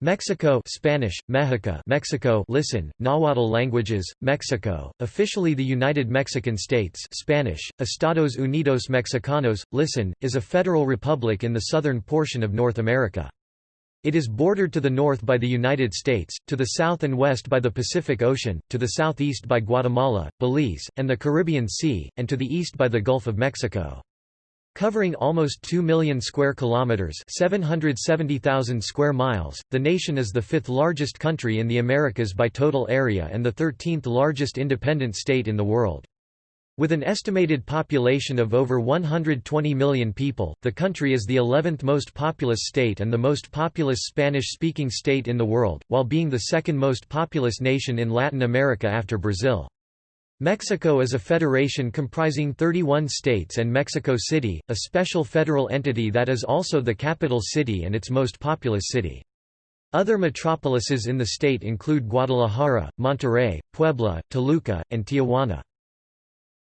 Mexico Spanish, Mexico Mexico listen, Nahuatl languages, Mexico, officially the United Mexican States Spanish, Estados Unidos Mexicanos, listen, is a federal republic in the southern portion of North America. It is bordered to the north by the United States, to the south and west by the Pacific Ocean, to the southeast by Guatemala, Belize, and the Caribbean Sea, and to the east by the Gulf of Mexico. Covering almost 2 million square kilometers, 770,000 square miles, the nation is the fifth largest country in the Americas by total area and the 13th largest independent state in the world. With an estimated population of over 120 million people, the country is the 11th most populous state and the most populous Spanish-speaking state in the world, while being the second most populous nation in Latin America after Brazil. Mexico is a federation comprising 31 states and Mexico City, a special federal entity that is also the capital city and its most populous city. Other metropolises in the state include Guadalajara, Monterrey, Puebla, Toluca, and Tijuana.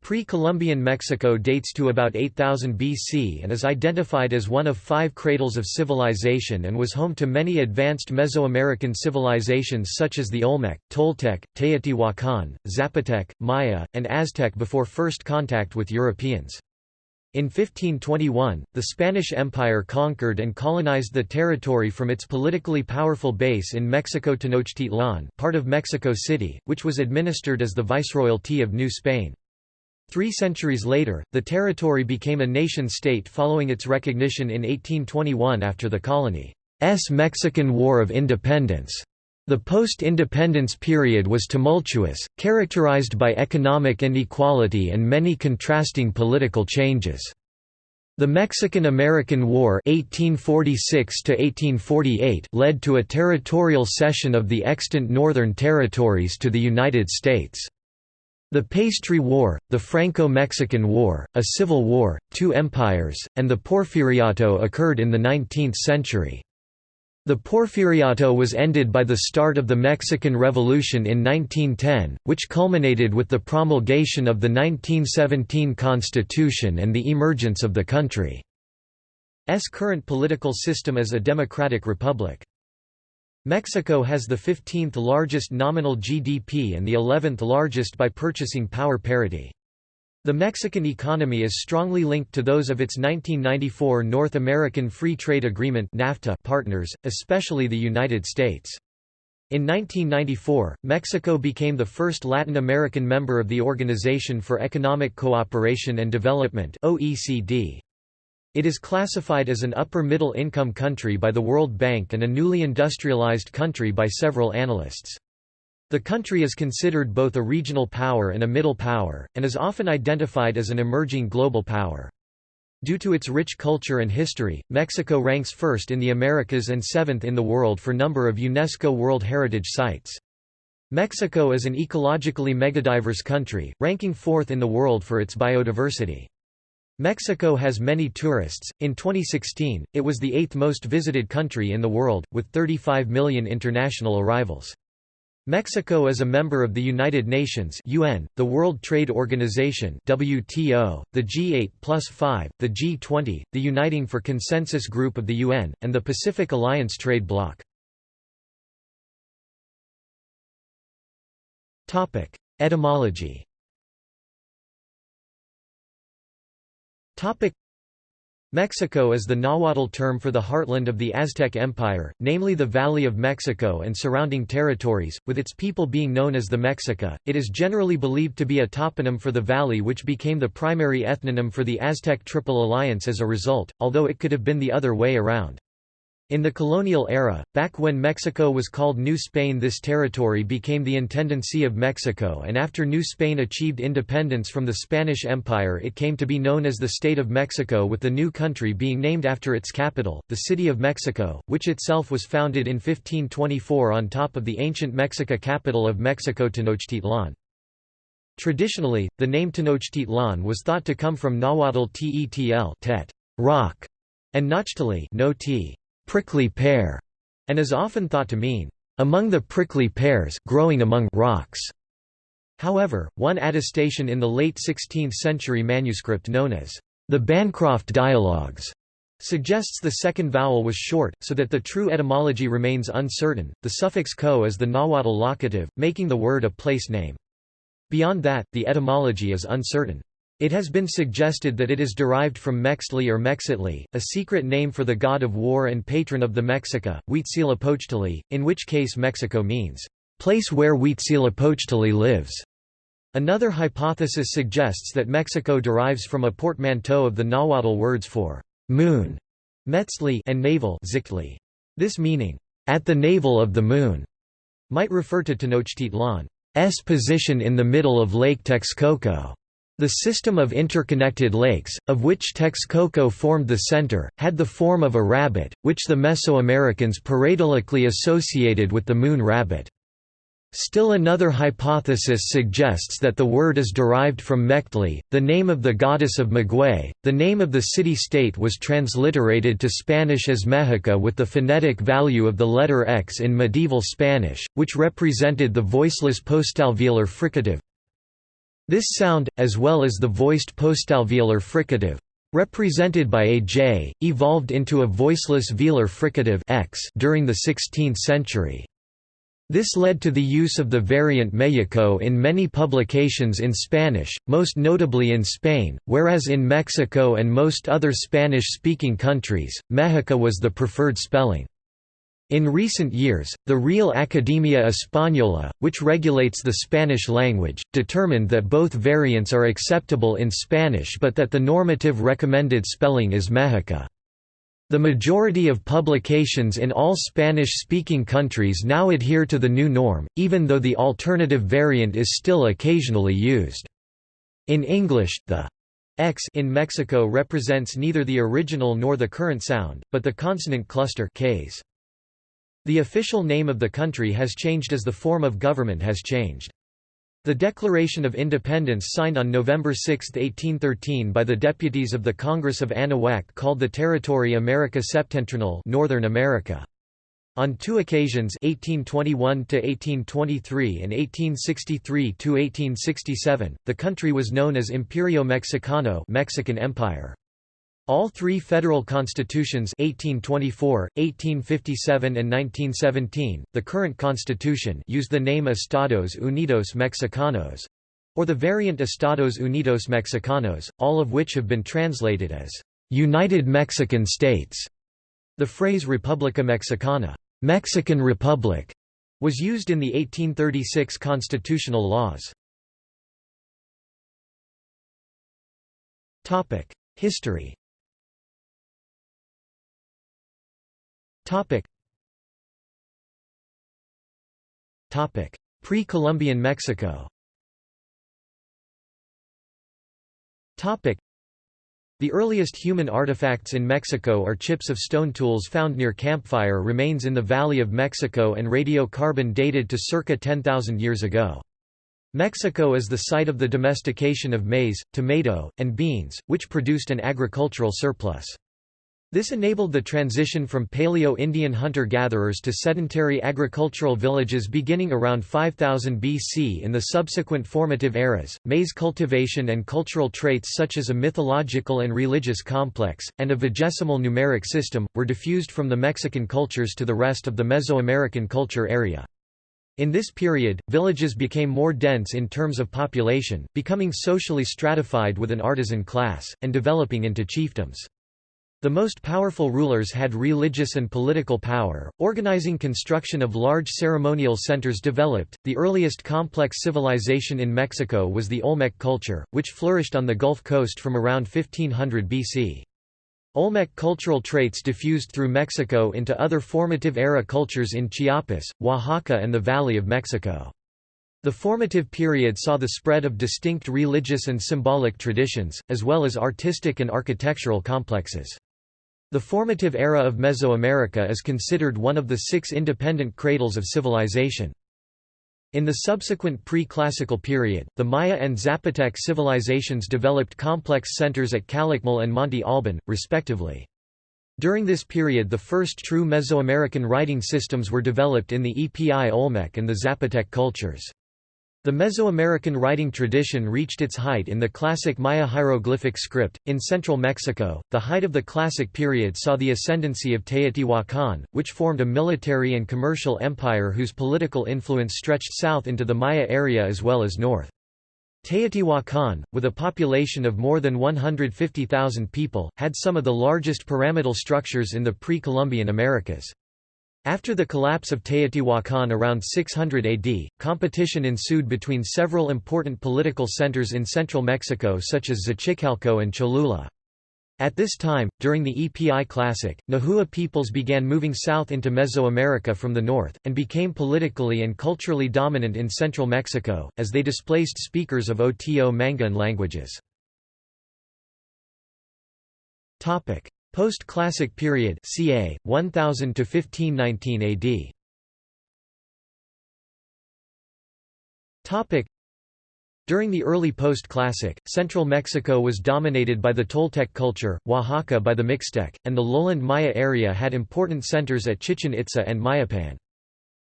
Pre-Columbian Mexico dates to about 8000 BC and is identified as one of five cradles of civilization and was home to many advanced Mesoamerican civilizations such as the Olmec, Toltec, Teotihuacan, Zapotec, Maya, and Aztec before first contact with Europeans. In 1521, the Spanish Empire conquered and colonized the territory from its politically powerful base in Mexico Tenochtitlan part of Mexico City, which was administered as the Viceroyalty of New Spain. Three centuries later, the territory became a nation-state following its recognition in 1821 after the colony's Mexican War of Independence. The post-independence period was tumultuous, characterized by economic inequality and many contrasting political changes. The Mexican–American War 1846 led to a territorial cession of the extant northern territories to the United States. The Pastry War, the Franco-Mexican War, a civil war, two empires, and the Porfiriato occurred in the 19th century. The Porfiriato was ended by the start of the Mexican Revolution in 1910, which culminated with the promulgation of the 1917 Constitution and the emergence of the country's current political system as a democratic republic. Mexico has the 15th largest nominal GDP and the 11th largest by purchasing power parity. The Mexican economy is strongly linked to those of its 1994 North American Free Trade Agreement NAFTA partners, especially the United States. In 1994, Mexico became the first Latin American member of the Organization for Economic Cooperation and Development OECD. It is classified as an upper-middle income country by the World Bank and a newly industrialized country by several analysts. The country is considered both a regional power and a middle power, and is often identified as an emerging global power. Due to its rich culture and history, Mexico ranks first in the Americas and seventh in the world for number of UNESCO World Heritage Sites. Mexico is an ecologically megadiverse country, ranking fourth in the world for its biodiversity. Mexico has many tourists. In 2016, it was the eighth most visited country in the world, with 35 million international arrivals. Mexico is a member of the United Nations UN, the World Trade Organization WTO, the G8 plus 5, the G20, the Uniting for Consensus Group of the UN, and the Pacific Alliance Trade Bloc. Etymology Mexico is the Nahuatl term for the heartland of the Aztec Empire, namely the Valley of Mexico and surrounding territories, with its people being known as the Mexica. It is generally believed to be a toponym for the valley which became the primary ethnonym for the Aztec Triple Alliance as a result, although it could have been the other way around. In the colonial era, back when Mexico was called New Spain this territory became the Intendancy of Mexico and after New Spain achieved independence from the Spanish Empire it came to be known as the State of Mexico with the new country being named after its capital, the City of Mexico, which itself was founded in 1524 on top of the ancient Mexica capital of Mexico Tenochtitlan. Traditionally, the name Tenochtitlan was thought to come from Nahuatl tetl tet, rock, and Nochtli no prickly pear, and is often thought to mean, among the prickly pears growing among rocks. However, one attestation in the late 16th century manuscript known as the Bancroft Dialogues suggests the second vowel was short, so that the true etymology remains uncertain. The suffix co is the Nahuatl locative, making the word a place name. Beyond that, the etymology is uncertain. It has been suggested that it is derived from Mextli or Mexitli, a secret name for the god of war and patron of the Mexica, Huitzilopochtli, in which case Mexico means, place where Huitzilopochtli lives. Another hypothesis suggests that Mexico derives from a portmanteau of the Nahuatl words for moon Metzli and navel Xictli. This meaning, at the navel of the moon, might refer to Tenochtitlan's position in the middle of Lake Texcoco. The system of interconnected lakes, of which Texcoco formed the center, had the form of a rabbit, which the Mesoamericans pareidolically associated with the moon rabbit. Still another hypothesis suggests that the word is derived from Mectli, the name of the goddess of Maguey. The name of the city-state was transliterated to Spanish as Mexica with the phonetic value of the letter X in medieval Spanish, which represented the voiceless postalveolar fricative. This sound, as well as the voiced postalveolar fricative, represented by a J, evolved into a voiceless velar fricative X during the 16th century. This led to the use of the variant Mexico in many publications in Spanish, most notably in Spain, whereas in Mexico and most other Spanish-speaking countries, Mexica was the preferred spelling. In recent years, the Real Academia Española, which regulates the Spanish language, determined that both variants are acceptable in Spanish but that the normative recommended spelling is Mexica. The majority of publications in all Spanish-speaking countries now adhere to the new norm, even though the alternative variant is still occasionally used. In English, the X in Mexico represents neither the original nor the current sound, but the consonant cluster Ks. The official name of the country has changed as the form of government has changed. The Declaration of Independence signed on November 6, 1813 by the deputies of the Congress of Anahuac called the territory America Septentrional Northern America. On two occasions 1821–1823 and 1863–1867, the country was known as Imperio Mexicano Mexican Empire. All three federal constitutions 1824, 1857 and 1917, the current constitution used the name Estados Unidos Mexicanos—or the variant Estados Unidos Mexicanos, all of which have been translated as «United Mexican States». The phrase República Mexicana Mexican Republic", was used in the 1836 constitutional laws. History Topic. Topic: Pre-Columbian Mexico. Topic: The earliest human artifacts in Mexico are chips of stone tools found near campfire remains in the Valley of Mexico and radiocarbon dated to circa 10,000 years ago. Mexico is the site of the domestication of maize, tomato, and beans, which produced an agricultural surplus. This enabled the transition from Paleo-Indian hunter-gatherers to sedentary agricultural villages beginning around 5000 BC in the subsequent formative eras. Maize cultivation and cultural traits such as a mythological and religious complex, and a vigesimal numeric system, were diffused from the Mexican cultures to the rest of the Mesoamerican culture area. In this period, villages became more dense in terms of population, becoming socially stratified with an artisan class, and developing into chiefdoms. The most powerful rulers had religious and political power, organizing construction of large ceremonial centers developed. The earliest complex civilization in Mexico was the Olmec culture, which flourished on the Gulf Coast from around 1500 BC. Olmec cultural traits diffused through Mexico into other formative era cultures in Chiapas, Oaxaca and the Valley of Mexico. The formative period saw the spread of distinct religious and symbolic traditions, as well as artistic and architectural complexes. The formative era of Mesoamerica is considered one of the six independent cradles of civilization. In the subsequent pre-classical period, the Maya and Zapotec civilizations developed complex centers at Calakmul and Monte Alban, respectively. During this period the first true Mesoamerican writing systems were developed in the Epi Olmec and the Zapotec cultures. The Mesoamerican writing tradition reached its height in the classic Maya hieroglyphic script. In central Mexico, the height of the classic period saw the ascendancy of Teotihuacan, which formed a military and commercial empire whose political influence stretched south into the Maya area as well as north. Teotihuacan, with a population of more than 150,000 people, had some of the largest pyramidal structures in the pre-Columbian Americas. After the collapse of Teotihuacan around 600 AD, competition ensued between several important political centers in central Mexico such as Xochicalco and Cholula. At this time, during the EPI Classic, Nahua peoples began moving south into Mesoamerica from the north, and became politically and culturally dominant in central Mexico, as they displaced speakers of Oto-Manguean languages. Post-Classic period ca. 1000 to 1519 AD. Topic during the early post-classic, central Mexico was dominated by the Toltec culture, Oaxaca by the Mixtec, and the lowland Maya area had important centers at Chichen Itza and Mayapan.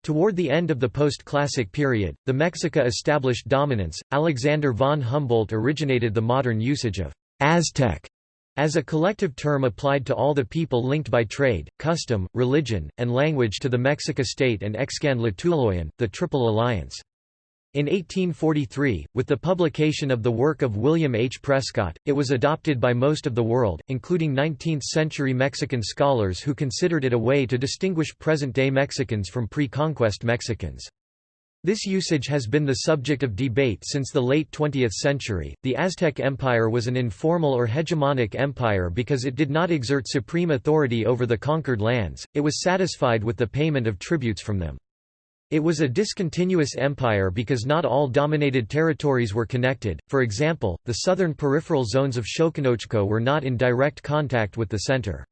Toward the end of the post-classic period, the Mexica established dominance. Alexander von Humboldt originated the modern usage of Aztec as a collective term applied to all the people linked by trade, custom, religion, and language to the Mexica state and Excan the Triple Alliance. In 1843, with the publication of the work of William H. Prescott, it was adopted by most of the world, including 19th-century Mexican scholars who considered it a way to distinguish present-day Mexicans from pre-conquest Mexicans. This usage has been the subject of debate since the late 20th century. The Aztec Empire was an informal or hegemonic empire because it did not exert supreme authority over the conquered lands, it was satisfied with the payment of tributes from them. It was a discontinuous empire because not all dominated territories were connected, for example, the southern peripheral zones of Xoconochco were not in direct contact with the center.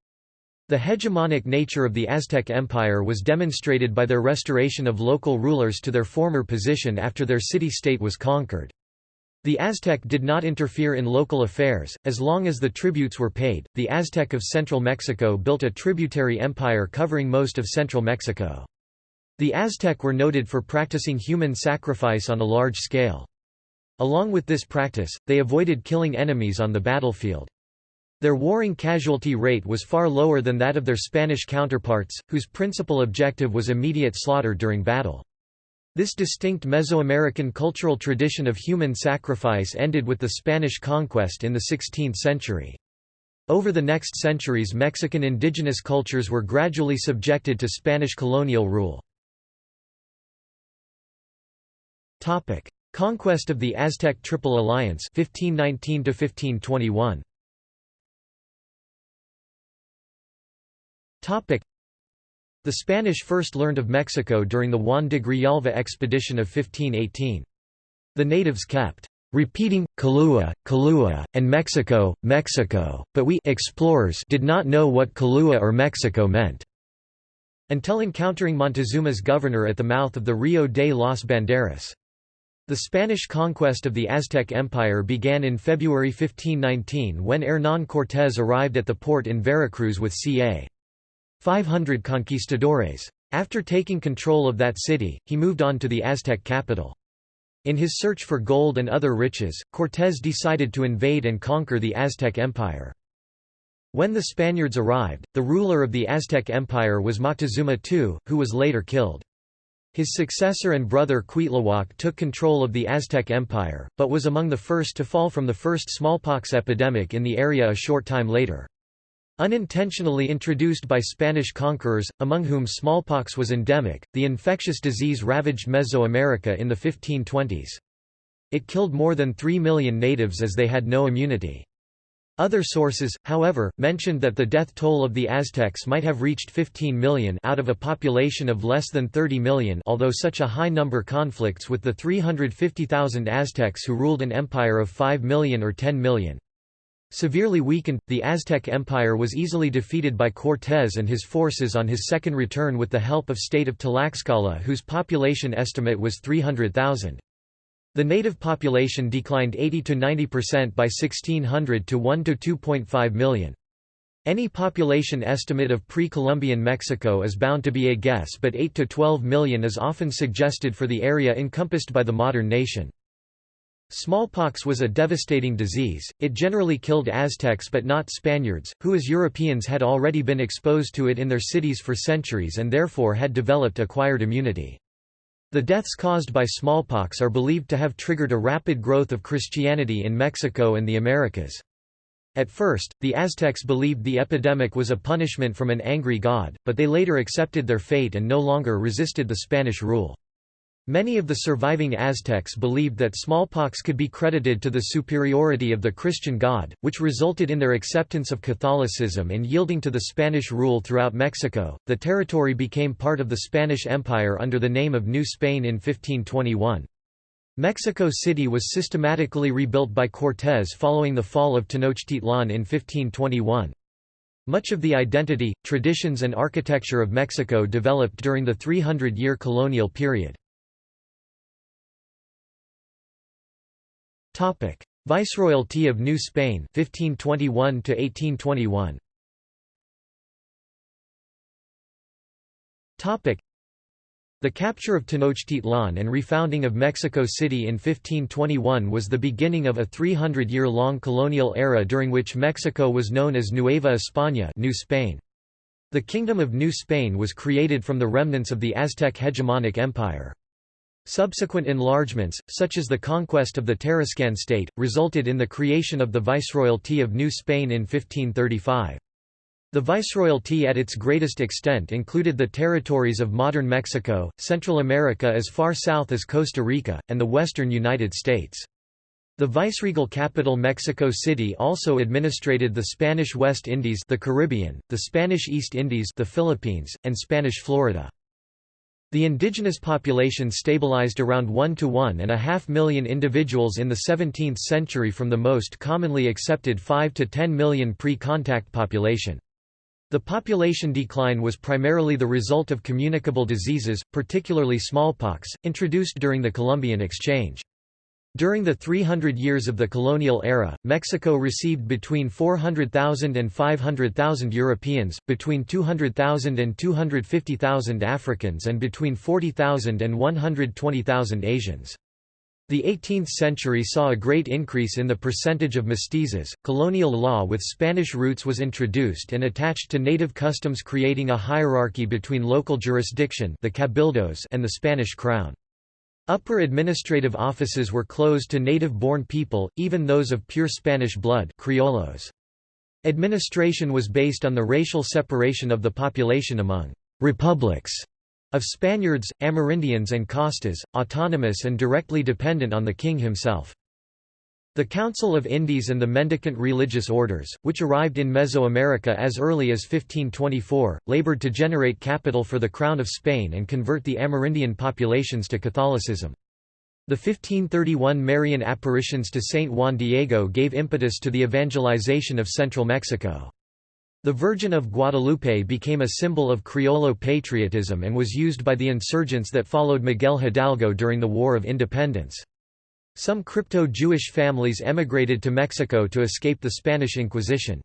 The hegemonic nature of the Aztec Empire was demonstrated by their restoration of local rulers to their former position after their city-state was conquered. The Aztec did not interfere in local affairs, as long as the tributes were paid. The Aztec of central Mexico built a tributary empire covering most of central Mexico. The Aztec were noted for practicing human sacrifice on a large scale. Along with this practice, they avoided killing enemies on the battlefield. Their warring casualty rate was far lower than that of their Spanish counterparts, whose principal objective was immediate slaughter during battle. This distinct Mesoamerican cultural tradition of human sacrifice ended with the Spanish conquest in the 16th century. Over the next centuries Mexican indigenous cultures were gradually subjected to Spanish colonial rule. Conquest of the Aztec Triple Alliance 1519 1521. The Spanish first learned of Mexico during the Juan de Grijalva expedition of 1518. The natives kept repeating, Kalua, Kalua, and Mexico, Mexico, but we explorers did not know what Kalua or Mexico meant. Until encountering Montezuma's governor at the mouth of the Rio de los Banderas. The Spanish conquest of the Aztec Empire began in February 1519 when Hernán Cortés arrived at the port in Veracruz with ca. 500 conquistadores. After taking control of that city, he moved on to the Aztec capital. In his search for gold and other riches, Cortés decided to invade and conquer the Aztec Empire. When the Spaniards arrived, the ruler of the Aztec Empire was Moctezuma II, who was later killed. His successor and brother Cuitlahuac took control of the Aztec Empire, but was among the first to fall from the first smallpox epidemic in the area a short time later. Unintentionally introduced by Spanish conquerors, among whom smallpox was endemic, the infectious disease ravaged Mesoamerica in the 1520s. It killed more than 3 million natives as they had no immunity. Other sources, however, mentioned that the death toll of the Aztecs might have reached 15 million out of a population of less than 30 million although such a high number conflicts with the 350,000 Aztecs who ruled an empire of 5 million or 10 million. Severely weakened, the Aztec Empire was easily defeated by Cortés and his forces on his second return with the help of state of Tlaxcala whose population estimate was 300,000. The native population declined 80 to 90% by 1600 to 1 to 2.5 million. Any population estimate of pre-Columbian Mexico is bound to be a guess but 8 to 12 million is often suggested for the area encompassed by the modern nation. Smallpox was a devastating disease, it generally killed Aztecs but not Spaniards, who as Europeans had already been exposed to it in their cities for centuries and therefore had developed acquired immunity. The deaths caused by smallpox are believed to have triggered a rapid growth of Christianity in Mexico and the Americas. At first, the Aztecs believed the epidemic was a punishment from an angry god, but they later accepted their fate and no longer resisted the Spanish rule. Many of the surviving Aztecs believed that smallpox could be credited to the superiority of the Christian God, which resulted in their acceptance of Catholicism and yielding to the Spanish rule throughout Mexico. The territory became part of the Spanish Empire under the name of New Spain in 1521. Mexico City was systematically rebuilt by Cortés following the fall of Tenochtitlan in 1521. Much of the identity, traditions and architecture of Mexico developed during the 300-year colonial period. Topic: Viceroyalty of New Spain 1521 to 1821. Topic: The capture of Tenochtitlan and refounding of Mexico City in 1521 was the beginning of a 300-year-long colonial era during which Mexico was known as Nueva España, New Spain. The Kingdom of New Spain was created from the remnants of the Aztec hegemonic empire. Subsequent enlargements, such as the conquest of the Tarascan state, resulted in the creation of the Viceroyalty of New Spain in 1535. The Viceroyalty at its greatest extent included the territories of modern Mexico, Central America as far south as Costa Rica, and the western United States. The viceregal capital Mexico City also administrated the Spanish West Indies the Caribbean, the Spanish East Indies the Philippines, and Spanish Florida. The indigenous population stabilized around 1 to 1.5 million individuals in the 17th century from the most commonly accepted 5 to 10 million pre-contact population. The population decline was primarily the result of communicable diseases, particularly smallpox, introduced during the Columbian Exchange. During the 300 years of the colonial era, Mexico received between 400,000 and 500,000 Europeans, between 200,000 and 250,000 Africans and between 40,000 and 120,000 Asians. The 18th century saw a great increase in the percentage of mestizos. Colonial law with Spanish roots was introduced and attached to native customs creating a hierarchy between local jurisdiction the cabildos and the Spanish crown. Upper administrative offices were closed to native-born people, even those of pure Spanish blood criollos. Administration was based on the racial separation of the population among «republics» of Spaniards, Amerindians and castas, autonomous and directly dependent on the king himself. The Council of Indies and the mendicant religious orders, which arrived in Mesoamerica as early as 1524, labored to generate capital for the Crown of Spain and convert the Amerindian populations to Catholicism. The 1531 Marian apparitions to Saint Juan Diego gave impetus to the evangelization of central Mexico. The Virgin of Guadalupe became a symbol of Criollo patriotism and was used by the insurgents that followed Miguel Hidalgo during the War of Independence. Some crypto-Jewish families emigrated to Mexico to escape the Spanish Inquisition.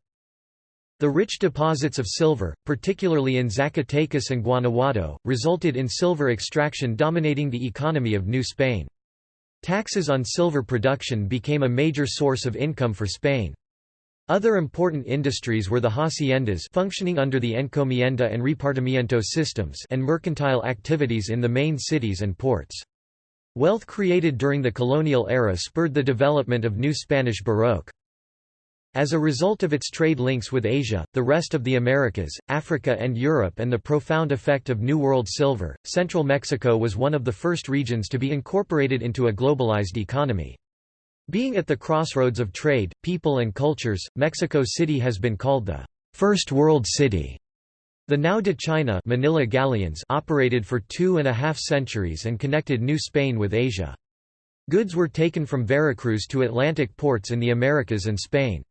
The rich deposits of silver, particularly in Zacatecas and Guanajuato, resulted in silver extraction dominating the economy of New Spain. Taxes on silver production became a major source of income for Spain. Other important industries were the haciendas functioning under the encomienda and repartimiento systems and mercantile activities in the main cities and ports. Wealth created during the colonial era spurred the development of new Spanish Baroque. As a result of its trade links with Asia, the rest of the Americas, Africa and Europe and the profound effect of New World silver, central Mexico was one of the first regions to be incorporated into a globalized economy. Being at the crossroads of trade, people and cultures, Mexico City has been called the First World City the Nao de China Manila galleons operated for two and a half centuries and connected New Spain with Asia. Goods were taken from Veracruz to Atlantic ports in the Americas and Spain.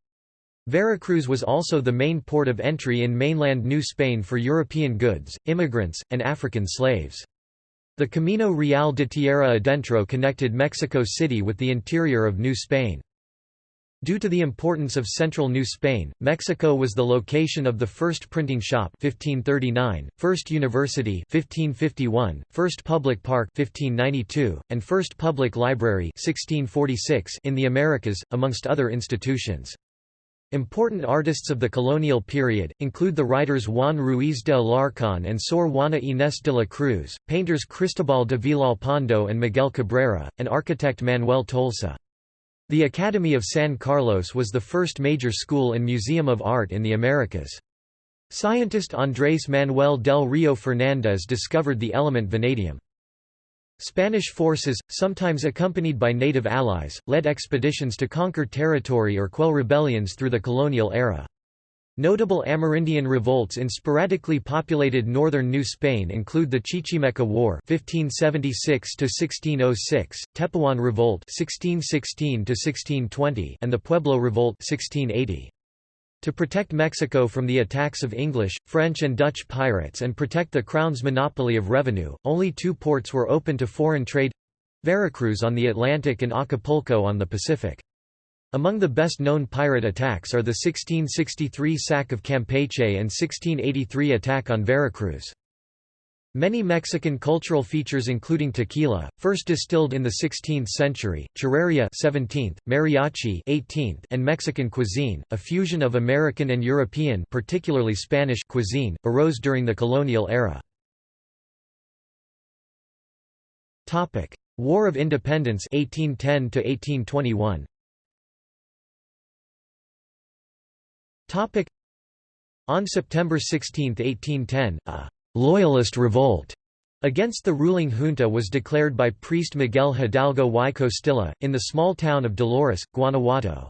Veracruz was also the main port of entry in mainland New Spain for European goods, immigrants, and African slaves. The Camino Real de Tierra Adentro connected Mexico City with the interior of New Spain. Due to the importance of central New Spain, Mexico was the location of the first printing shop 1539, first university 1551, first public park 1592, and first public library 1646 in the Americas, amongst other institutions. Important artists of the colonial period, include the writers Juan Ruiz de Alarcón and Sor Juana Inés de la Cruz, painters Cristobal de Villalpando and Miguel Cabrera, and architect Manuel Tolsa. The Academy of San Carlos was the first major school and museum of art in the Americas. Scientist Andrés Manuel del Rio Fernández discovered the element vanadium. Spanish forces, sometimes accompanied by native allies, led expeditions to conquer territory or quell rebellions through the colonial era. Notable Amerindian revolts in sporadically populated northern New Spain include the Chichimeca War (1576–1606), Tepehuan Revolt (1616–1620), and the Pueblo Revolt (1680). To protect Mexico from the attacks of English, French and Dutch pirates and protect the Crown's monopoly of revenue, only two ports were open to foreign trade—Veracruz on the Atlantic and Acapulco on the Pacific. Among the best-known pirate attacks are the 1663 sack of Campeche and 1683 attack on Veracruz. Many Mexican cultural features including tequila, first distilled in the 16th century, charrería 17th, mariachi 18th, and Mexican cuisine, a fusion of American and European particularly Spanish cuisine, arose during the colonial era. War of Independence 1810 1821. On September 16, 1810, a «loyalist revolt» against the ruling junta was declared by priest Miguel Hidalgo y Costilla, in the small town of Dolores, Guanajuato.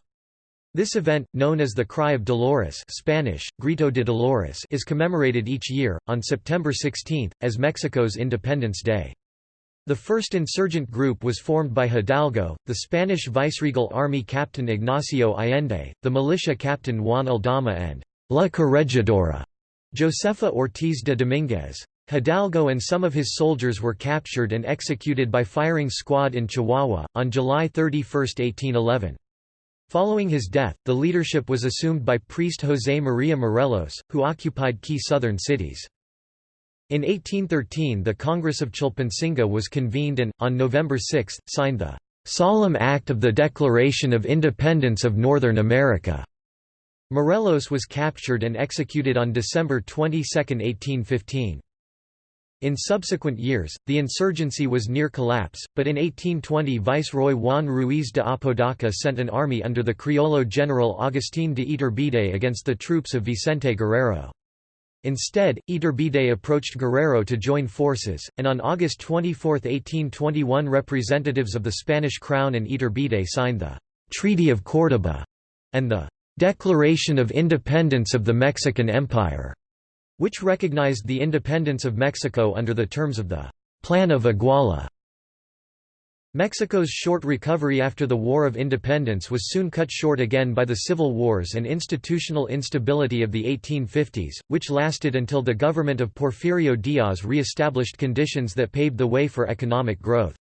This event, known as the Cry of Dolores Spanish, Grito de Dolores is commemorated each year, on September 16, as Mexico's Independence Day. The first insurgent group was formed by Hidalgo, the Spanish viceregal army captain Ignacio Allende, the militia captain Juan Aldama and La Corregidora Josefa Ortiz de Dominguez. Hidalgo and some of his soldiers were captured and executed by firing squad in Chihuahua, on July 31, 1811. Following his death, the leadership was assumed by priest José María Morelos, who occupied key southern cities. In 1813 the Congress of Chilpancingo was convened and, on November 6, signed the "'Solemn Act of the Declaration of Independence of Northern America". Morelos was captured and executed on December 22, 1815. In subsequent years, the insurgency was near collapse, but in 1820 Viceroy Juan Ruiz de Apodaca sent an army under the Criollo general Agustín de Iturbide against the troops of Vicente Guerrero. Instead, Iturbide approached Guerrero to join forces, and on August 24, 1821 representatives of the Spanish crown and Iturbide signed the «Treaty of Córdoba» and the «Declaration of Independence of the Mexican Empire», which recognized the independence of Mexico under the terms of the «Plan of Iguala». Mexico's short recovery after the War of Independence was soon cut short again by the civil wars and institutional instability of the 1850s, which lasted until the government of Porfirio Diaz re-established conditions that paved the way for economic growth.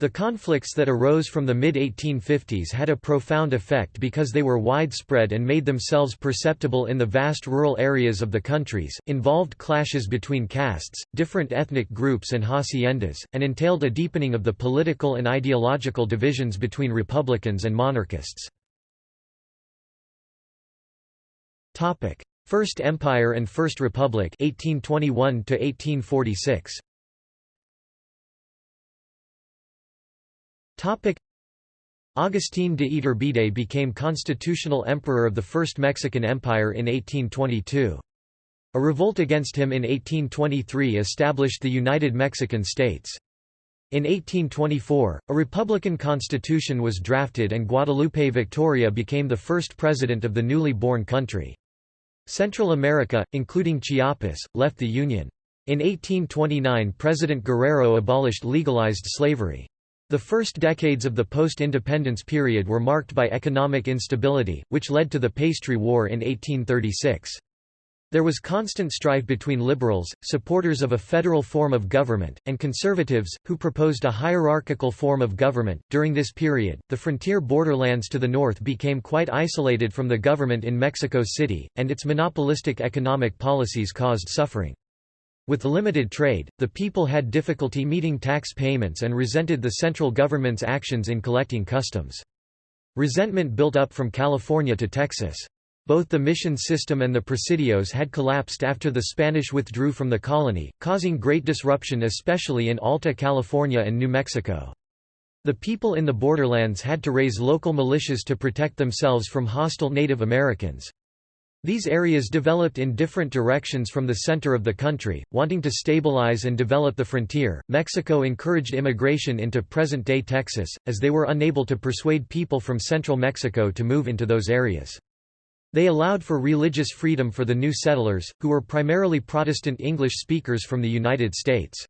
The conflicts that arose from the mid-1850s had a profound effect because they were widespread and made themselves perceptible in the vast rural areas of the countries, involved clashes between castes, different ethnic groups and haciendas, and entailed a deepening of the political and ideological divisions between republicans and monarchists. First Empire and First Republic 1821 1846. Agustín de Iturbide became constitutional emperor of the First Mexican Empire in 1822. A revolt against him in 1823 established the United Mexican States. In 1824, a republican constitution was drafted and Guadalupe Victoria became the first president of the newly born country. Central America, including Chiapas, left the Union. In 1829 President Guerrero abolished legalized slavery. The first decades of the post-independence period were marked by economic instability, which led to the Pastry War in 1836. There was constant strife between liberals, supporters of a federal form of government, and conservatives, who proposed a hierarchical form of government. During this period, the frontier borderlands to the north became quite isolated from the government in Mexico City, and its monopolistic economic policies caused suffering. With limited trade, the people had difficulty meeting tax payments and resented the central government's actions in collecting customs. Resentment built up from California to Texas. Both the mission system and the presidios had collapsed after the Spanish withdrew from the colony, causing great disruption especially in Alta California and New Mexico. The people in the borderlands had to raise local militias to protect themselves from hostile Native Americans. These areas developed in different directions from the center of the country, wanting to stabilize and develop the frontier. Mexico encouraged immigration into present day Texas, as they were unable to persuade people from central Mexico to move into those areas. They allowed for religious freedom for the new settlers, who were primarily Protestant English speakers from the United States.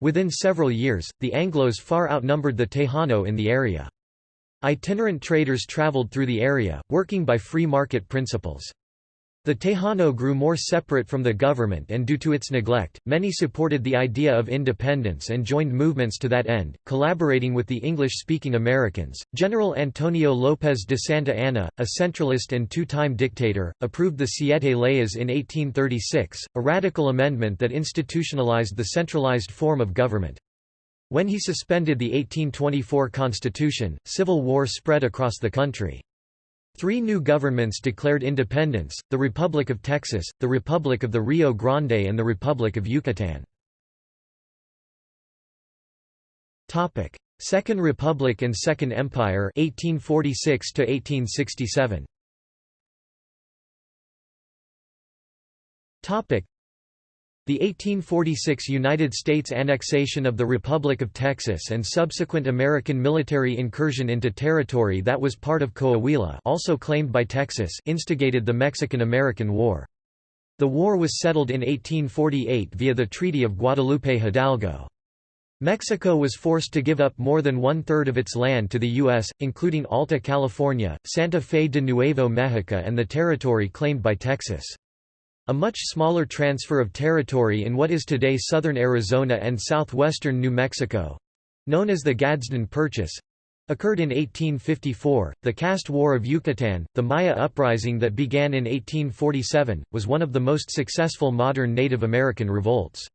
Within several years, the Anglos far outnumbered the Tejano in the area. Itinerant traders traveled through the area, working by free market principles. The Tejano grew more separate from the government and due to its neglect, many supported the idea of independence and joined movements to that end, collaborating with the English-speaking Americans. General Antonio López de Santa Anna, a centralist and two-time dictator, approved the Siete Leyes in 1836, a radical amendment that institutionalized the centralized form of government. When he suspended the 1824 constitution, civil war spread across the country. Three new governments declared independence, the Republic of Texas, the Republic of the Rio Grande and the Republic of Yucatan. Second Republic and Second Empire 1846 1867. The 1846 United States annexation of the Republic of Texas and subsequent American military incursion into territory that was part of Coahuila also claimed by Texas instigated the Mexican–American War. The war was settled in 1848 via the Treaty of Guadalupe Hidalgo. Mexico was forced to give up more than one-third of its land to the U.S., including Alta California, Santa Fe de Nuevo Mexico and the territory claimed by Texas. A much smaller transfer of territory in what is today southern Arizona and southwestern New Mexico—known as the Gadsden Purchase, occurred in 1854. The Caste War of Yucatan, the Maya uprising that began in 1847, was one of the most successful modern Native American revolts.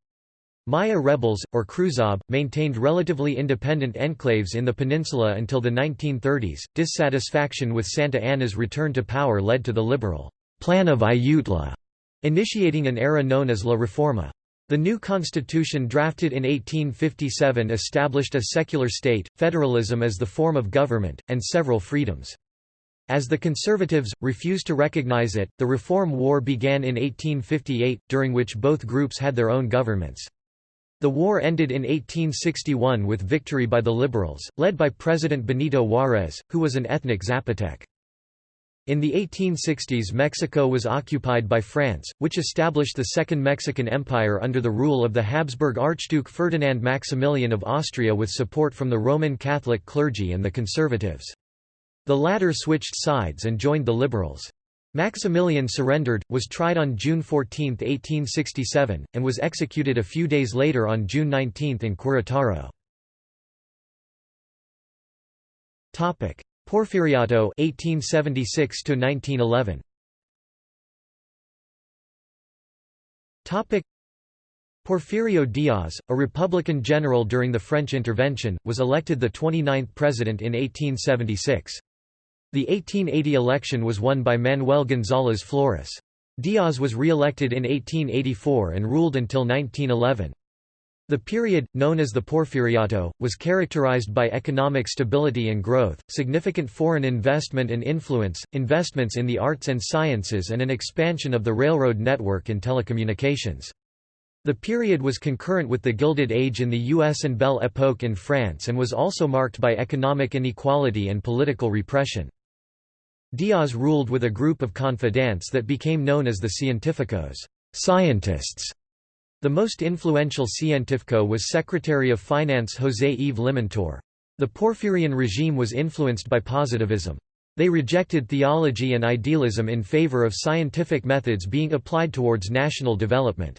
Maya rebels, or Cruzob, maintained relatively independent enclaves in the peninsula until the 1930s. Dissatisfaction with Santa Anna's return to power led to the liberal Plan of Ayutla initiating an era known as La Reforma. The new constitution drafted in 1857 established a secular state, federalism as the form of government, and several freedoms. As the conservatives, refused to recognize it, the Reform War began in 1858, during which both groups had their own governments. The war ended in 1861 with victory by the liberals, led by President Benito Juárez, who was an ethnic Zapotec. In the 1860s Mexico was occupied by France, which established the Second Mexican Empire under the rule of the Habsburg Archduke Ferdinand Maximilian of Austria with support from the Roman Catholic clergy and the conservatives. The latter switched sides and joined the liberals. Maximilian surrendered, was tried on June 14, 1867, and was executed a few days later on June 19 in Querétaro. Porfiriato 1876 to 1911 Topic Porfirio Diaz, a Republican general during the French intervention, was elected the 29th president in 1876. The 1880 election was won by Manuel González Flores. Diaz was re-elected in 1884 and ruled until 1911. The period, known as the Porfiriato, was characterized by economic stability and growth, significant foreign investment and influence, investments in the arts and sciences and an expansion of the railroad network and telecommunications. The period was concurrent with the Gilded Age in the US and Belle Époque in France and was also marked by economic inequality and political repression. Diaz ruled with a group of confidants that became known as the Científicos scientists", the most influential científico was Secretary of Finance José Yves Limantour. The Porfirian regime was influenced by positivism. They rejected theology and idealism in favor of scientific methods being applied towards national development.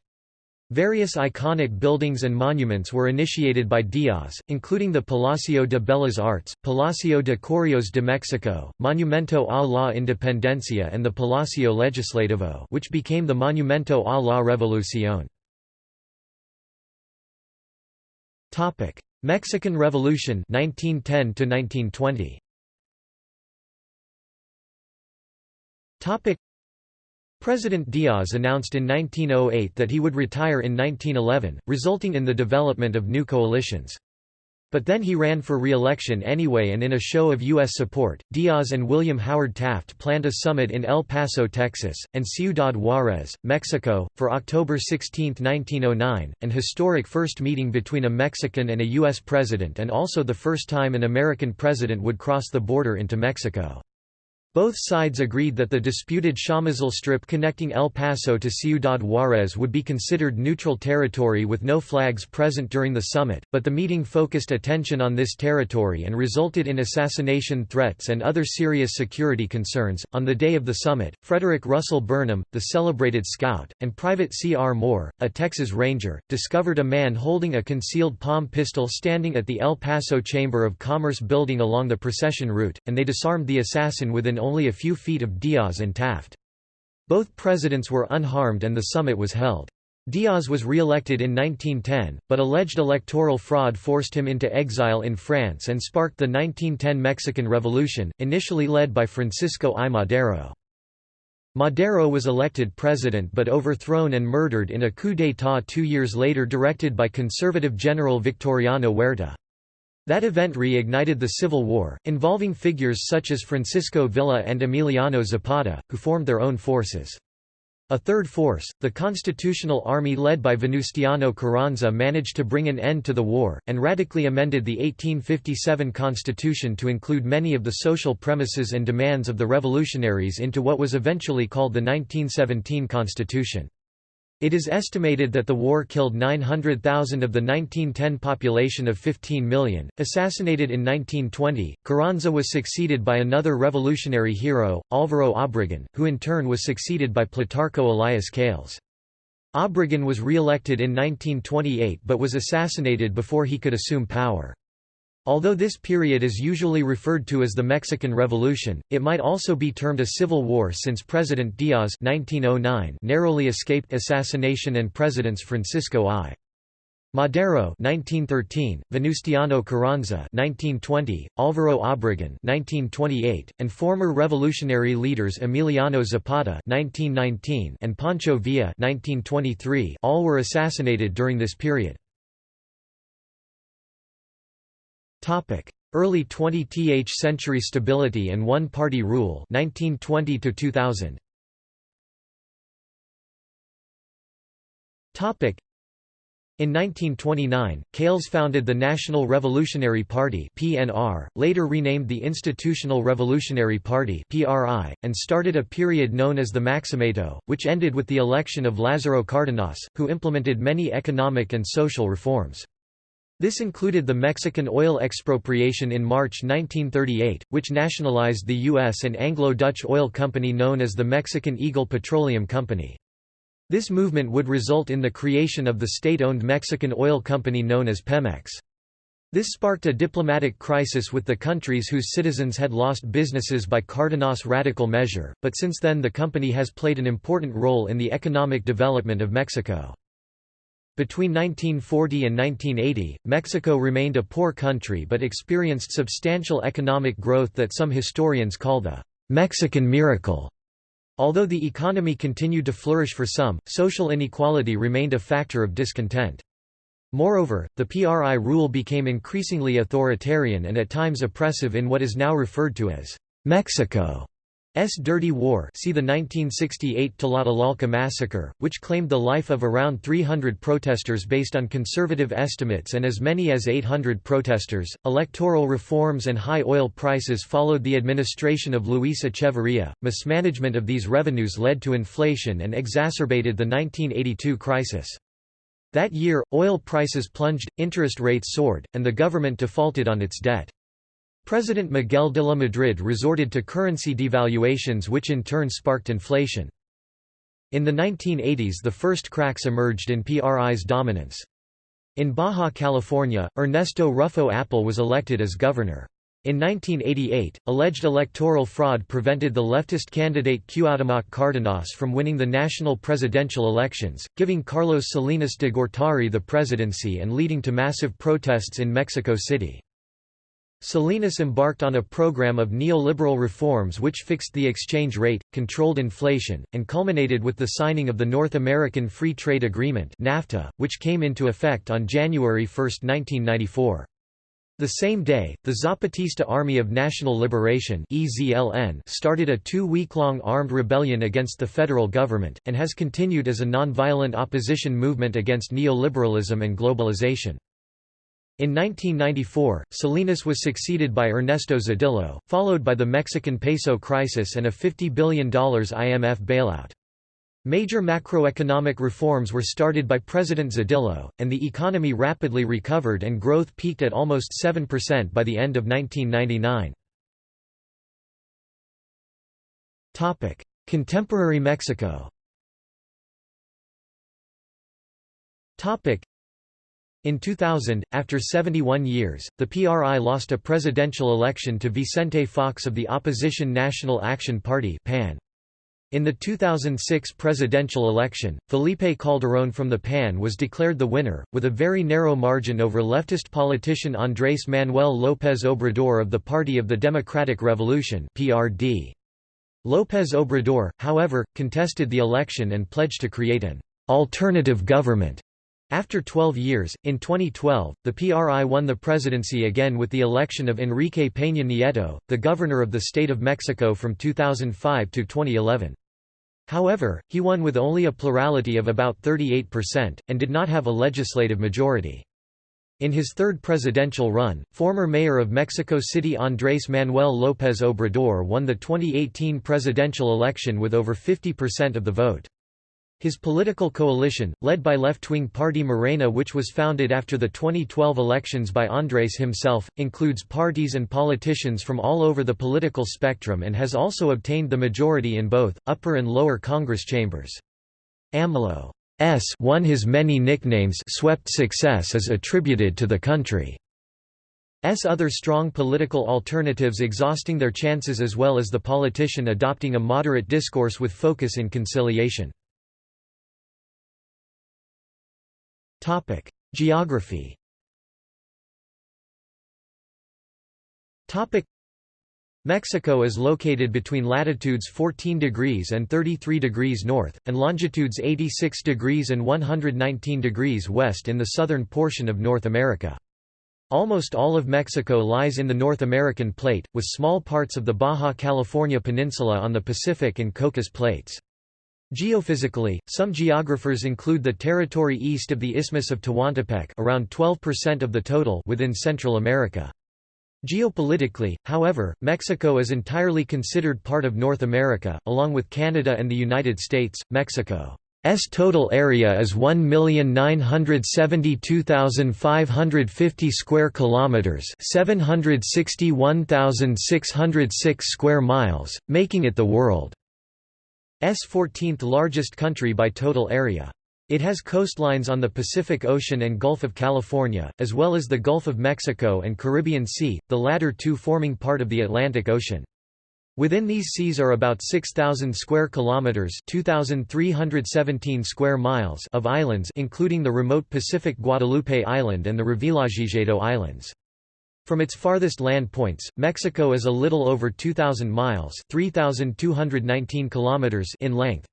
Various iconic buildings and monuments were initiated by Díaz, including the Palacio de Bellas Artes, Palacio de Correos de Mexico, Monumento a la Independencia and the Palacio Legislativo which became the Monumento a la Revolución. Mexican Revolution 1910 to 1920. Topic: President Diaz announced in 1908 that he would retire in 1911, resulting in the development of new coalitions. But then he ran for re-election anyway and in a show of U.S. support, Diaz and William Howard Taft planned a summit in El Paso, Texas, and Ciudad Juárez, Mexico, for October 16, 1909, an historic first meeting between a Mexican and a U.S. president and also the first time an American president would cross the border into Mexico. Both sides agreed that the disputed Chamizal Strip connecting El Paso to Ciudad Juárez would be considered neutral territory with no flags present during the summit, but the meeting focused attention on this territory and resulted in assassination threats and other serious security concerns. On the day of the summit, Frederick Russell Burnham, the celebrated scout, and Private C. R. Moore, a Texas Ranger, discovered a man holding a concealed palm pistol standing at the El Paso Chamber of Commerce building along the procession route, and they disarmed the assassin within only a few feet of Diaz and Taft. Both presidents were unharmed and the summit was held. Diaz was re-elected in 1910, but alleged electoral fraud forced him into exile in France and sparked the 1910 Mexican Revolution, initially led by Francisco I. Madero. Madero was elected president but overthrown and murdered in a coup d'état two years later directed by conservative General Victoriano Huerta. That event reignited the Civil War, involving figures such as Francisco Villa and Emiliano Zapata, who formed their own forces. A third force, the Constitutional Army led by Venustiano Carranza managed to bring an end to the war, and radically amended the 1857 Constitution to include many of the social premises and demands of the revolutionaries into what was eventually called the 1917 Constitution. It is estimated that the war killed 900,000 of the 1910 population of 15 million. Assassinated in 1920, Carranza was succeeded by another revolutionary hero, Álvaro Obregón, who in turn was succeeded by Plutarco Elias Calles. Obregón was re-elected in 1928 but was assassinated before he could assume power. Although this period is usually referred to as the Mexican Revolution, it might also be termed a civil war since President Diaz 1909 narrowly escaped assassination and presidents Francisco I. Madero 1913, Venustiano Carranza 1920, Álvaro Obregón 1928, and former revolutionary leaders Emiliano Zapata 1919 and Pancho Villa 1923 all were assassinated during this period. Early 20th century stability and one-party rule 1920 to 2000. Topic In 1929, Calles founded the National Revolutionary Party (PNR), later renamed the Institutional Revolutionary Party (PRI), and started a period known as the Maximato, which ended with the election of Lázaro Cárdenas, who implemented many economic and social reforms. This included the Mexican oil expropriation in March 1938, which nationalized the U.S. and Anglo-Dutch oil company known as the Mexican Eagle Petroleum Company. This movement would result in the creation of the state-owned Mexican oil company known as Pemex. This sparked a diplomatic crisis with the countries whose citizens had lost businesses by Cárdenas' radical measure, but since then the company has played an important role in the economic development of Mexico. Between 1940 and 1980, Mexico remained a poor country but experienced substantial economic growth that some historians call the Mexican miracle. Although the economy continued to flourish for some, social inequality remained a factor of discontent. Moreover, the PRI rule became increasingly authoritarian and at times oppressive in what is now referred to as Mexico. S. Dirty War see the 1968 Tlatelolco massacre, which claimed the life of around 300 protesters based on conservative estimates and as many as 800 protesters. Electoral reforms and high oil prices followed the administration of Luis Echeverría. Mismanagement of these revenues led to inflation and exacerbated the 1982 crisis. That year, oil prices plunged, interest rates soared, and the government defaulted on its debt. President Miguel de la Madrid resorted to currency devaluations which in turn sparked inflation. In the 1980s the first cracks emerged in PRI's dominance. In Baja California, Ernesto Ruffo Appel was elected as governor. In 1988, alleged electoral fraud prevented the leftist candidate Cuauhtémoc Cárdenas from winning the national presidential elections, giving Carlos Salinas de Gortari the presidency and leading to massive protests in Mexico City. Salinas embarked on a program of neoliberal reforms which fixed the exchange rate, controlled inflation, and culminated with the signing of the North American Free Trade Agreement NAFTA, which came into effect on January 1, 1994. The same day, the Zapatista Army of National Liberation started a two-week-long armed rebellion against the federal government, and has continued as a nonviolent opposition movement against neoliberalism and globalization. In 1994, Salinas was succeeded by Ernesto Zedillo, followed by the Mexican peso crisis and a $50 billion IMF bailout. Major macroeconomic reforms were started by President Zedillo, and the economy rapidly recovered and growth peaked at almost 7% by the end of 1999. Contemporary Mexico in 2000, after 71 years, the PRI lost a presidential election to Vicente Fox of the opposition National Action Party PAN. In the 2006 presidential election, Felipe Calderón from the PAN was declared the winner, with a very narrow margin over leftist politician Andrés Manuel López Obrador of the Party of the Democratic Revolution PRD. López Obrador, however, contested the election and pledged to create an alternative government after 12 years, in 2012, the PRI won the presidency again with the election of Enrique Peña Nieto, the governor of the state of Mexico from 2005 to 2011. However, he won with only a plurality of about 38%, and did not have a legislative majority. In his third presidential run, former mayor of Mexico City Andrés Manuel López Obrador won the 2018 presidential election with over 50% of the vote. His political coalition, led by left-wing party Morena which was founded after the 2012 elections by Andres himself, includes parties and politicians from all over the political spectrum and has also obtained the majority in both, upper and lower Congress chambers. AMLO S won his many nicknames swept success is attributed to the country. S other strong political alternatives exhausting their chances as well as the politician adopting a moderate discourse with focus in conciliation. Topic: Geography. Topic: Mexico is located between latitudes 14 degrees and 33 degrees north, and longitudes 86 degrees and 119 degrees west in the southern portion of North America. Almost all of Mexico lies in the North American plate, with small parts of the Baja California Peninsula on the Pacific and Cocos plates. Geophysically, some geographers include the territory east of the Isthmus of Tehuantepec around 12% of the total within Central America. Geopolitically, however, Mexico is entirely considered part of North America, along with Canada and the United States. Mexico's total area is 1,972,550 square kilometers, 761,606 square miles, making it the world 14th largest country by total area. It has coastlines on the Pacific Ocean and Gulf of California, as well as the Gulf of Mexico and Caribbean Sea, the latter two forming part of the Atlantic Ocean. Within these seas are about 6,000 square kilometers (2,317 square miles) of islands, including the remote Pacific Guadalupe Island and the Revillagigedo Islands. From its farthest land points, Mexico is a little over 2,000 miles 3,219 kilometers in length.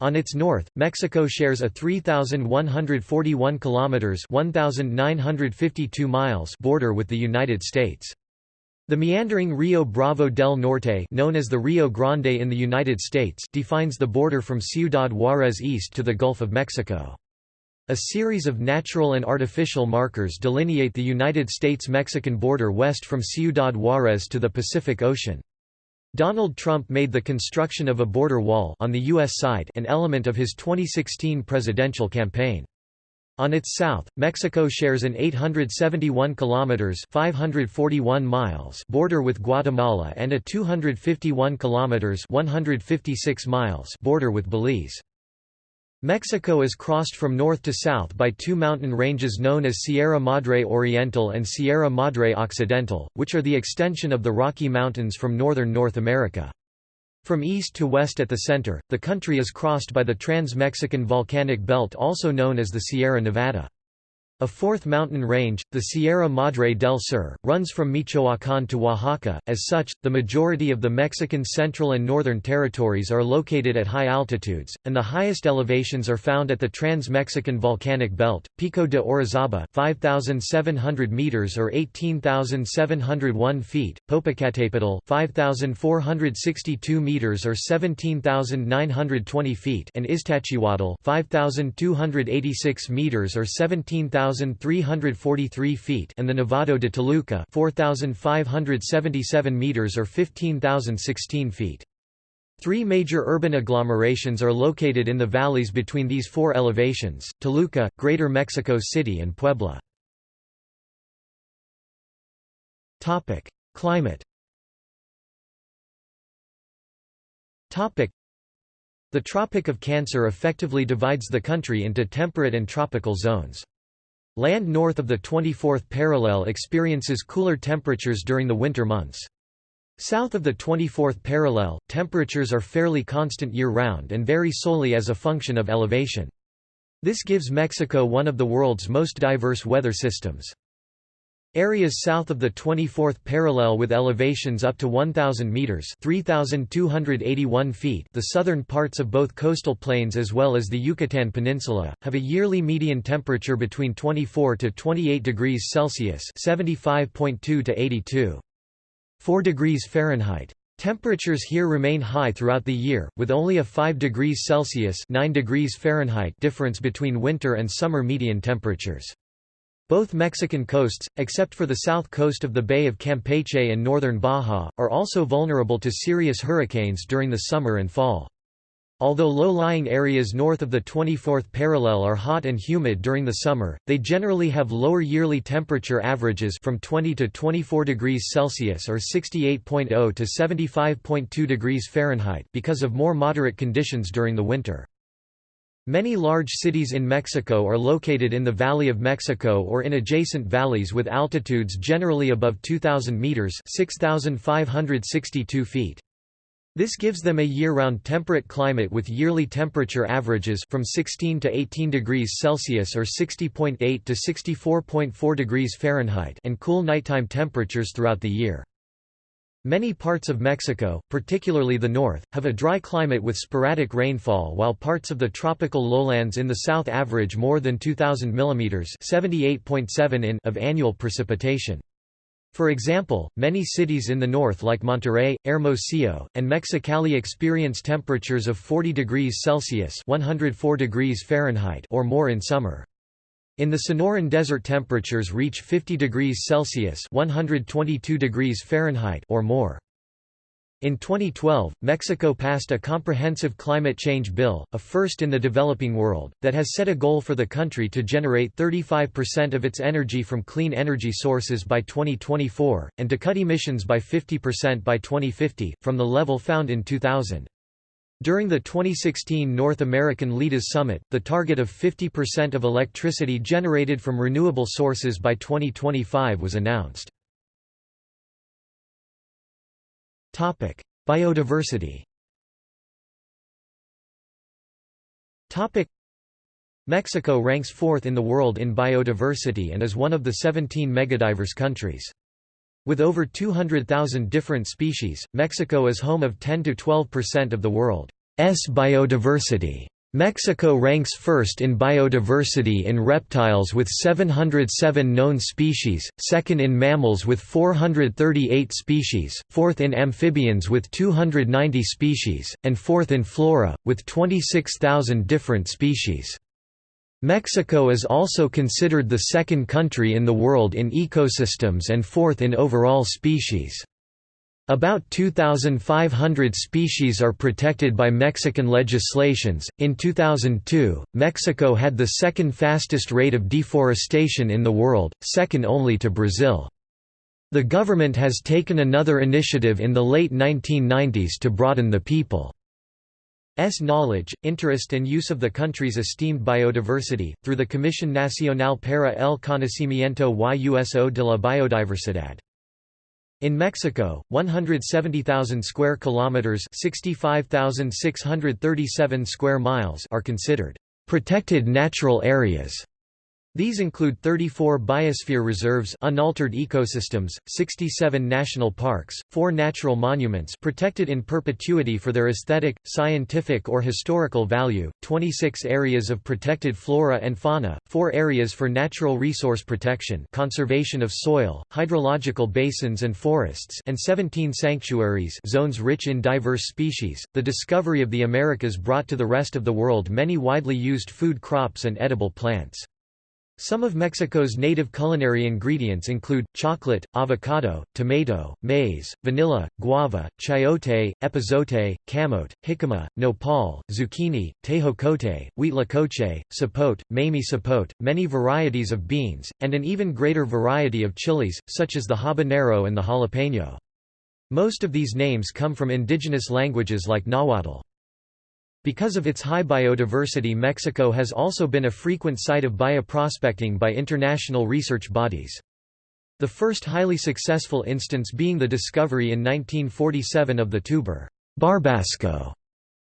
On its north, Mexico shares a 3,141 kilometers 1,952 miles border with the United States. The meandering Rio Bravo del Norte known as the Rio Grande in the United States defines the border from Ciudad Juárez east to the Gulf of Mexico. A series of natural and artificial markers delineate the United States-Mexican border west from Ciudad Juárez to the Pacific Ocean. Donald Trump made the construction of a border wall on the U.S. side an element of his 2016 presidential campaign. On its south, Mexico shares an 871 kilometers (541 miles) border with Guatemala and a 251 kilometers (156 miles) border with Belize. Mexico is crossed from north to south by two mountain ranges known as Sierra Madre Oriental and Sierra Madre Occidental, which are the extension of the Rocky Mountains from northern North America. From east to west at the center, the country is crossed by the Trans-Mexican Volcanic Belt also known as the Sierra Nevada. A fourth mountain range, the Sierra Madre del Sur, runs from Michoacán to Oaxaca. As such, the majority of the Mexican central and northern territories are located at high altitudes, and the highest elevations are found at the Trans-Mexican Volcanic Belt, Pico de Orizaba 5,700 meters or 18,701 feet, Popocatépetl 5,462 meters or 17,920 feet, and Iztaccíhuatl 5,286 meters or 17,000 4,343 feet and the Nevado de Toluca 4,577 meters or 15,016 feet. Three major urban agglomerations are located in the valleys between these four elevations, Toluca, Greater Mexico City and Puebla. Climate The Tropic of Cancer effectively divides the country into temperate and tropical zones. Land north of the 24th parallel experiences cooler temperatures during the winter months. South of the 24th parallel, temperatures are fairly constant year-round and vary solely as a function of elevation. This gives Mexico one of the world's most diverse weather systems. Areas south of the 24th parallel with elevations up to 1,000 metres 3,281 feet the southern parts of both coastal plains as well as the Yucatan Peninsula, have a yearly median temperature between 24 to 28 degrees Celsius 75.2 to 82. 4 degrees Fahrenheit. Temperatures here remain high throughout the year, with only a 5 degrees Celsius 9 degrees Fahrenheit difference between winter and summer median temperatures. Both Mexican coasts, except for the south coast of the Bay of Campeche and northern Baja, are also vulnerable to serious hurricanes during the summer and fall. Although low-lying areas north of the 24th parallel are hot and humid during the summer, they generally have lower yearly temperature averages from 20 to 24 degrees Celsius or 68.0 to 75.2 degrees Fahrenheit because of more moderate conditions during the winter. Many large cities in Mexico are located in the Valley of Mexico or in adjacent valleys with altitudes generally above 2,000 meters (6,562 feet). This gives them a year-round temperate climate with yearly temperature averages from 16 to 18 degrees Celsius or 60.8 to 64.4 degrees Fahrenheit and cool nighttime temperatures throughout the year. Many parts of Mexico, particularly the north, have a dry climate with sporadic rainfall while parts of the tropical lowlands in the south average more than 2,000 mm 78.7 in of annual precipitation. For example, many cities in the north like Monterrey, Hermosillo, and Mexicali experience temperatures of 40 degrees Celsius 104 degrees Fahrenheit or more in summer. In the Sonoran Desert temperatures reach 50 degrees Celsius 122 degrees Fahrenheit or more. In 2012, Mexico passed a comprehensive climate change bill, a first in the developing world, that has set a goal for the country to generate 35% of its energy from clean energy sources by 2024, and to cut emissions by 50% by 2050, from the level found in 2000. During the 2016 North American Leaders Summit, the target of 50% of electricity generated from renewable sources by 2025 was announced. Topic: Biodiversity Topic: Mexico ranks fourth in the world in biodiversity and is one of the 17 megadiverse countries. With over 200,000 different species, Mexico is home of 10–12% of the world's biodiversity. Mexico ranks first in biodiversity in reptiles with 707 known species, second in mammals with 438 species, fourth in amphibians with 290 species, and fourth in flora, with 26,000 different species. Mexico is also considered the second country in the world in ecosystems and fourth in overall species. About 2,500 species are protected by Mexican legislations. In 2002, Mexico had the second fastest rate of deforestation in the world, second only to Brazil. The government has taken another initiative in the late 1990s to broaden the people's knowledge, interest and use of the country's esteemed biodiversity, through the Comisión Nacional para el Conocimiento y Uso de la Biodiversidad. In Mexico, 170,000 square kilometers, 65,637 square miles are considered protected natural areas. These include 34 biosphere reserves unaltered ecosystems, 67 national parks, 4 natural monuments protected in perpetuity for their aesthetic, scientific or historical value, 26 areas of protected flora and fauna, 4 areas for natural resource protection conservation of soil, hydrological basins and forests and 17 sanctuaries zones rich in diverse species. The discovery of the Americas brought to the rest of the world many widely used food crops and edible plants. Some of Mexico's native culinary ingredients include, chocolate, avocado, tomato, maize, vanilla, guava, chayote, epazote, camote, jicama, nopal, zucchini, tejocote, huitlacoche, sapote, mamey sapote, many varieties of beans, and an even greater variety of chilies, such as the habanero and the jalapeno. Most of these names come from indigenous languages like Nahuatl. Because of its high biodiversity Mexico has also been a frequent site of bioprospecting by international research bodies. The first highly successful instance being the discovery in 1947 of the tuber barbasco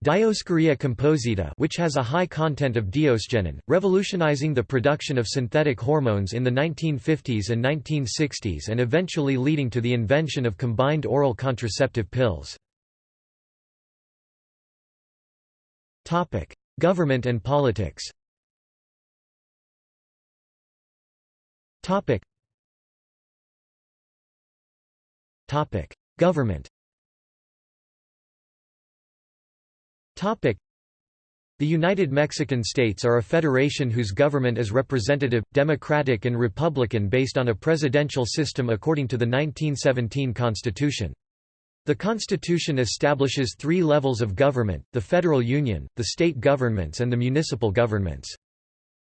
Dioscorea composita which has a high content of diosgenin, revolutionizing the production of synthetic hormones in the 1950s and 1960s and eventually leading to the invention of combined oral contraceptive pills. Topic: Government and politics. Topic. Topic: Government. Topic. The United Mexican States are a federation whose government is representative, democratic and republican based on a presidential system according to the 1917 Constitution. The Constitution establishes three levels of government, the federal union, the state governments and the municipal governments.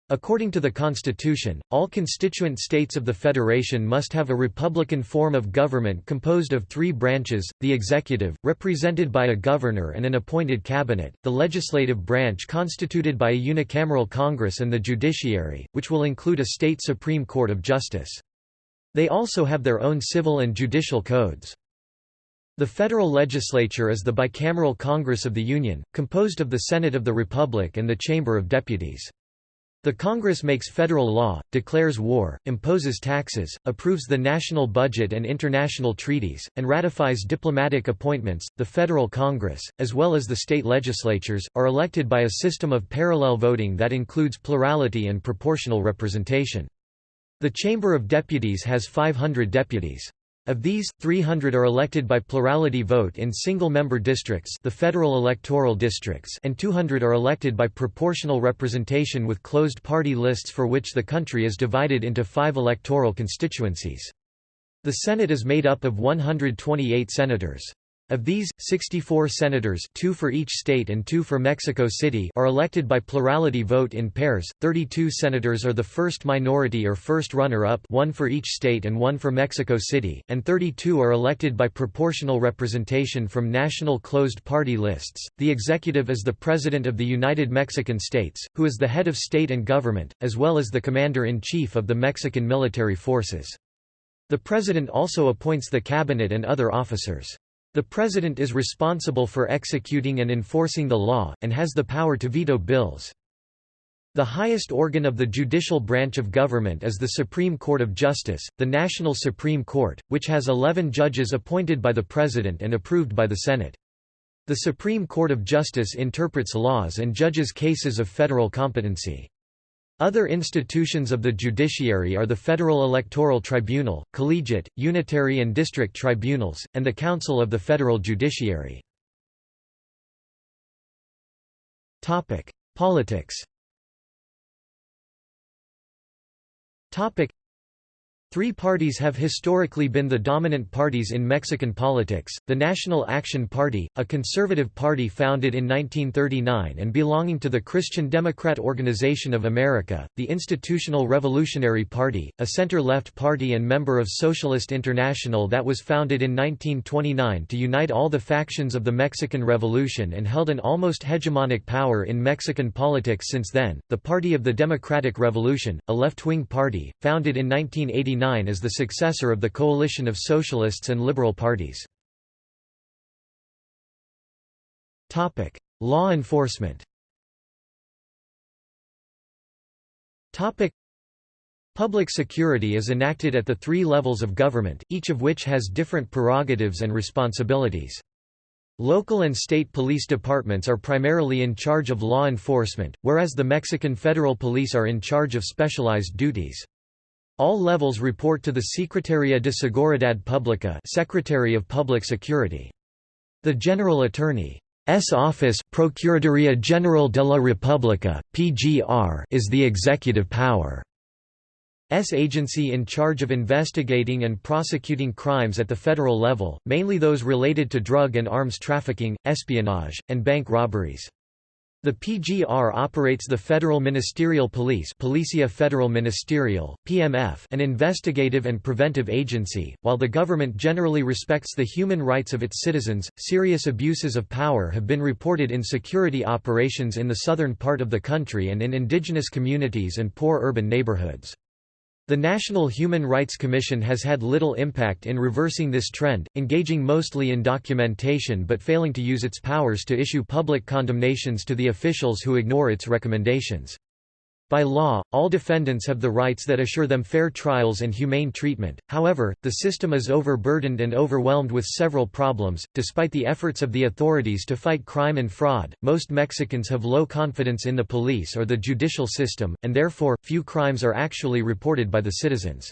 According to the Constitution, all constituent states of the Federation must have a republican form of government composed of three branches, the executive, represented by a governor and an appointed cabinet, the legislative branch constituted by a unicameral Congress and the judiciary, which will include a state Supreme Court of Justice. They also have their own civil and judicial codes. The federal legislature is the bicameral Congress of the Union, composed of the Senate of the Republic and the Chamber of Deputies. The Congress makes federal law, declares war, imposes taxes, approves the national budget and international treaties, and ratifies diplomatic appointments. The Federal Congress, as well as the state legislatures, are elected by a system of parallel voting that includes plurality and proportional representation. The Chamber of Deputies has 500 deputies. Of these, 300 are elected by plurality vote in single-member districts the federal electoral districts and 200 are elected by proportional representation with closed party lists for which the country is divided into five electoral constituencies. The Senate is made up of 128 senators. Of these, 64 senators two for each state and two for Mexico City are elected by plurality vote in pairs, 32 senators are the first minority or first runner-up one for each state and one for Mexico City, and 32 are elected by proportional representation from national closed party lists. The executive is the President of the United Mexican States, who is the head of state and government, as well as the Commander-in-Chief of the Mexican military forces. The President also appoints the cabinet and other officers. The President is responsible for executing and enforcing the law, and has the power to veto bills. The highest organ of the judicial branch of government is the Supreme Court of Justice, the National Supreme Court, which has 11 judges appointed by the President and approved by the Senate. The Supreme Court of Justice interprets laws and judges cases of federal competency. Other institutions of the judiciary are the Federal Electoral Tribunal, collegiate, unitary and district tribunals, and the Council of the Federal Judiciary. Politics Three parties have historically been the dominant parties in Mexican politics, the National Action Party, a conservative party founded in 1939 and belonging to the Christian Democrat Organization of America, the Institutional Revolutionary Party, a center-left party and member of Socialist International that was founded in 1929 to unite all the factions of the Mexican Revolution and held an almost hegemonic power in Mexican politics since then, the Party of the Democratic Revolution, a left-wing party, founded in 1989 as the successor of the coalition of socialists and liberal parties. Topic: Law enforcement Topic: Public security is enacted at the three levels of government, each of which has different prerogatives and responsibilities. Local and state police departments are primarily in charge of law enforcement, whereas the Mexican Federal Police are in charge of specialized duties. All levels report to the Secretaría de Seguridad Pública Secretary of Public Security. The General Attorney's office Procuraduría General de la República, PGR, is the executive power. S agency in charge of investigating and prosecuting crimes at the federal level, mainly those related to drug and arms trafficking, espionage, and bank robberies. The PGR operates the Federal Ministerial Police Policia Federal Ministerial, PMF an investigative and preventive agency. While the government generally respects the human rights of its citizens, serious abuses of power have been reported in security operations in the southern part of the country and in indigenous communities and poor urban neighborhoods. The National Human Rights Commission has had little impact in reversing this trend, engaging mostly in documentation but failing to use its powers to issue public condemnations to the officials who ignore its recommendations. By law, all defendants have the rights that assure them fair trials and humane treatment, however, the system is overburdened and overwhelmed with several problems. Despite the efforts of the authorities to fight crime and fraud, most Mexicans have low confidence in the police or the judicial system, and therefore, few crimes are actually reported by the citizens.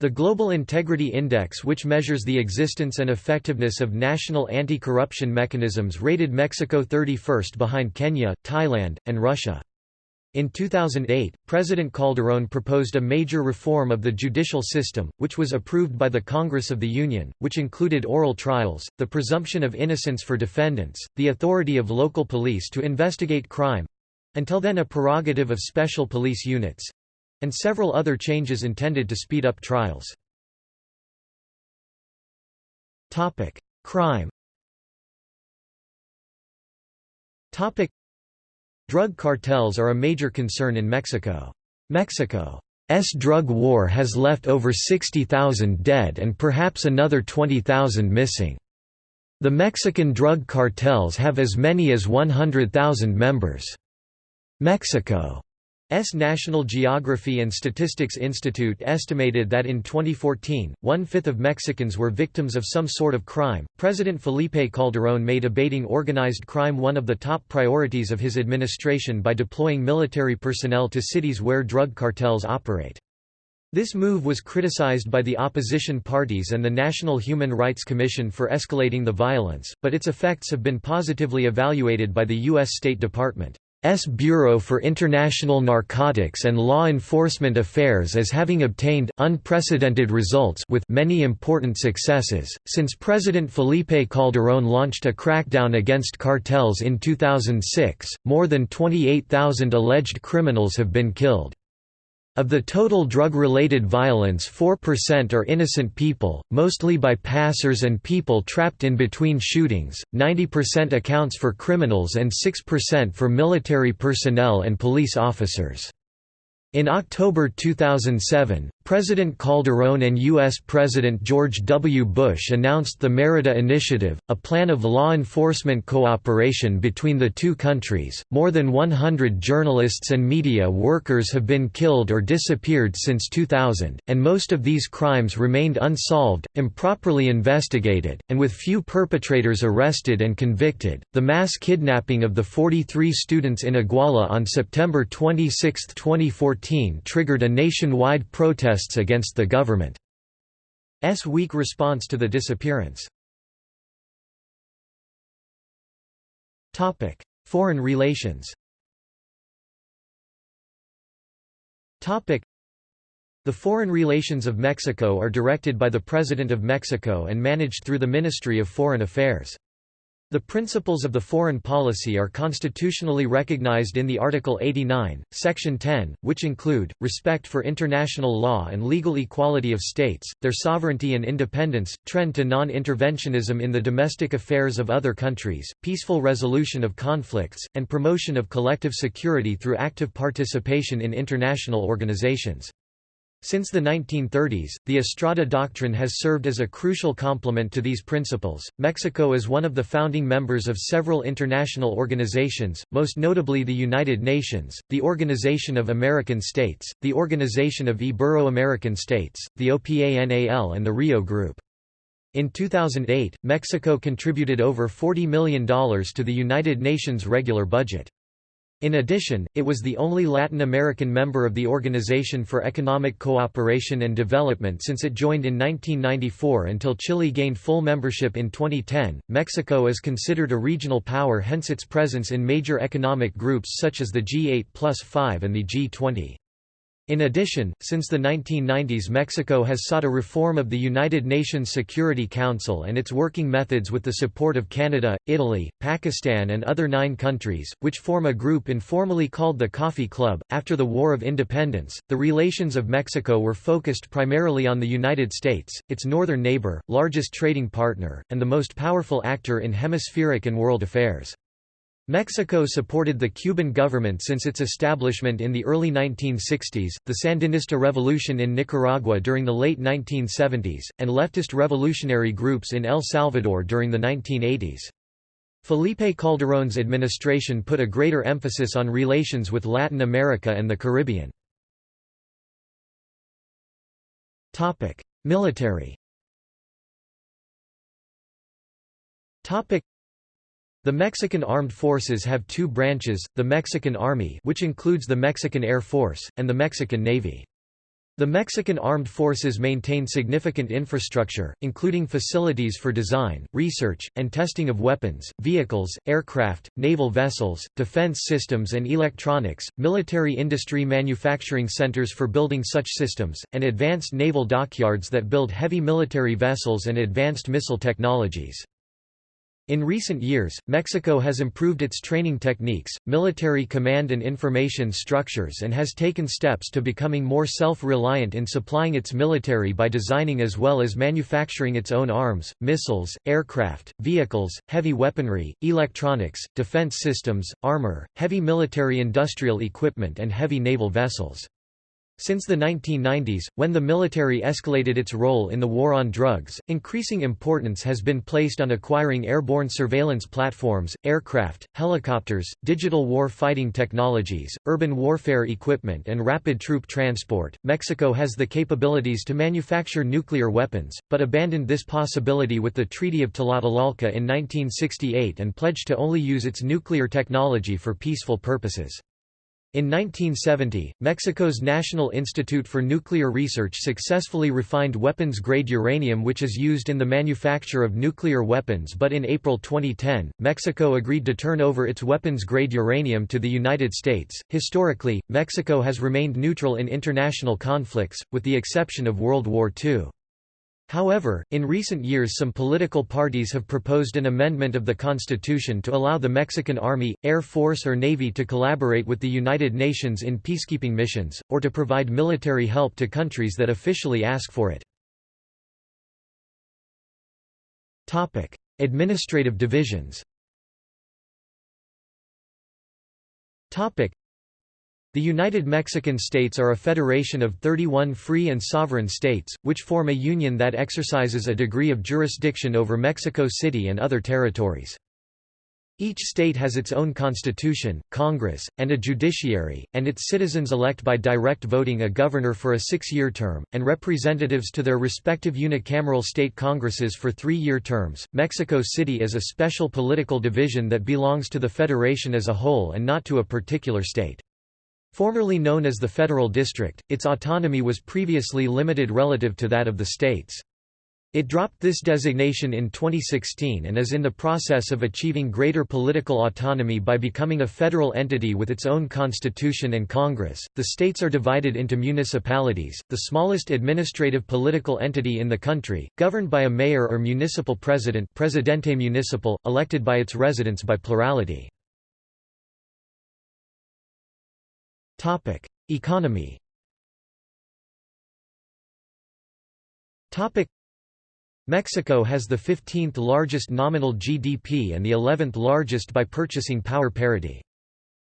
The Global Integrity Index which measures the existence and effectiveness of national anti-corruption mechanisms rated Mexico 31st behind Kenya, Thailand, and Russia. In 2008, President Calderón proposed a major reform of the judicial system, which was approved by the Congress of the Union, which included oral trials, the presumption of innocence for defendants, the authority of local police to investigate crime—until then a prerogative of special police units—and several other changes intended to speed up trials. Crime Drug cartels are a major concern in Mexico. Mexico's drug war has left over 60,000 dead and perhaps another 20,000 missing. The Mexican drug cartels have as many as 100,000 members. Mexico S. National Geography and Statistics Institute estimated that in 2014, one fifth of Mexicans were victims of some sort of crime. President Felipe Calderón made abating organized crime one of the top priorities of his administration by deploying military personnel to cities where drug cartels operate. This move was criticized by the opposition parties and the National Human Rights Commission for escalating the violence, but its effects have been positively evaluated by the U.S. State Department. S Bureau for International Narcotics and Law Enforcement Affairs as having obtained unprecedented results with many important successes. Since President Felipe Calderón launched a crackdown against cartels in 2006, more than 28,000 alleged criminals have been killed. Of the total drug-related violence 4% are innocent people, mostly by passers and people trapped in between shootings, 90% accounts for criminals and 6% for military personnel and police officers. In October 2007, President Calderón and U.S. President George W. Bush announced the Merida Initiative, a plan of law enforcement cooperation between the two countries. More than 100 journalists and media workers have been killed or disappeared since 2000, and most of these crimes remained unsolved, improperly investigated, and with few perpetrators arrested and convicted. The mass kidnapping of the 43 students in Iguala on September 26, 2014 triggered a nationwide protest protests against the government's weak response to the disappearance. Foreign relations The The foreign relations of Mexico are directed by the President of Mexico and managed through the Ministry of Foreign Affairs. The principles of the foreign policy are constitutionally recognized in the Article 89, Section 10, which include, respect for international law and legal equality of states, their sovereignty and independence, trend to non-interventionism in the domestic affairs of other countries, peaceful resolution of conflicts, and promotion of collective security through active participation in international organizations. Since the 1930s, the Estrada Doctrine has served as a crucial complement to these principles. Mexico is one of the founding members of several international organizations, most notably the United Nations, the Organization of American States, the Organization of Ibero-American States, the OPANAL, and the Rio Group. In 2008, Mexico contributed over $40 million to the United Nations regular budget. In addition, it was the only Latin American member of the Organization for Economic Cooperation and Development since it joined in 1994 until Chile gained full membership in 2010. Mexico is considered a regional power, hence its presence in major economic groups such as the G8 plus 5 and the G20. In addition, since the 1990s Mexico has sought a reform of the United Nations Security Council and its working methods with the support of Canada, Italy, Pakistan and other nine countries, which form a group informally called the Coffee Club. After the War of Independence, the relations of Mexico were focused primarily on the United States, its northern neighbor, largest trading partner, and the most powerful actor in hemispheric and world affairs. Mexico supported the Cuban government since its establishment in the early 1960s, the Sandinista revolution in Nicaragua during the late 1970s, and leftist revolutionary groups in El Salvador during the 1980s. Felipe Calderón's administration put a greater emphasis on relations with Latin America and the Caribbean. Military the Mexican Armed Forces have two branches, the Mexican Army which includes the Mexican Air Force, and the Mexican Navy. The Mexican Armed Forces maintain significant infrastructure, including facilities for design, research, and testing of weapons, vehicles, aircraft, naval vessels, defense systems and electronics, military industry manufacturing centers for building such systems, and advanced naval dockyards that build heavy military vessels and advanced missile technologies. In recent years, Mexico has improved its training techniques, military command and information structures and has taken steps to becoming more self-reliant in supplying its military by designing as well as manufacturing its own arms, missiles, aircraft, vehicles, heavy weaponry, electronics, defense systems, armor, heavy military industrial equipment and heavy naval vessels. Since the 1990s, when the military escalated its role in the war on drugs, increasing importance has been placed on acquiring airborne surveillance platforms, aircraft, helicopters, digital war fighting technologies, urban warfare equipment, and rapid troop transport. Mexico has the capabilities to manufacture nuclear weapons, but abandoned this possibility with the Treaty of Tlatelolco in 1968 and pledged to only use its nuclear technology for peaceful purposes. In 1970, Mexico's National Institute for Nuclear Research successfully refined weapons-grade uranium which is used in the manufacture of nuclear weapons but in April 2010, Mexico agreed to turn over its weapons-grade uranium to the United States. Historically, Mexico has remained neutral in international conflicts, with the exception of World War II. However, in recent years some political parties have proposed an amendment of the constitution to allow the Mexican Army, Air Force or Navy to collaborate with the United Nations in peacekeeping missions, or to provide military help to countries that officially ask for it. Administrative divisions the United Mexican States are a federation of 31 free and sovereign states, which form a union that exercises a degree of jurisdiction over Mexico City and other territories. Each state has its own constitution, Congress, and a judiciary, and its citizens elect by direct voting a governor for a six-year term, and representatives to their respective unicameral state congresses for three-year terms. Mexico City is a special political division that belongs to the federation as a whole and not to a particular state. Formerly known as the Federal District, its autonomy was previously limited relative to that of the states. It dropped this designation in 2016 and is in the process of achieving greater political autonomy by becoming a federal entity with its own constitution and Congress. The states are divided into municipalities, the smallest administrative political entity in the country, governed by a mayor or municipal president, Presidente Municipal, elected by its residents by plurality. Topic: Economy. Topic Mexico has the 15th largest nominal GDP and the 11th largest by purchasing power parity.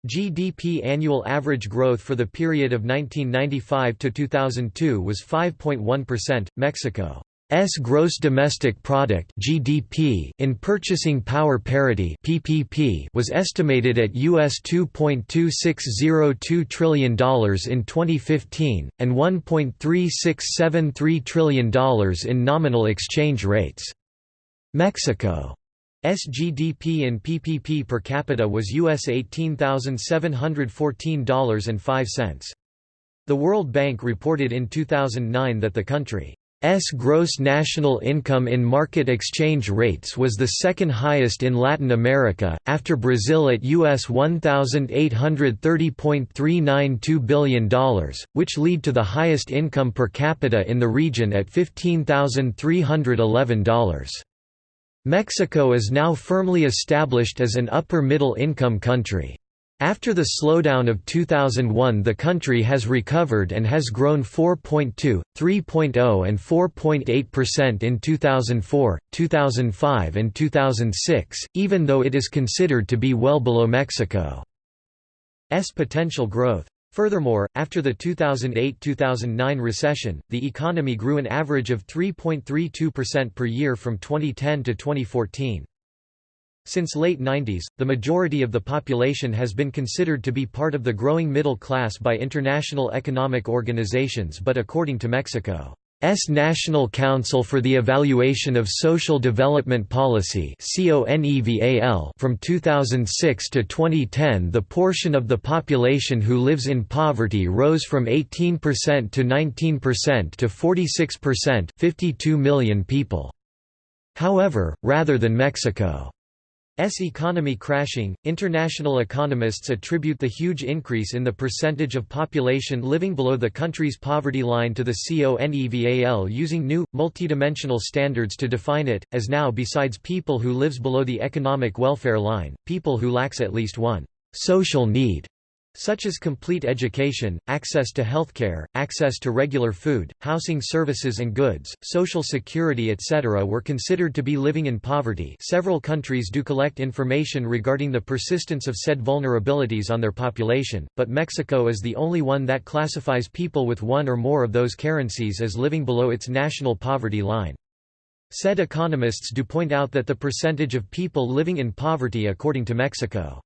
GDP annual average growth for the period of 1995 to 2002 was 5.1%. Mexico S gross domestic product (GDP) in purchasing power parity (PPP) was estimated at US 2.2602 trillion dollars in 2015 and 1.3673 trillion dollars in nominal exchange rates. Mexico SGDP in PPP per capita was US $18,714.05. The World Bank reported in 2009 that the country S gross national income in market exchange rates was the second highest in Latin America, after Brazil at US $1,830.392 billion, which lead to the highest income per capita in the region at $15,311. Mexico is now firmly established as an upper-middle income country. After the slowdown of 2001 the country has recovered and has grown 4.2, 3.0 and 4.8% in 2004, 2005 and 2006, even though it is considered to be well below Mexico's potential growth. Furthermore, after the 2008–2009 recession, the economy grew an average of 3.32% per year from 2010 to 2014. Since late 90s, the majority of the population has been considered to be part of the growing middle class by international economic organizations but according to Mexico's National Council for the Evaluation of Social Development Policy from 2006 to 2010 the portion of the population who lives in poverty rose from 18% to 19% to 46% 52 million people. However, rather than Mexico S economy crashing. International economists attribute the huge increase in the percentage of population living below the country's poverty line to the CONEVAL using new, multidimensional standards to define it, as now besides people who lives below the economic welfare line, people who lacks at least one social need such as complete education, access to healthcare, access to regular food, housing services and goods, social security etc. were considered to be living in poverty several countries do collect information regarding the persistence of said vulnerabilities on their population, but Mexico is the only one that classifies people with one or more of those currencies as living below its national poverty line. Said economists do point out that the percentage of people living in poverty according to Mexico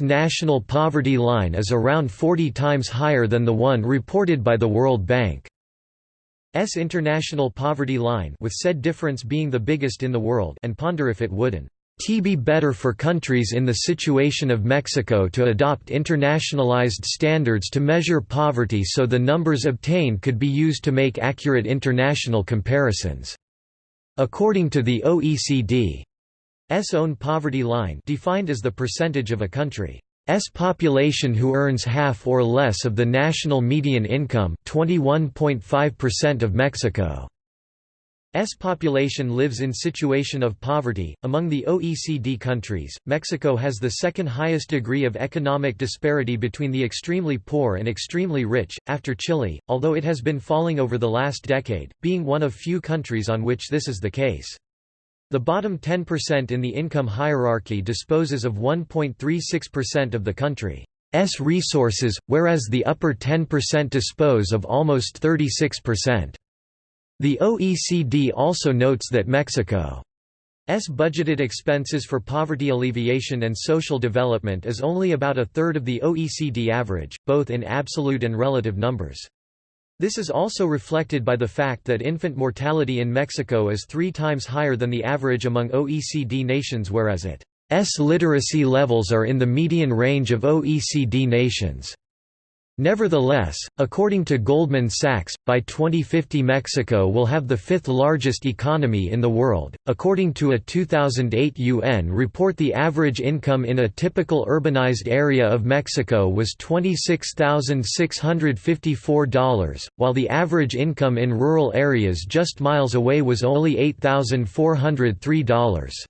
national poverty line is around 40 times higher than the one reported by the World Bank. S international poverty line with said difference being the biggest in the world and ponder if it wouldn't be better for countries in the situation of Mexico to adopt internationalized standards to measure poverty so the numbers obtained could be used to make accurate international comparisons. According to the OECD, S own poverty line defined as the percentage of a country's population who earns half or less of the national median income 21.5% of Mexico's population lives in situation of poverty. Among the OECD countries, Mexico has the second highest degree of economic disparity between the extremely poor and extremely rich, after Chile, although it has been falling over the last decade, being one of few countries on which this is the case. The bottom 10% in the income hierarchy disposes of 1.36% of the country's resources, whereas the upper 10% dispose of almost 36%. The OECD also notes that Mexico's budgeted expenses for poverty alleviation and social development is only about a third of the OECD average, both in absolute and relative numbers. This is also reflected by the fact that infant mortality in Mexico is three times higher than the average among OECD nations whereas its literacy levels are in the median range of OECD nations. Nevertheless, according to Goldman Sachs, by 2050 Mexico will have the fifth largest economy in the world. According to a 2008 UN report, the average income in a typical urbanized area of Mexico was $26,654, while the average income in rural areas just miles away was only $8,403.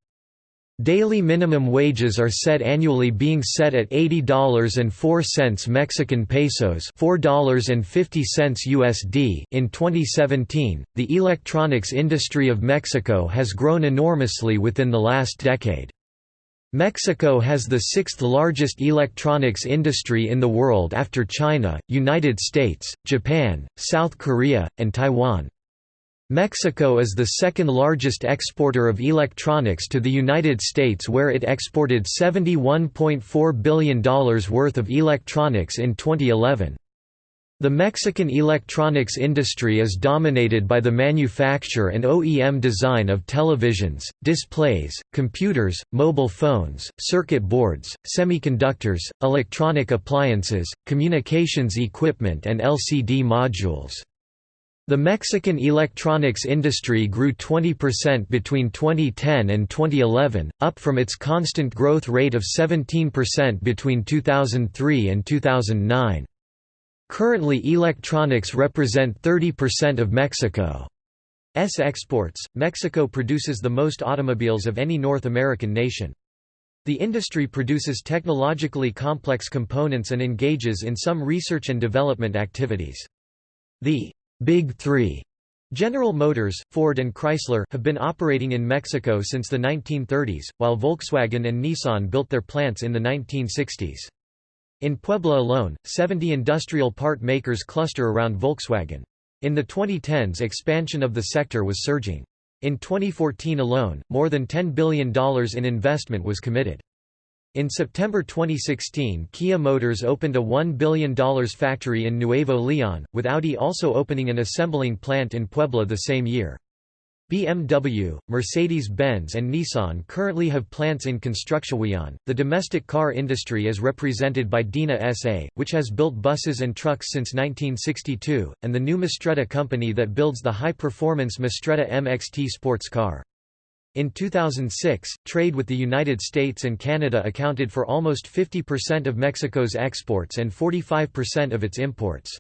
Daily minimum wages are set annually being set at $80.04 Mexican pesos, $4.50 USD. In 2017, the electronics industry of Mexico has grown enormously within the last decade. Mexico has the sixth largest electronics industry in the world after China, United States, Japan, South Korea, and Taiwan. Mexico is the second largest exporter of electronics to the United States where it exported $71.4 billion worth of electronics in 2011. The Mexican electronics industry is dominated by the manufacture and OEM design of televisions, displays, computers, mobile phones, circuit boards, semiconductors, electronic appliances, communications equipment and LCD modules. The Mexican electronics industry grew 20% between 2010 and 2011, up from its constant growth rate of 17% between 2003 and 2009. Currently electronics represent 30% of Mexico's exports. Mexico produces the most automobiles of any North American nation. The industry produces technologically complex components and engages in some research and development activities. The Big Three General Motors, Ford and Chrysler, have been operating in Mexico since the 1930s, while Volkswagen and Nissan built their plants in the 1960s. In Puebla alone, 70 industrial part makers cluster around Volkswagen. In the 2010s expansion of the sector was surging. In 2014 alone, more than $10 billion in investment was committed. In September 2016 Kia Motors opened a $1 billion factory in Nuevo Leon, with Audi also opening an assembling plant in Puebla the same year. BMW, Mercedes-Benz and Nissan currently have plants in Construcciones. The domestic car industry is represented by Dina SA, which has built buses and trucks since 1962, and the new Mastretta company that builds the high-performance Mastretta MXT sports car. In 2006, trade with the United States and Canada accounted for almost 50% of Mexico's exports and 45% of its imports.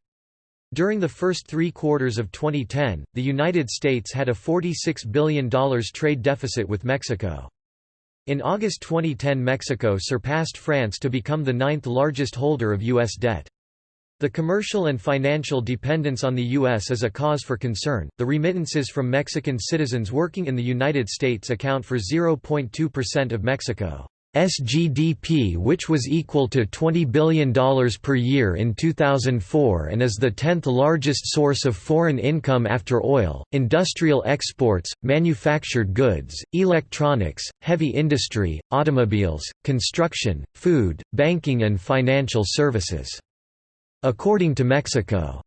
During the first three quarters of 2010, the United States had a $46 billion trade deficit with Mexico. In August 2010 Mexico surpassed France to become the ninth largest holder of U.S. debt. The commercial and financial dependence on the U.S. is a cause for concern. The remittances from Mexican citizens working in the United States account for 0.2% of Mexico's GDP, which was equal to $20 billion per year in 2004 and is the 10th largest source of foreign income after oil, industrial exports, manufactured goods, electronics, heavy industry, automobiles, construction, food, banking, and financial services. According to Mexico's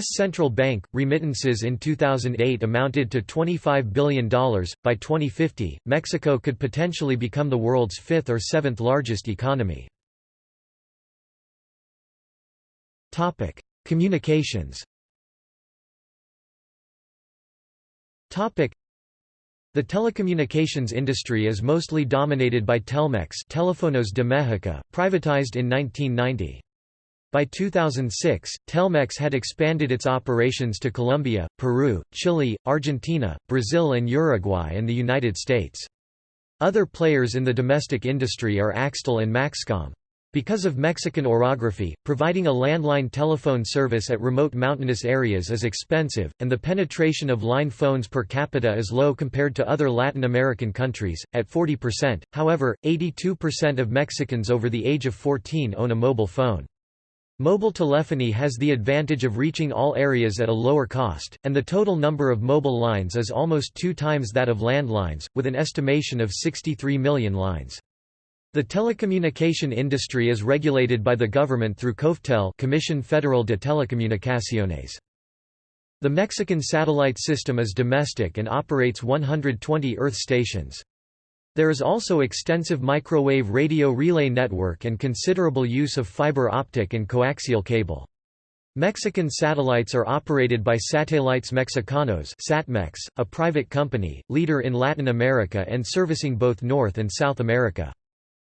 central bank, remittances in 2008 amounted to $25 billion. By 2050, Mexico could potentially become the world's fifth or seventh largest economy. Communications. The telecommunications industry is mostly dominated by Telmex, Telefonos de México, privatized in 1990. By 2006, Telmex had expanded its operations to Colombia, Peru, Chile, Argentina, Brazil and Uruguay and the United States. Other players in the domestic industry are Axtel and Maxcom. Because of Mexican orography, providing a landline telephone service at remote mountainous areas is expensive, and the penetration of line phones per capita is low compared to other Latin American countries, at 40%. However, 82% of Mexicans over the age of 14 own a mobile phone. Mobile telephony has the advantage of reaching all areas at a lower cost, and the total number of mobile lines is almost two times that of landlines, with an estimation of 63 million lines. The telecommunication industry is regulated by the government through COFETEL Comisión Federal de Telecomunicaciones. The Mexican satellite system is domestic and operates 120 Earth stations. There is also extensive microwave radio relay network and considerable use of fiber optic and coaxial cable. Mexican satellites are operated by Satélites Mexicanos Satmex, a private company, leader in Latin America and servicing both North and South America.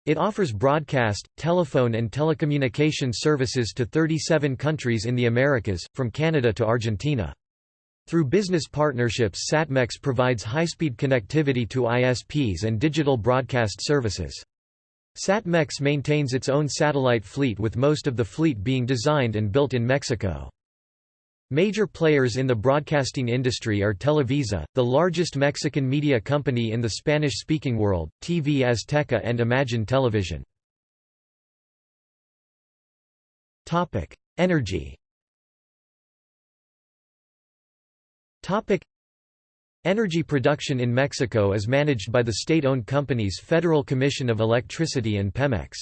It offers broadcast, telephone and telecommunication services to 37 countries in the Americas, from Canada to Argentina. Through business partnerships Satmex provides high-speed connectivity to ISPs and digital broadcast services. Satmex maintains its own satellite fleet with most of the fleet being designed and built in Mexico. Major players in the broadcasting industry are Televisa, the largest Mexican media company in the Spanish-speaking world, TV Azteca and Imagen Televisión. Energy Energy production in Mexico is managed by the state-owned companies Federal Commission of Electricity and Pemex.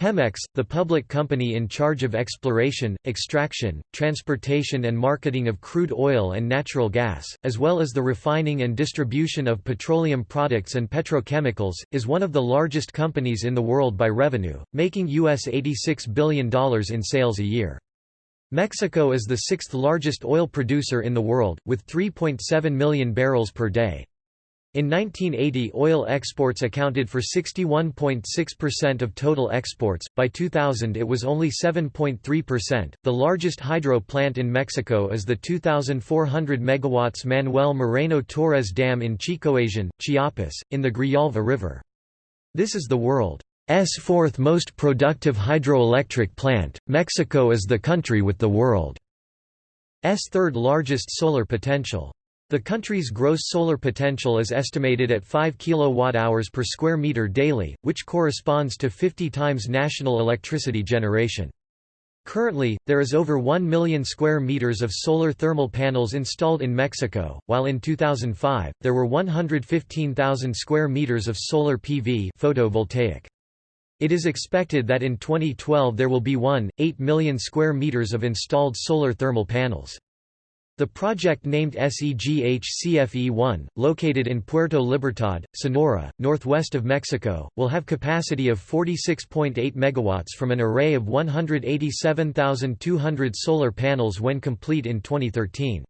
Pemex, the public company in charge of exploration, extraction, transportation and marketing of crude oil and natural gas, as well as the refining and distribution of petroleum products and petrochemicals, is one of the largest companies in the world by revenue, making US $86 billion in sales a year. Mexico is the sixth largest oil producer in the world, with 3.7 million barrels per day. In 1980 oil exports accounted for 61.6% of total exports, by 2000 it was only 7.3%. The largest hydro plant in Mexico is the 2,400 MW Manuel Moreno Torres Dam in Chicoasén, Chiapas, in the Grijalva River. This is the world fourth most productive hydroelectric plant, Mexico is the country with the world's third largest solar potential. The country's gross solar potential is estimated at 5 kWh per square meter daily, which corresponds to 50 times national electricity generation. Currently, there is over 1 million square meters of solar thermal panels installed in Mexico, while in 2005, there were 115,000 square meters of solar PV photovoltaic. It is expected that in 2012 there will be 1.8 million square meters of installed solar thermal panels. The project named SEGH-CFE-1, located in Puerto Libertad, Sonora, northwest of Mexico, will have capacity of 46.8 MW from an array of 187,200 solar panels when complete in 2013.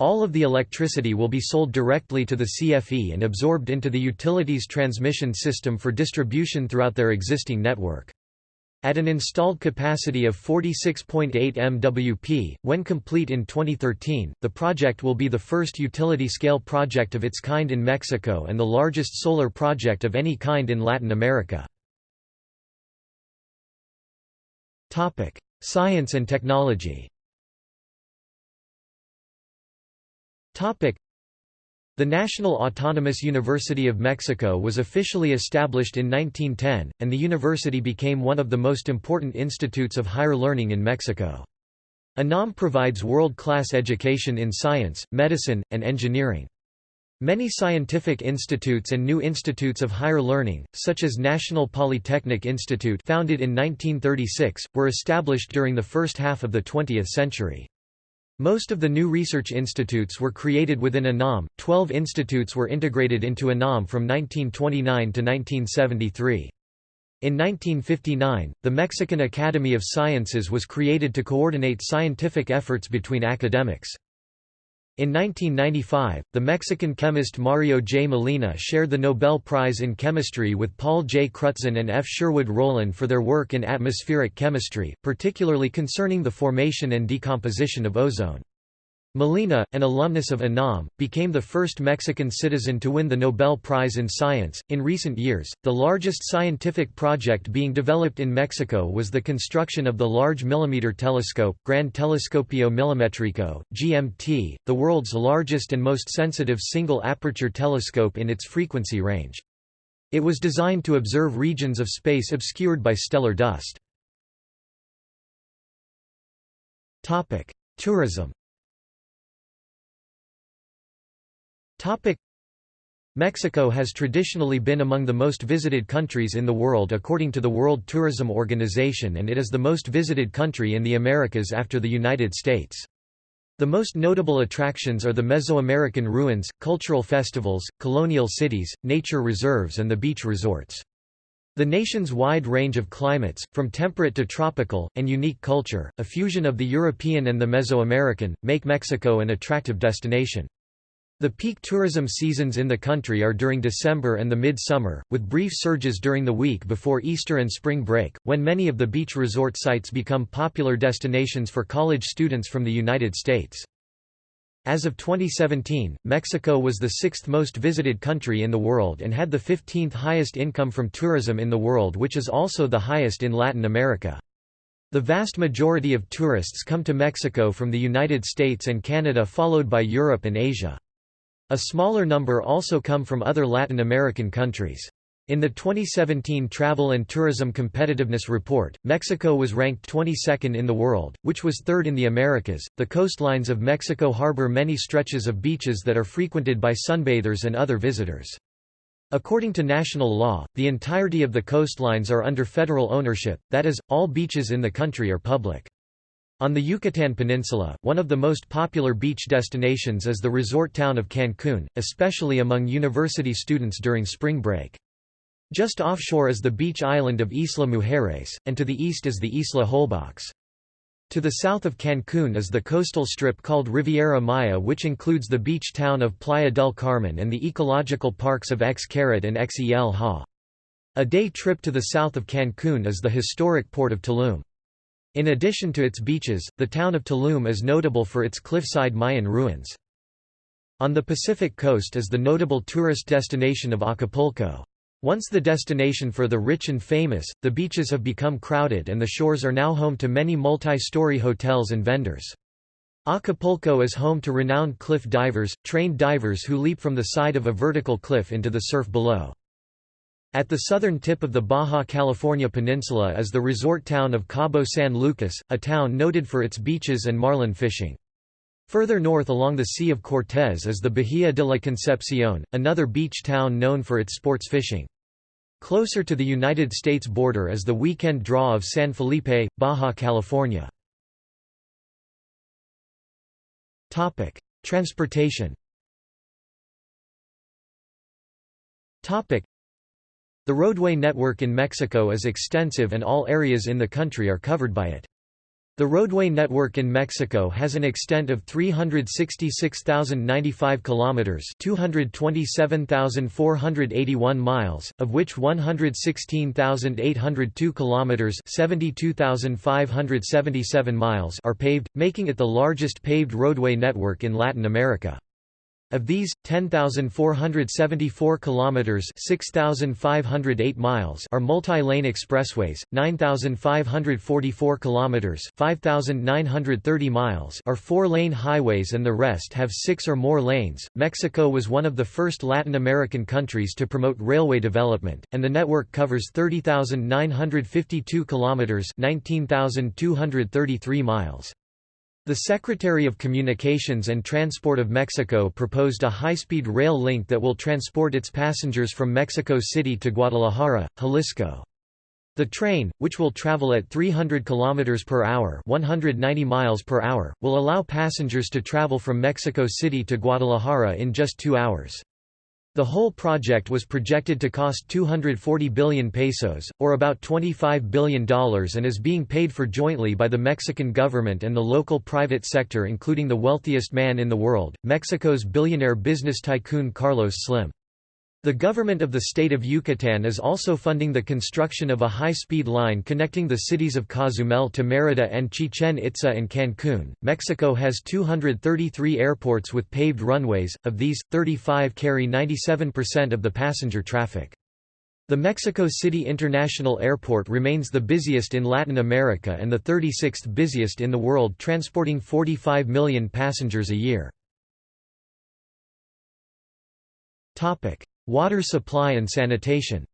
All of the electricity will be sold directly to the CFE and absorbed into the utilities transmission system for distribution throughout their existing network. At an installed capacity of 46.8 MWP, when complete in 2013, the project will be the first utility-scale project of its kind in Mexico and the largest solar project of any kind in Latin America. Science and technology The National Autonomous University of Mexico was officially established in 1910, and the university became one of the most important institutes of higher learning in Mexico. UNAM provides world-class education in science, medicine, and engineering. Many scientific institutes and new institutes of higher learning, such as National Polytechnic Institute founded in 1936, were established during the first half of the 20th century. Most of the new research institutes were created within UNAM, twelve institutes were integrated into UNAM from 1929 to 1973. In 1959, the Mexican Academy of Sciences was created to coordinate scientific efforts between academics. In 1995, the Mexican chemist Mario J. Molina shared the Nobel Prize in Chemistry with Paul J. Crutzen and F. Sherwood Rowland for their work in atmospheric chemistry, particularly concerning the formation and decomposition of ozone. Molina, an alumnus of UNAM, became the first Mexican citizen to win the Nobel Prize in Science. In recent years, the largest scientific project being developed in Mexico was the construction of the Large Millimeter Telescope, Gran Telescopio Milimetrico, GMT, the world's largest and most sensitive single aperture telescope in its frequency range. It was designed to observe regions of space obscured by stellar dust. Tourism Mexico has traditionally been among the most visited countries in the world according to the World Tourism Organization and it is the most visited country in the Americas after the United States. The most notable attractions are the Mesoamerican ruins, cultural festivals, colonial cities, nature reserves and the beach resorts. The nation's wide range of climates, from temperate to tropical, and unique culture, a fusion of the European and the Mesoamerican, make Mexico an attractive destination. The peak tourism seasons in the country are during December and the mid-summer, with brief surges during the week before Easter and spring break, when many of the beach resort sites become popular destinations for college students from the United States. As of 2017, Mexico was the sixth most visited country in the world and had the 15th highest income from tourism in the world which is also the highest in Latin America. The vast majority of tourists come to Mexico from the United States and Canada followed by Europe and Asia. A smaller number also come from other Latin American countries. In the 2017 Travel and Tourism Competitiveness Report, Mexico was ranked 22nd in the world, which was third in the Americas. The coastlines of Mexico harbor many stretches of beaches that are frequented by sunbathers and other visitors. According to national law, the entirety of the coastlines are under federal ownership, that is, all beaches in the country are public. On the Yucatan Peninsula, one of the most popular beach destinations is the resort town of Cancun, especially among university students during spring break. Just offshore is the beach island of Isla Mujeres, and to the east is the Isla Holbox. To the south of Cancún is the coastal strip called Riviera Maya which includes the beach town of Playa del Carmen and the ecological parks of Xcaret and Xel Ha. A day trip to the south of Cancún is the historic port of Tulum. In addition to its beaches, the town of Tulum is notable for its cliffside Mayan ruins. On the Pacific coast is the notable tourist destination of Acapulco. Once the destination for the rich and famous, the beaches have become crowded and the shores are now home to many multi-story hotels and vendors. Acapulco is home to renowned cliff divers, trained divers who leap from the side of a vertical cliff into the surf below. At the southern tip of the Baja California Peninsula is the resort town of Cabo San Lucas, a town noted for its beaches and marlin fishing. Further north along the Sea of Cortez is the Bahia de la Concepcion, another beach town known for its sports fishing. Closer to the United States border is the weekend draw of San Felipe, Baja California. Transportation The roadway network in Mexico is extensive and all areas in the country are covered by it. The roadway network in Mexico has an extent of 366,095 kilometers, 227,481 miles, of which 116,802 kilometers, 72,577 miles are paved, making it the largest paved roadway network in Latin America. Of these, 10,474 kilometers (6,508 miles) are multi-lane expressways, 9,544 kilometers (5,930 miles) are four-lane highways and the rest have 6 or more lanes. Mexico was one of the first Latin American countries to promote railway development, and the network covers 30,952 kilometers (19,233 miles). The Secretary of Communications and Transport of Mexico proposed a high-speed rail link that will transport its passengers from Mexico City to Guadalajara, Jalisco. The train, which will travel at 300 km per hour, 190 miles per hour, will allow passengers to travel from Mexico City to Guadalajara in just 2 hours. The whole project was projected to cost 240 billion pesos, or about $25 billion and is being paid for jointly by the Mexican government and the local private sector including the wealthiest man in the world, Mexico's billionaire business tycoon Carlos Slim. The government of the state of Yucatan is also funding the construction of a high-speed line connecting the cities of Cozumel to Mérida and Chichen Itza and Cancún. Mexico has 233 airports with paved runways, of these, 35 carry 97% of the passenger traffic. The Mexico City International Airport remains the busiest in Latin America and the 36th busiest in the world transporting 45 million passengers a year. Water supply and sanitation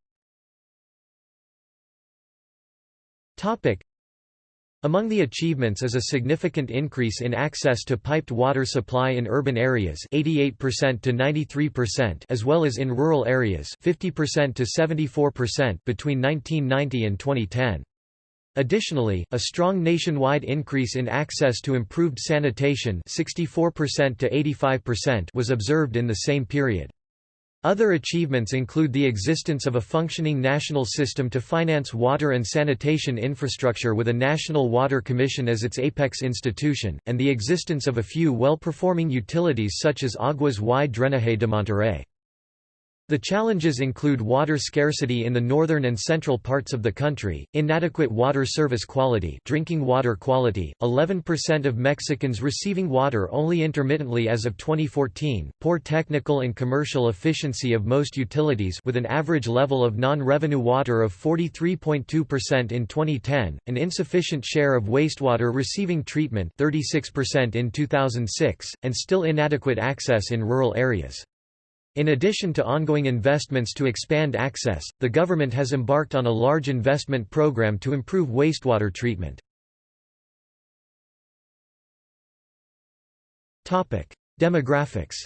among the achievements is a significant increase in access to piped water supply in urban areas 88% to 93% as well as in rural areas 50% to 74% between 1990 and 2010. Additionally, a strong nationwide increase in access to improved sanitation 64% to 85% was observed in the same period. Other achievements include the existence of a functioning national system to finance water and sanitation infrastructure with a National Water Commission as its apex institution, and the existence of a few well-performing utilities such as Aguas y Drenaje de Monterrey. The challenges include water scarcity in the northern and central parts of the country, inadequate water service quality drinking water quality, 11% of Mexicans receiving water only intermittently as of 2014, poor technical and commercial efficiency of most utilities with an average level of non-revenue water of 43.2% in 2010, an insufficient share of wastewater receiving treatment 36% in 2006, and still inadequate access in rural areas. In addition to ongoing investments to expand access, the government has embarked on a large investment program to improve wastewater treatment. Demographics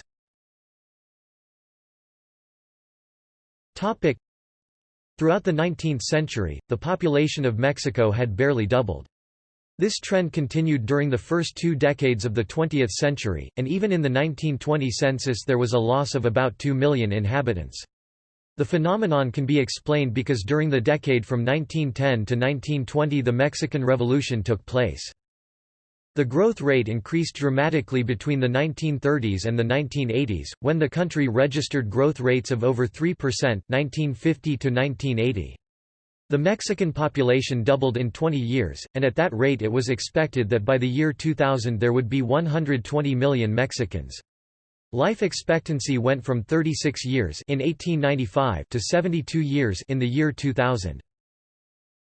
Throughout the 19th century, the population of Mexico had barely doubled. This trend continued during the first two decades of the 20th century, and even in the 1920 census there was a loss of about 2 million inhabitants. The phenomenon can be explained because during the decade from 1910 to 1920 the Mexican Revolution took place. The growth rate increased dramatically between the 1930s and the 1980s, when the country registered growth rates of over 3% 1950 to 1980. The Mexican population doubled in 20 years, and at that rate it was expected that by the year 2000 there would be 120 million Mexicans. Life expectancy went from 36 years in 1895 to 72 years in the year 2000.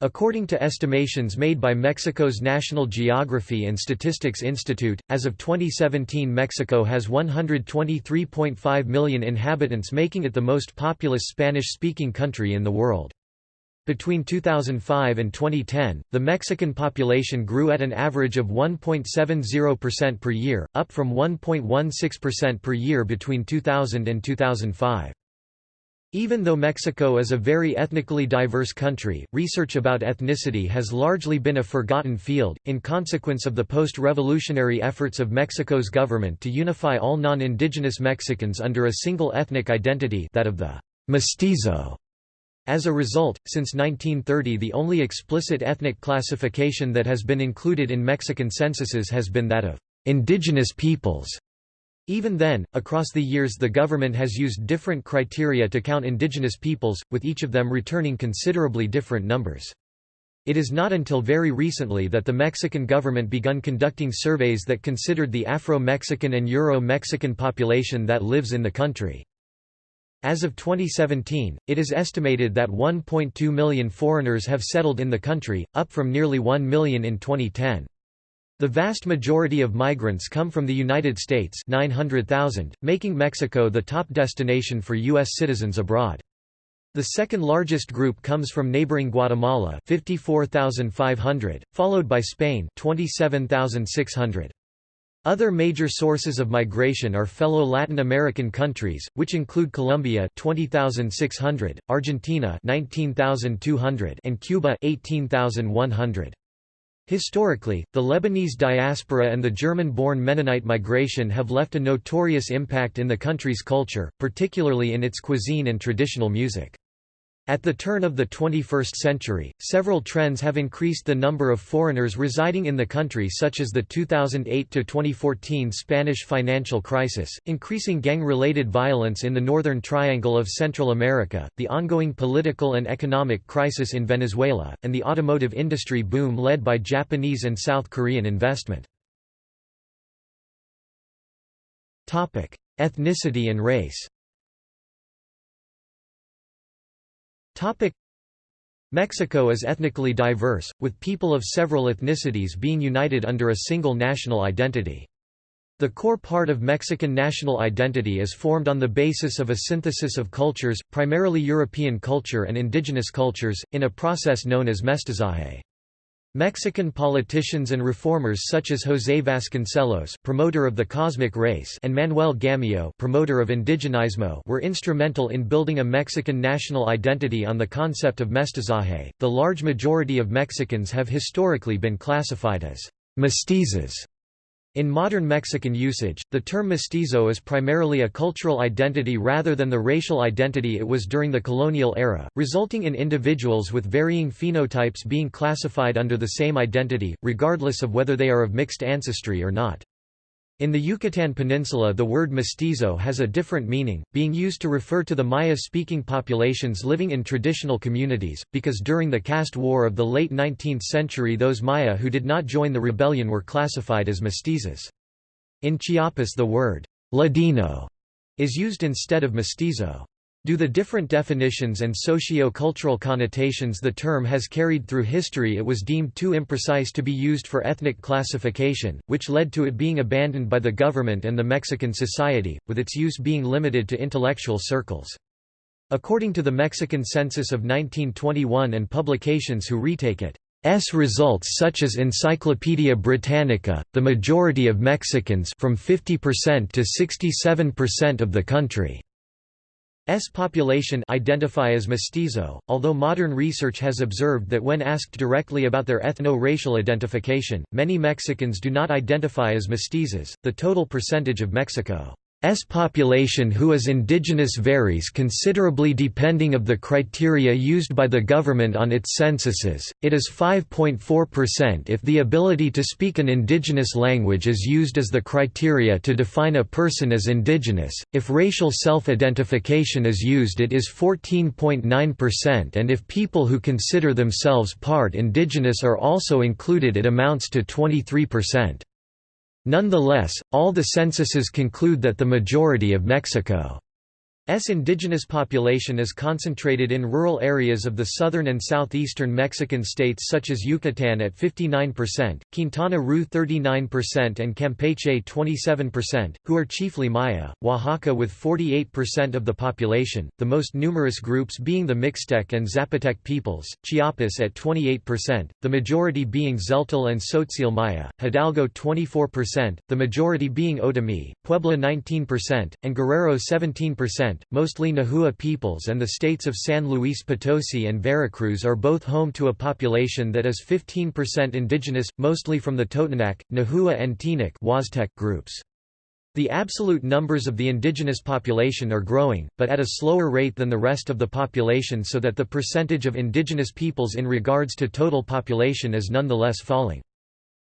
According to estimations made by Mexico's National Geography and Statistics Institute, as of 2017 Mexico has 123.5 million inhabitants making it the most populous Spanish-speaking country in the world. Between 2005 and 2010, the Mexican population grew at an average of 1.70% per year, up from 1.16% per year between 2000 and 2005. Even though Mexico is a very ethnically diverse country, research about ethnicity has largely been a forgotten field, in consequence of the post-revolutionary efforts of Mexico's government to unify all non-indigenous Mexicans under a single ethnic identity that of the mestizo as a result, since 1930 the only explicit ethnic classification that has been included in Mexican censuses has been that of indigenous peoples. Even then, across the years the government has used different criteria to count indigenous peoples, with each of them returning considerably different numbers. It is not until very recently that the Mexican government begun conducting surveys that considered the Afro-Mexican and Euro-Mexican population that lives in the country. As of 2017, it is estimated that 1.2 million foreigners have settled in the country, up from nearly 1 million in 2010. The vast majority of migrants come from the United States 900,000, making Mexico the top destination for U.S. citizens abroad. The second largest group comes from neighboring Guatemala 54,500, followed by Spain 27,600. Other major sources of migration are fellow Latin American countries, which include Colombia 20,600, Argentina 19,200 and Cuba 18,100. Historically, the Lebanese diaspora and the German-born Mennonite migration have left a notorious impact in the country's culture, particularly in its cuisine and traditional music. At the turn of the 21st century, several trends have increased the number of foreigners residing in the country such as the 2008–2014 Spanish financial crisis, increasing gang-related violence in the Northern Triangle of Central America, the ongoing political and economic crisis in Venezuela, and the automotive industry boom led by Japanese and South Korean investment. Ethnicity and race Mexico is ethnically diverse, with people of several ethnicities being united under a single national identity. The core part of Mexican national identity is formed on the basis of a synthesis of cultures, primarily European culture and indigenous cultures, in a process known as mestizaje. Mexican politicians and reformers such as José Vasconcelos promoter of the cosmic race and Manuel Gamio promoter of indigenismo were instrumental in building a Mexican national identity on the concept of mestizaje. The large majority of Mexicans have historically been classified as mestizos In modern Mexican usage, the term mestizo is primarily a cultural identity rather than the racial identity it was during the colonial era, resulting in individuals with varying phenotypes being classified under the same identity, regardless of whether they are of mixed ancestry or not. In the Yucatan Peninsula the word mestizo has a different meaning, being used to refer to the Maya-speaking populations living in traditional communities, because during the caste war of the late 19th century those Maya who did not join the rebellion were classified as mestizos. In Chiapas the word Ladino is used instead of mestizo. Due the different definitions and socio-cultural connotations the term has carried through history it was deemed too imprecise to be used for ethnic classification, which led to it being abandoned by the government and the Mexican society, with its use being limited to intellectual circles. According to the Mexican census of 1921 and publications who retake it, S results such as Encyclopaedia Britannica, the majority of Mexicans from 50% to 67% of the country S population identify as mestizo, although modern research has observed that when asked directly about their ethno-racial identification, many Mexicans do not identify as mestizos. The total percentage of Mexico S population who is indigenous varies considerably depending of the criteria used by the government on its censuses, it is 5.4% if the ability to speak an indigenous language is used as the criteria to define a person as indigenous, if racial self-identification is used it is 14.9% and if people who consider themselves part indigenous are also included it amounts to 23%. Nonetheless, all the censuses conclude that the majority of Mexico S indigenous population is concentrated in rural areas of the southern and southeastern Mexican states such as Yucatan at 59%, Quintana Roo 39% and Campeche 27%, who are chiefly Maya, Oaxaca with 48% of the population, the most numerous groups being the Mixtec and Zapotec peoples, Chiapas at 28%, the majority being Tzeltal and Tzotzil Maya, Hidalgo 24%, the majority being Otomi, Puebla 19%, and Guerrero 17% mostly Nahua peoples and the states of San Luis Potosi and Veracruz are both home to a population that is 15% indigenous, mostly from the Totonac, Nahua and Teenek groups. The absolute numbers of the indigenous population are growing, but at a slower rate than the rest of the population so that the percentage of indigenous peoples in regards to total population is nonetheless falling.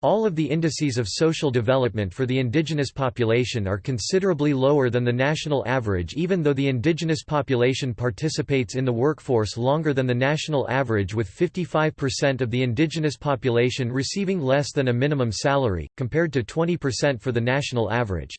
All of the indices of social development for the indigenous population are considerably lower than the national average even though the indigenous population participates in the workforce longer than the national average with 55% of the indigenous population receiving less than a minimum salary, compared to 20% for the national average.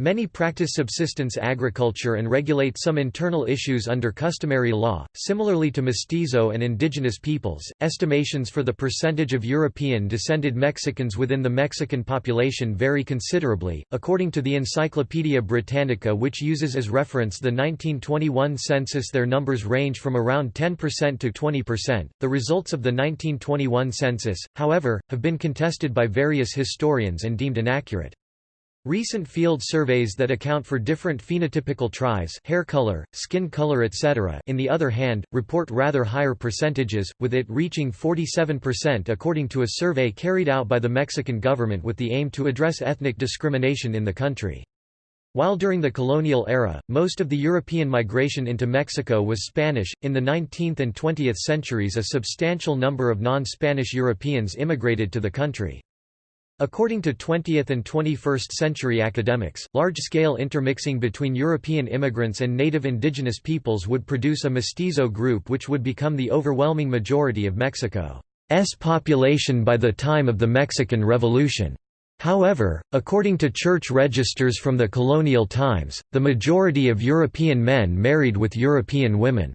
Many practice subsistence agriculture and regulate some internal issues under customary law. Similarly to mestizo and indigenous peoples, estimations for the percentage of European descended Mexicans within the Mexican population vary considerably. According to the Encyclopaedia Britannica, which uses as reference the 1921 census, their numbers range from around 10% to 20%. The results of the 1921 census, however, have been contested by various historians and deemed inaccurate. Recent field surveys that account for different phenotypical tries hair color, skin color etc. in the other hand, report rather higher percentages, with it reaching 47% according to a survey carried out by the Mexican government with the aim to address ethnic discrimination in the country. While during the colonial era, most of the European migration into Mexico was Spanish, in the 19th and 20th centuries a substantial number of non-Spanish Europeans immigrated to the country. According to 20th and 21st century academics, large-scale intermixing between European immigrants and native indigenous peoples would produce a mestizo group which would become the overwhelming majority of Mexico's population by the time of the Mexican Revolution. However, according to church registers from the colonial times, the majority of European men married with European women.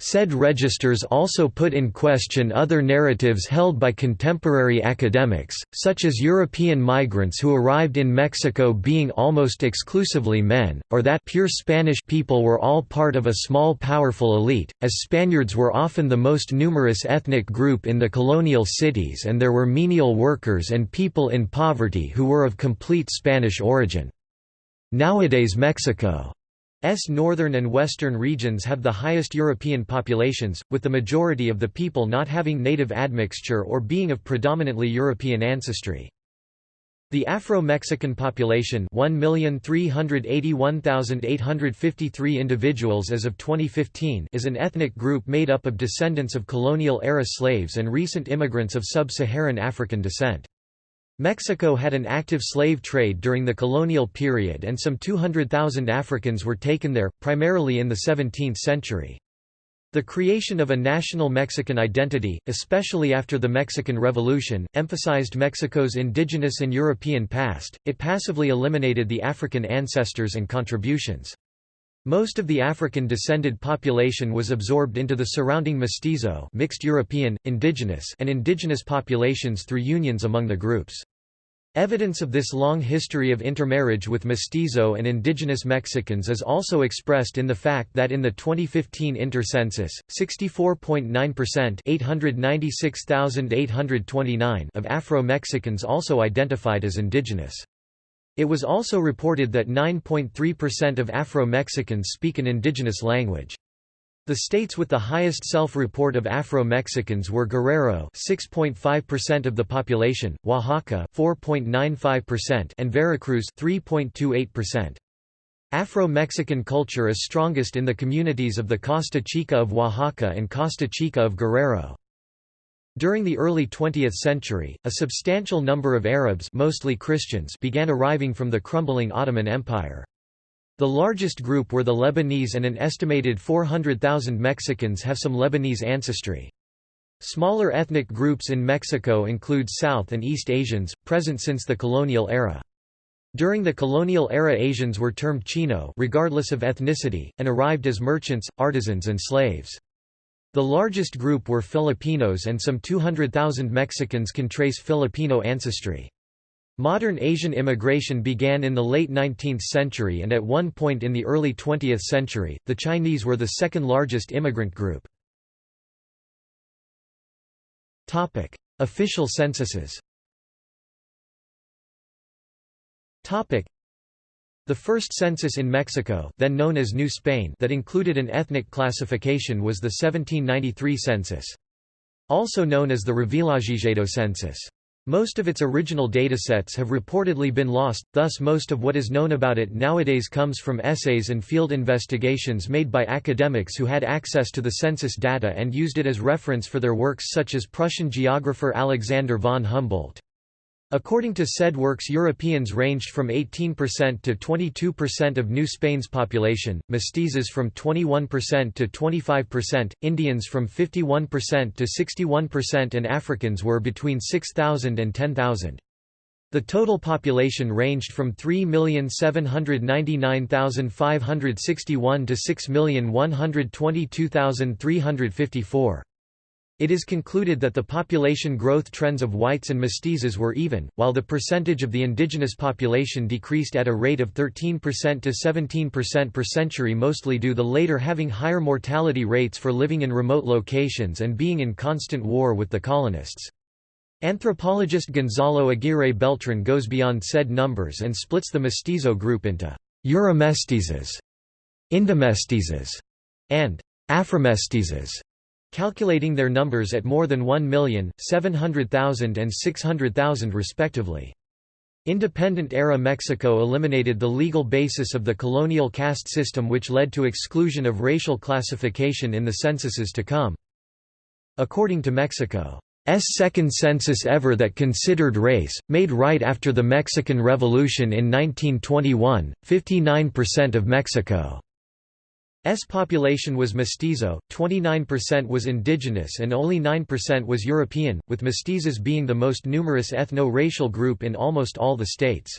Said registers also put in question other narratives held by contemporary academics, such as European migrants who arrived in Mexico being almost exclusively men, or that pure Spanish people were all part of a small powerful elite, as Spaniards were often the most numerous ethnic group in the colonial cities and there were menial workers and people in poverty who were of complete Spanish origin. Nowadays Mexico S northern and western regions have the highest European populations, with the majority of the people not having native admixture or being of predominantly European ancestry. The Afro-Mexican population 1,381,853 individuals as of 2015 is an ethnic group made up of descendants of colonial-era slaves and recent immigrants of sub-Saharan African descent. Mexico had an active slave trade during the colonial period and some 200,000 Africans were taken there, primarily in the 17th century. The creation of a national Mexican identity, especially after the Mexican Revolution, emphasized Mexico's indigenous and European past, it passively eliminated the African ancestors and contributions. Most of the African-descended population was absorbed into the surrounding mestizo mixed European, indigenous and indigenous populations through unions among the groups. Evidence of this long history of intermarriage with mestizo and indigenous Mexicans is also expressed in the fact that in the 2015 intercensus, 64.9% 896,829 of Afro-Mexicans also identified as indigenous. It was also reported that 9.3% of Afro-Mexicans speak an indigenous language. The states with the highest self-report of Afro-Mexicans were Guerrero 6.5% of the population, Oaxaca 4.95% and Veracruz 3.28%. Afro-Mexican culture is strongest in the communities of the Costa Chica of Oaxaca and Costa Chica of Guerrero. During the early 20th century, a substantial number of Arabs mostly Christians began arriving from the crumbling Ottoman Empire. The largest group were the Lebanese and an estimated 400,000 Mexicans have some Lebanese ancestry. Smaller ethnic groups in Mexico include South and East Asians, present since the colonial era. During the colonial era Asians were termed Chino regardless of ethnicity, and arrived as merchants, artisans and slaves. The largest group were Filipinos and some 200,000 Mexicans can trace Filipino ancestry. Modern Asian immigration began in the late 19th century and at one point in the early 20th century, the Chinese were the second largest immigrant group. Official censuses the first census in Mexico then known as New Spain that included an ethnic classification was the 1793 census. Also known as the Revillagigedo census. Most of its original datasets have reportedly been lost, thus most of what is known about it nowadays comes from essays and field investigations made by academics who had access to the census data and used it as reference for their works such as Prussian geographer Alexander von Humboldt. According to said works Europeans ranged from 18% to 22% of New Spain's population, mestizos from 21% to 25%, Indians from 51% to 61% and Africans were between 6,000 and 10,000. The total population ranged from 3,799,561 to 6,122,354. It is concluded that the population growth trends of whites and mestizos were even, while the percentage of the indigenous population decreased at a rate of 13% to 17% per century mostly due to the later having higher mortality rates for living in remote locations and being in constant war with the colonists. Anthropologist Gonzalo Aguirre Beltran goes beyond said numbers and splits the mestizo group into Euromestizos, Indomestizos, and Afromestizos calculating their numbers at more than 1 million, 700,000 and 600,000 respectively. Independent-era Mexico eliminated the legal basis of the colonial caste system which led to exclusion of racial classification in the censuses to come. According to Mexico's second census ever that considered race, made right after the Mexican Revolution in 1921, 59% of Mexico S population was mestizo, 29% was indigenous and only 9% was European, with mestizos being the most numerous ethno-racial group in almost all the states.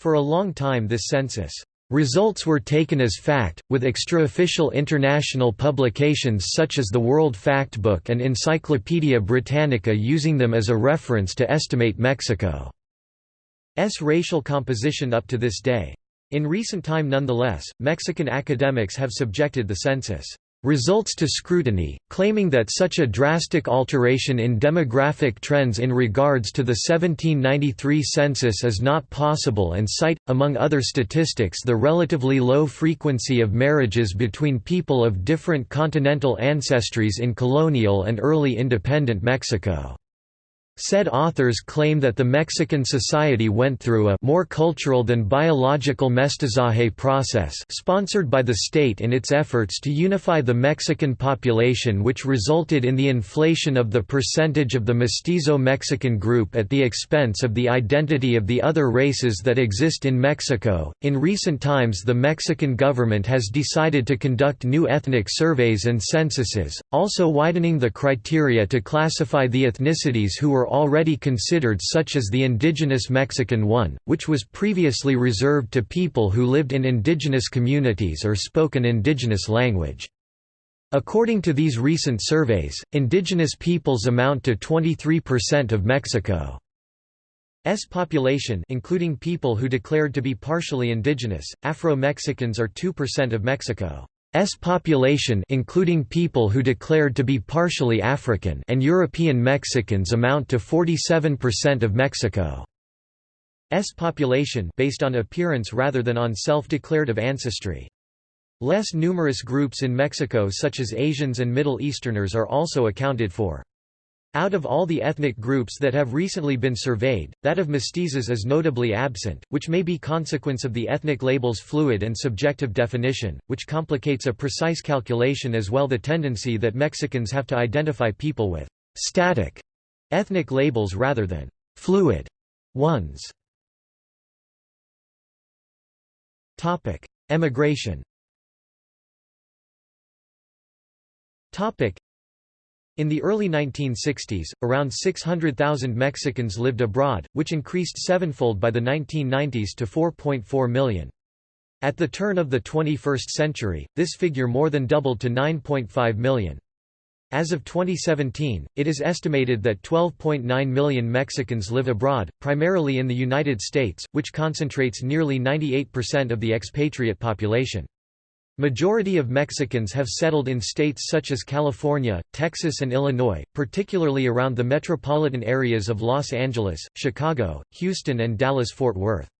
For a long time this census results were taken as fact, with extraofficial international publications such as the World Factbook and Encyclopaedia Britannica using them as a reference to estimate Mexico's racial composition up to this day. In recent time nonetheless, Mexican academics have subjected the census results to scrutiny, claiming that such a drastic alteration in demographic trends in regards to the 1793 census is not possible and cite, among other statistics the relatively low frequency of marriages between people of different continental ancestries in colonial and early independent Mexico. Said authors claim that the Mexican society went through a more cultural than biological mestizaje process sponsored by the state in its efforts to unify the Mexican population which resulted in the inflation of the percentage of the mestizo Mexican group at the expense of the identity of the other races that exist in Mexico. In recent times the Mexican government has decided to conduct new ethnic surveys and censuses, also widening the criteria to classify the ethnicities who were already considered such as the indigenous Mexican one, which was previously reserved to people who lived in indigenous communities or spoke an indigenous language. According to these recent surveys, indigenous peoples amount to 23% of Mexico's population including people who declared to be partially indigenous, Afro-Mexicans are 2% of Mexico. S population including people who declared to be partially African and European Mexicans amount to 47% of Mexico's population based on appearance rather than on self-declared of ancestry. Less numerous groups in Mexico such as Asians and Middle Easterners are also accounted for. Out of all the ethnic groups that have recently been surveyed, that of mestizos is notably absent, which may be consequence of the ethnic label's fluid and subjective definition, which complicates a precise calculation as well the tendency that Mexicans have to identify people with «static» ethnic labels rather than «fluid» ones. Emigration in the early 1960s, around 600,000 Mexicans lived abroad, which increased sevenfold by the 1990s to 4.4 million. At the turn of the 21st century, this figure more than doubled to 9.5 million. As of 2017, it is estimated that 12.9 million Mexicans live abroad, primarily in the United States, which concentrates nearly 98% of the expatriate population. Majority of Mexicans have settled in states such as California, Texas and Illinois, particularly around the metropolitan areas of Los Angeles, Chicago, Houston and Dallas-Fort Worth.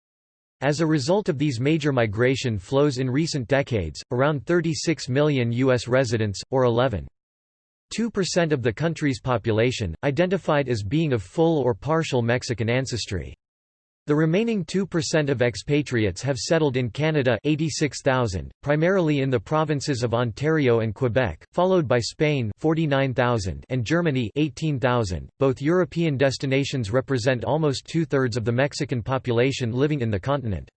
As a result of these major migration flows in recent decades, around 36 million U.S. residents, or 11.2% of the country's population, identified as being of full or partial Mexican ancestry. The remaining 2% of expatriates have settled in Canada 86,000, primarily in the provinces of Ontario and Quebec, followed by Spain 49,000 and Germany 18,000. Both European destinations represent almost two-thirds of the Mexican population living in the continent.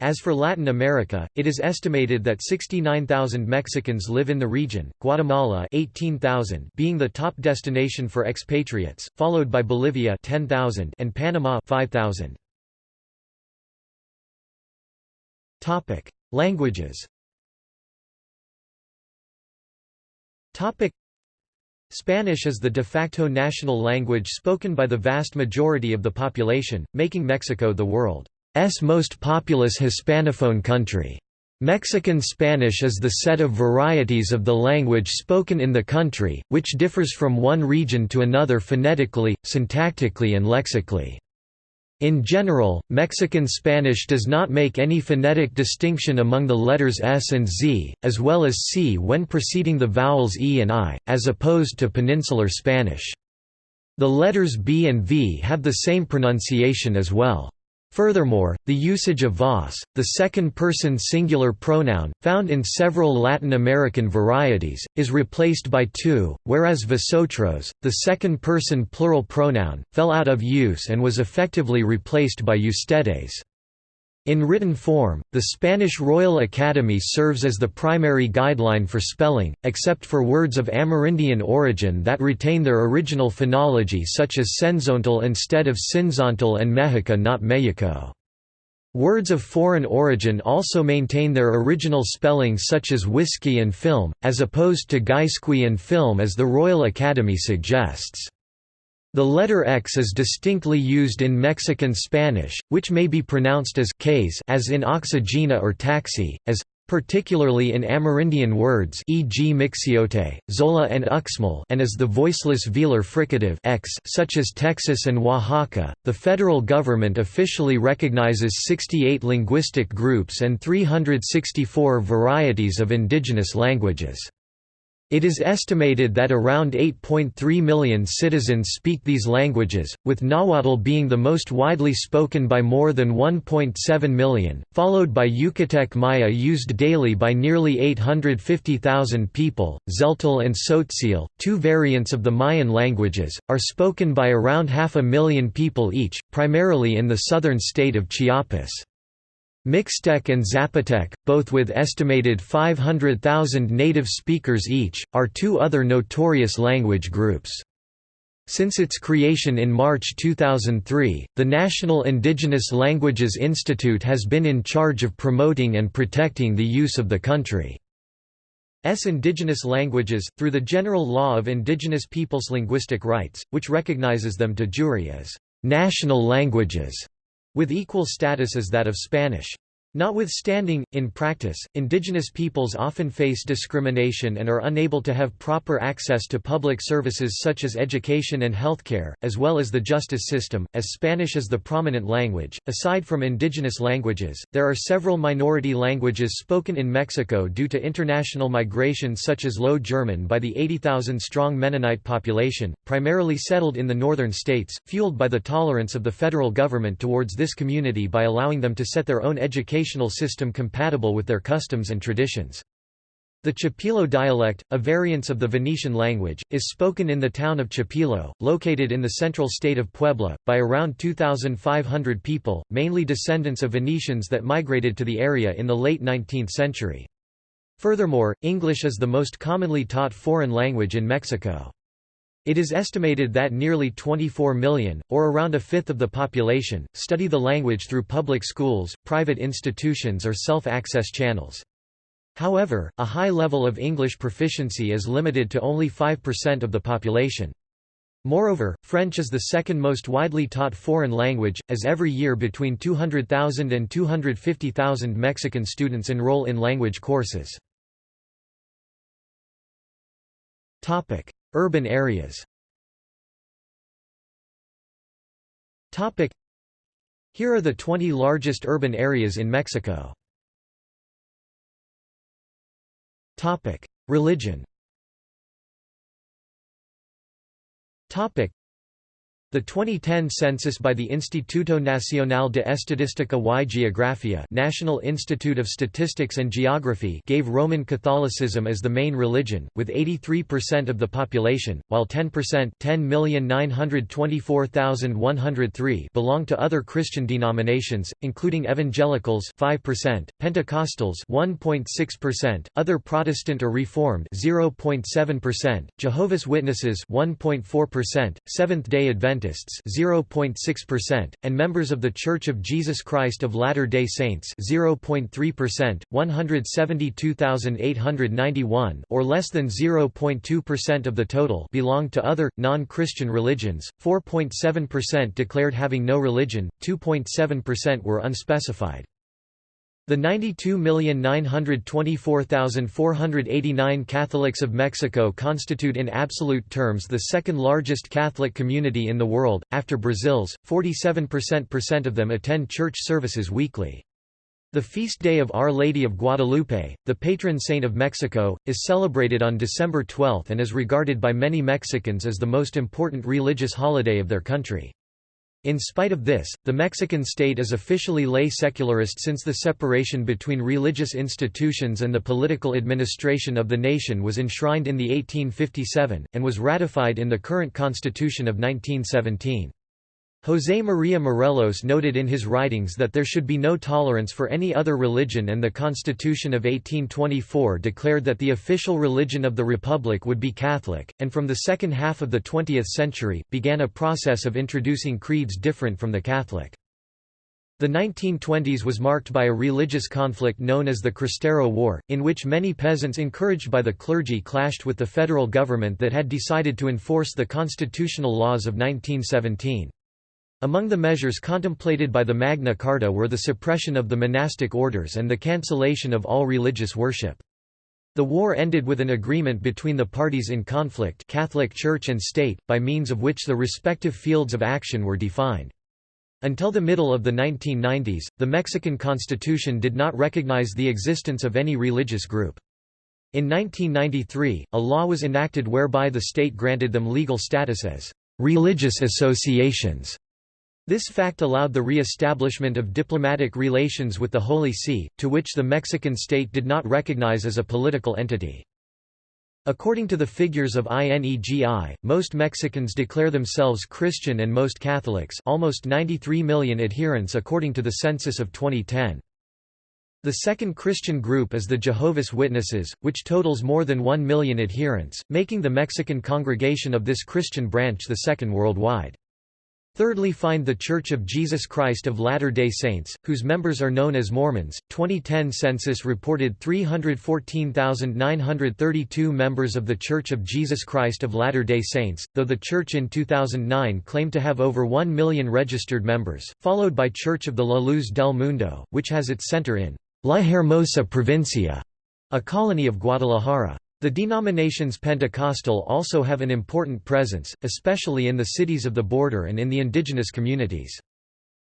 As for Latin America, it is estimated that 69,000 Mexicans live in the region, Guatemala 18,000 being the top destination for expatriates, followed by Bolivia 10,000 and Panama 5,000. Topic: Languages. Topic: Spanish is the de facto national language spoken by the vast majority of the population, making Mexico the world's most populous Hispanophone country. Mexican Spanish is the set of varieties of the language spoken in the country, which differs from one region to another phonetically, syntactically and lexically. In general, Mexican Spanish does not make any phonetic distinction among the letters S and Z, as well as C when preceding the vowels E and I, as opposed to Peninsular Spanish. The letters B and V have the same pronunciation as well. Furthermore, the usage of vos, the second-person singular pronoun, found in several Latin American varieties, is replaced by tu, whereas vosotros, the second-person plural pronoun, fell out of use and was effectively replaced by ustedes. In written form, the Spanish Royal Academy serves as the primary guideline for spelling, except for words of Amerindian origin that retain their original phonology such as cenzontle instead of sinzontal and Mexica not Mexico. Words of foreign origin also maintain their original spelling such as whiskey and film, as opposed to güisqui and film as the Royal Academy suggests. The letter X is distinctly used in Mexican Spanish, which may be pronounced as case as in oxígeno or taxi, as particularly in Amerindian words e.g. mixiote, zola and uxmal and as the voiceless velar fricative x such as Texas and Oaxaca. The federal government officially recognizes 68 linguistic groups and 364 varieties of indigenous languages. It is estimated that around 8.3 million citizens speak these languages, with Nahuatl being the most widely spoken by more than 1.7 million, followed by Yucatec Maya used daily by nearly 850,000 people. Tzeltal and Tzotzil, two variants of the Mayan languages, are spoken by around half a million people each, primarily in the southern state of Chiapas. Mixtec and Zapotec, both with estimated 500,000 native speakers each, are two other notorious language groups. Since its creation in March 2003, the National Indigenous Languages Institute has been in charge of promoting and protecting the use of the country's indigenous languages, through the General Law of Indigenous Peoples' Linguistic Rights, which recognizes them de jure as national languages with equal status as that of Spanish. Notwithstanding, in practice, indigenous peoples often face discrimination and are unable to have proper access to public services such as education and healthcare, as well as the justice system. As Spanish is the prominent language, aside from indigenous languages, there are several minority languages spoken in Mexico due to international migration such as Low German by the 80,000 strong Mennonite population, primarily settled in the northern states, fueled by the tolerance of the federal government towards this community by allowing them to set their own education educational system compatible with their customs and traditions. The Chipilo dialect, a variance of the Venetian language, is spoken in the town of Chipilo, located in the central state of Puebla, by around 2,500 people, mainly descendants of Venetians that migrated to the area in the late 19th century. Furthermore, English is the most commonly taught foreign language in Mexico. It is estimated that nearly 24 million, or around a fifth of the population, study the language through public schools, private institutions or self-access channels. However, a high level of English proficiency is limited to only 5% of the population. Moreover, French is the second most widely taught foreign language, as every year between 200,000 and 250,000 Mexican students enroll in language courses. Urban areas. Here are the 20 largest urban areas in Mexico. Religion the 2010 census by the Instituto Nacional de Estadística y Geografía National Institute of Statistics and Geography gave Roman Catholicism as the main religion, with 83% of the population, while 10% 10,924,103 belong to other Christian denominations, including Evangelicals 5%, Pentecostals 1.6%, other Protestant or Reformed 0.7%, Jehovah's Witnesses 1.4%, Seventh-day Adventists Adventists 0.6%, and members of The Church of Jesus Christ of Latter-day Saints 0.3%, 172,891 or less than 0.2% of the total belong to other, non-Christian religions, 4.7% declared having no religion, 2.7% were unspecified. The 92,924,489 Catholics of Mexico constitute in absolute terms the second largest Catholic community in the world, after Brazil's, 47% of them attend church services weekly. The feast day of Our Lady of Guadalupe, the patron saint of Mexico, is celebrated on December 12 and is regarded by many Mexicans as the most important religious holiday of their country. In spite of this, the Mexican state is officially lay secularist since the separation between religious institutions and the political administration of the nation was enshrined in the 1857, and was ratified in the current constitution of 1917. José María Morelos noted in his writings that there should be no tolerance for any other religion and the Constitution of 1824 declared that the official religion of the Republic would be Catholic, and from the second half of the 20th century, began a process of introducing creeds different from the Catholic. The 1920s was marked by a religious conflict known as the Cristero War, in which many peasants encouraged by the clergy clashed with the federal government that had decided to enforce the constitutional laws of 1917. Among the measures contemplated by the Magna Carta were the suppression of the monastic orders and the cancellation of all religious worship. The war ended with an agreement between the parties in conflict Catholic Church and State, by means of which the respective fields of action were defined. Until the middle of the 1990s, the Mexican constitution did not recognize the existence of any religious group. In 1993, a law was enacted whereby the state granted them legal status as religious associations. This fact allowed the re-establishment of diplomatic relations with the Holy See, to which the Mexican state did not recognize as a political entity. According to the figures of INEGI, most Mexicans declare themselves Christian and most Catholics almost 93 million adherents according to the census of 2010. The second Christian group is the Jehovah's Witnesses, which totals more than 1 million adherents, making the Mexican congregation of this Christian branch the second worldwide. Thirdly find The Church of Jesus Christ of Latter-day Saints, whose members are known as Mormons. 2010 census reported 314,932 members of The Church of Jesus Christ of Latter-day Saints, though the church in 2009 claimed to have over 1 million registered members, followed by Church of the La Luz del Mundo, which has its center in La Hermosa Provincia, a colony of Guadalajara. The denominations Pentecostal also have an important presence, especially in the cities of the border and in the indigenous communities.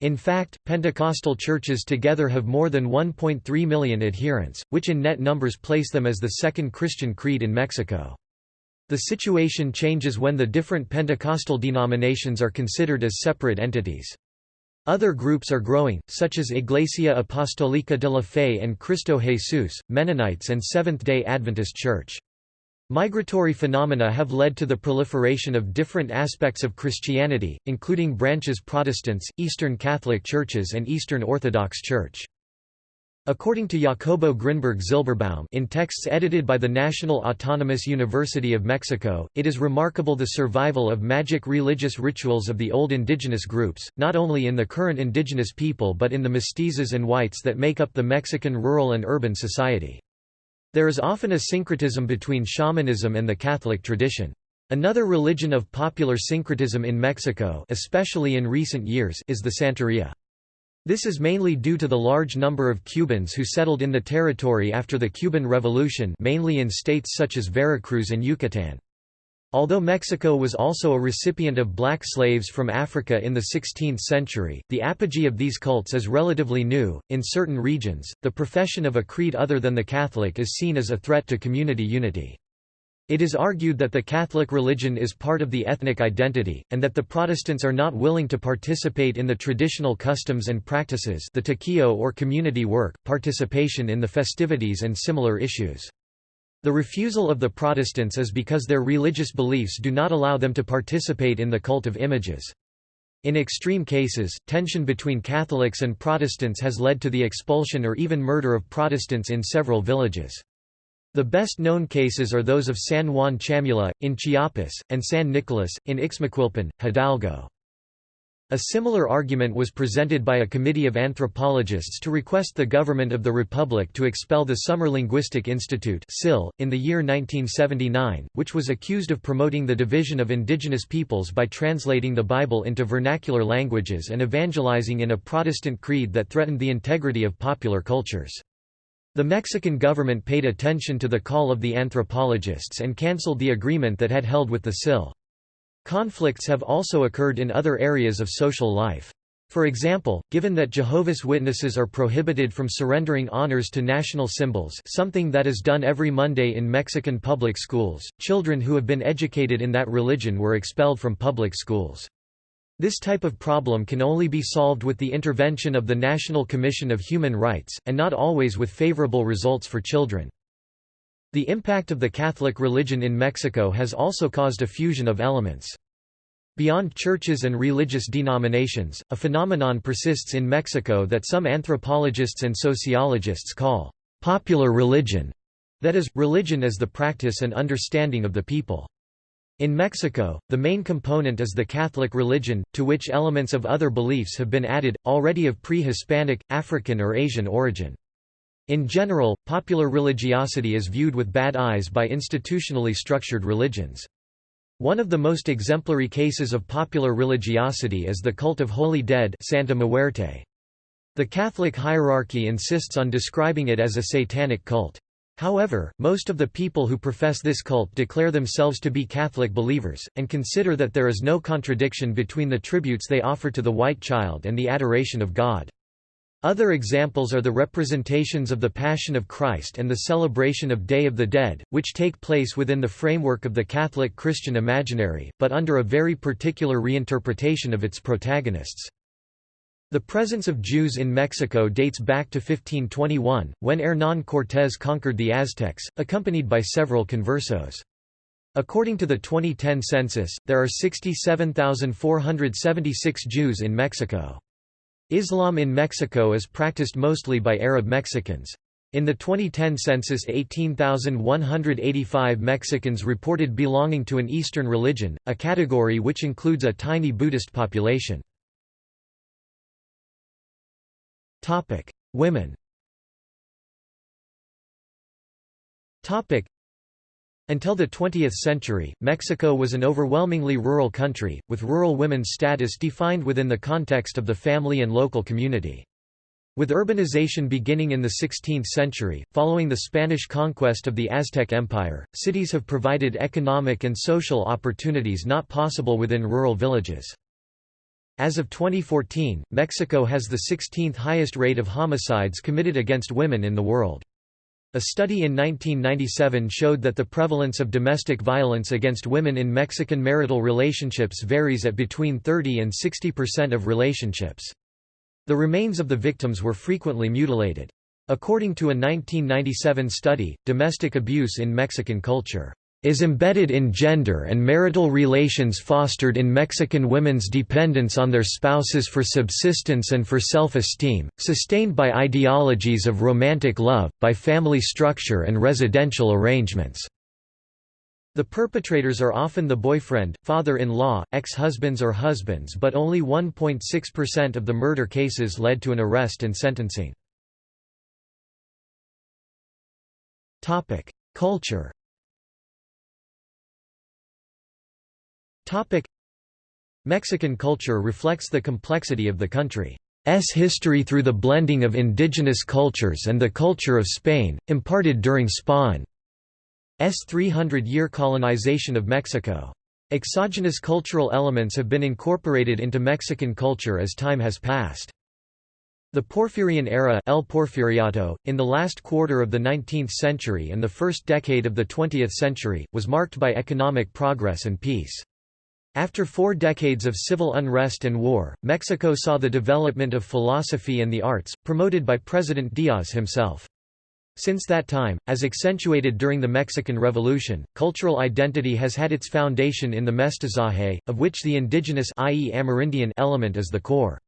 In fact, Pentecostal churches together have more than 1.3 million adherents, which in net numbers place them as the second Christian creed in Mexico. The situation changes when the different Pentecostal denominations are considered as separate entities. Other groups are growing, such as Iglesia Apostólica de la Fe and Cristo Jesús, Mennonites and Seventh-day Adventist Church. Migratory phenomena have led to the proliferation of different aspects of Christianity, including branches Protestants, Eastern Catholic Churches and Eastern Orthodox Church. According to Jacobo Grinberg Zylberbaum in texts edited by the National Autonomous University of Mexico, it is remarkable the survival of magic religious rituals of the old indigenous groups, not only in the current indigenous people but in the mestizos and whites that make up the Mexican rural and urban society. There is often a syncretism between shamanism and the Catholic tradition. Another religion of popular syncretism in Mexico especially in recent years is the Santeria. This is mainly due to the large number of Cubans who settled in the territory after the Cuban Revolution mainly in states such as Veracruz and Yucatan. Although Mexico was also a recipient of black slaves from Africa in the 16th century, the apogee of these cults is relatively new. In certain regions, the profession of a creed other than the Catholic is seen as a threat to community unity. It is argued that the Catholic religion is part of the ethnic identity, and that the Protestants are not willing to participate in the traditional customs and practices the tequio or community work, participation in the festivities and similar issues. The refusal of the Protestants is because their religious beliefs do not allow them to participate in the cult of images. In extreme cases, tension between Catholics and Protestants has led to the expulsion or even murder of Protestants in several villages. The best known cases are those of San Juan Chamula, in Chiapas, and San Nicolas, in Ixmiquilpan, Hidalgo. A similar argument was presented by a committee of anthropologists to request the government of the Republic to expel the Summer Linguistic Institute in the year 1979, which was accused of promoting the division of indigenous peoples by translating the Bible into vernacular languages and evangelizing in a Protestant creed that threatened the integrity of popular cultures. The Mexican government paid attention to the call of the anthropologists and cancelled the agreement that had held with the SIL. Conflicts have also occurred in other areas of social life. For example, given that Jehovah's Witnesses are prohibited from surrendering honors to national symbols something that is done every Monday in Mexican public schools, children who have been educated in that religion were expelled from public schools. This type of problem can only be solved with the intervention of the National Commission of Human Rights, and not always with favorable results for children. The impact of the Catholic religion in Mexico has also caused a fusion of elements. Beyond churches and religious denominations, a phenomenon persists in Mexico that some anthropologists and sociologists call popular religion, that is, religion as the practice and understanding of the people. In Mexico, the main component is the Catholic religion, to which elements of other beliefs have been added, already of pre-Hispanic, African or Asian origin. In general, popular religiosity is viewed with bad eyes by institutionally structured religions. One of the most exemplary cases of popular religiosity is the cult of Holy Dead Santa Muerte. The Catholic hierarchy insists on describing it as a satanic cult. However, most of the people who profess this cult declare themselves to be Catholic believers, and consider that there is no contradiction between the tributes they offer to the white child and the adoration of God. Other examples are the representations of the Passion of Christ and the celebration of Day of the Dead, which take place within the framework of the Catholic Christian imaginary, but under a very particular reinterpretation of its protagonists. The presence of Jews in Mexico dates back to 1521, when Hernán Cortés conquered the Aztecs, accompanied by several conversos. According to the 2010 census, there are 67,476 Jews in Mexico. Islam in Mexico is practiced mostly by Arab Mexicans. In the 2010 census 18,185 Mexicans reported belonging to an Eastern religion, a category which includes a tiny Buddhist population. Women Topic: until the 20th century, Mexico was an overwhelmingly rural country, with rural women's status defined within the context of the family and local community. With urbanization beginning in the 16th century, following the Spanish conquest of the Aztec Empire, cities have provided economic and social opportunities not possible within rural villages. As of 2014, Mexico has the 16th highest rate of homicides committed against women in the world. A study in 1997 showed that the prevalence of domestic violence against women in Mexican marital relationships varies at between 30 and 60% of relationships. The remains of the victims were frequently mutilated. According to a 1997 study, domestic abuse in Mexican culture is embedded in gender and marital relations fostered in Mexican women's dependence on their spouses for subsistence and for self-esteem, sustained by ideologies of romantic love, by family structure and residential arrangements. The perpetrators are often the boyfriend, father-in-law, ex-husbands or husbands but only 1.6% of the murder cases led to an arrest and sentencing. Culture Mexican culture reflects the complexity of the country's history through the blending of indigenous cultures and the culture of Spain, imparted during Spain's 300-year colonization of Mexico. Exogenous cultural elements have been incorporated into Mexican culture as time has passed. The Porfirian era El Porfiriato, in the last quarter of the 19th century and the first decade of the 20th century, was marked by economic progress and peace. After four decades of civil unrest and war, Mexico saw the development of philosophy and the arts, promoted by President Díaz himself. Since that time, as accentuated during the Mexican Revolution, cultural identity has had its foundation in the mestizaje, of which the indigenous i.e. Amerindian element is the core.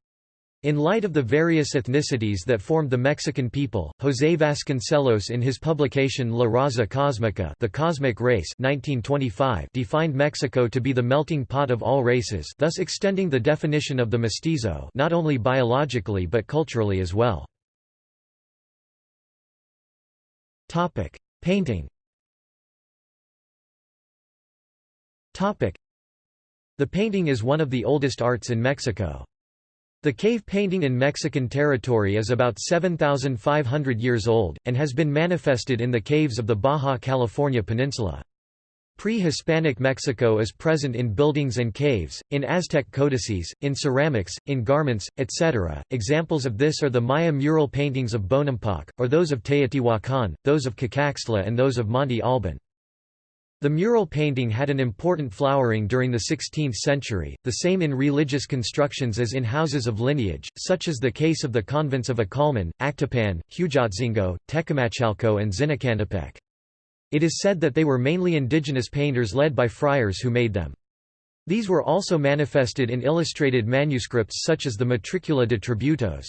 In light of the various ethnicities that formed the Mexican people, José Vasconcelos in his publication La Raza Cósmica the Cosmic Race 1925 defined Mexico to be the melting pot of all races thus extending the definition of the mestizo not only biologically but culturally as well. Painting The painting is one of the oldest arts in Mexico. The cave painting in Mexican territory is about 7,500 years old, and has been manifested in the caves of the Baja California Peninsula. Pre-Hispanic Mexico is present in buildings and caves, in Aztec codices, in ceramics, in garments, etc. Examples of this are the Maya mural paintings of Bonampak, or those of Teotihuacan, those of Cacaxtla and those of Monte Alban. The mural painting had an important flowering during the 16th century, the same in religious constructions as in houses of lineage, such as the case of the convents of Acolman, Actopan, Huejotzingo, Tecamachalco and Zinacantepec. It is said that they were mainly indigenous painters led by friars who made them. These were also manifested in illustrated manuscripts such as the Matricula de Tributos.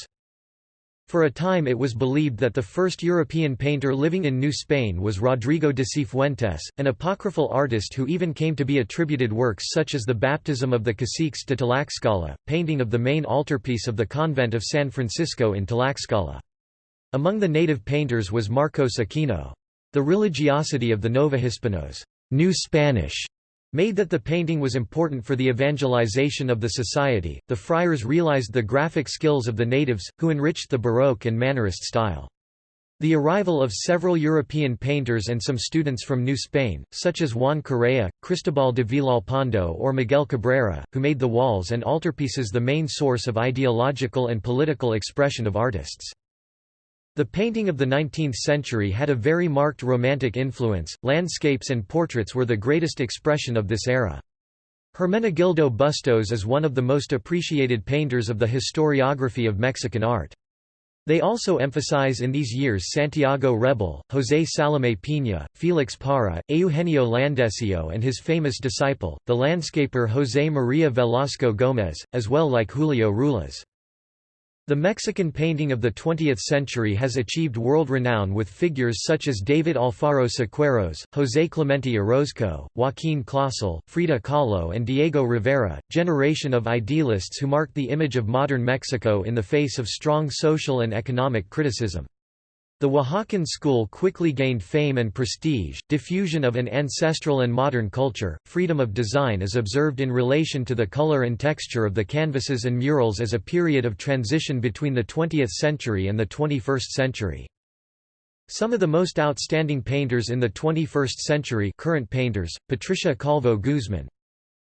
For a time it was believed that the first European painter living in New Spain was Rodrigo de Cifuentes, an apocryphal artist who even came to be attributed works such as the baptism of the caciques de Tlaxcala, painting of the main altarpiece of the convent of San Francisco in Tlaxcala. Among the native painters was Marcos Aquino. The religiosity of the Nova Hispanos New Spanish made that the painting was important for the evangelization of the society. The friars realized the graphic skills of the natives, who enriched the Baroque and Mannerist style. The arrival of several European painters and some students from New Spain, such as Juan Correa, Cristobal de Villalpando or Miguel Cabrera, who made the walls and altarpieces the main source of ideological and political expression of artists. The painting of the 19th century had a very marked romantic influence, landscapes and portraits were the greatest expression of this era. Hermenegildo Bustos is one of the most appreciated painters of the historiography of Mexican art. They also emphasize in these years Santiago Rebull, José Salomé Piña, Félix Parra, Eugenio Landesio and his famous disciple, the landscaper José María Velasco Gómez, as well like Julio Ruelas. The Mexican painting of the 20th century has achieved world renown with figures such as David Alfaro Siqueiros, José Clemente Orozco, Joaquín Clausell, Frida Kahlo and Diego Rivera, generation of idealists who marked the image of modern Mexico in the face of strong social and economic criticism. The Oaxacan school quickly gained fame and prestige, diffusion of an ancestral and modern culture, freedom of design is observed in relation to the color and texture of the canvases and murals as a period of transition between the 20th century and the 21st century. Some of the most outstanding painters in the 21st century current painters, Patricia Calvo Guzman.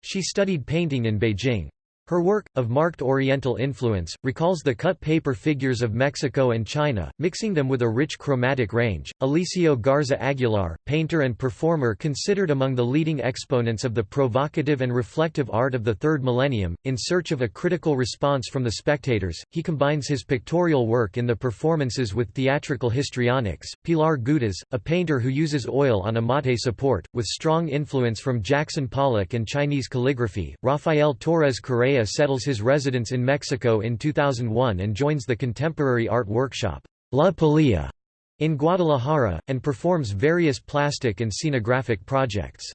She studied painting in Beijing. Her work, of marked Oriental influence, recalls the cut paper figures of Mexico and China, mixing them with a rich chromatic range. Alicio Garza Aguilar, painter and performer considered among the leading exponents of the provocative and reflective art of the third millennium, in search of a critical response from the spectators, he combines his pictorial work in the performances with theatrical histrionics. Pilar Gudez, a painter who uses oil on a mate support, with strong influence from Jackson Pollock and Chinese calligraphy. Rafael Torres Correa Settles his residence in Mexico in 2001 and joins the contemporary art workshop, La Polilla, in Guadalajara, and performs various plastic and scenographic projects.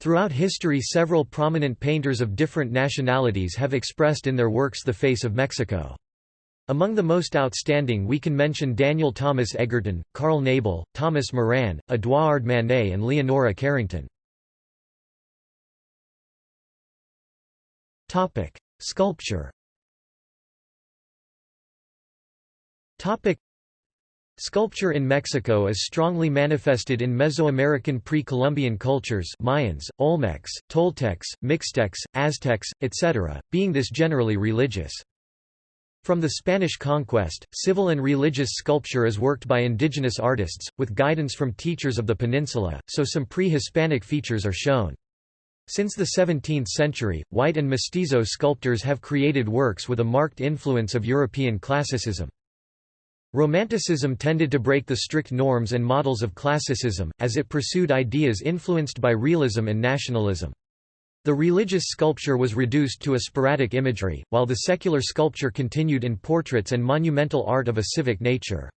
Throughout history several prominent painters of different nationalities have expressed in their works the face of Mexico. Among the most outstanding we can mention Daniel Thomas Egerton, Carl Nebel, Thomas Moran, Edouard Manet and Leonora Carrington. Topic: Sculpture. Topic: Sculpture in Mexico is strongly manifested in Mesoamerican pre-Columbian cultures Mayans, Olmecs, Toltecs, Mixtecs, Aztecs, etc., being this generally religious. From the Spanish conquest, civil and religious sculpture is worked by indigenous artists, with guidance from teachers of the peninsula, so some pre-Hispanic features are shown. Since the 17th century, white and mestizo sculptors have created works with a marked influence of European classicism. Romanticism tended to break the strict norms and models of classicism, as it pursued ideas influenced by realism and nationalism. The religious sculpture was reduced to a sporadic imagery, while the secular sculpture continued in portraits and monumental art of a civic nature.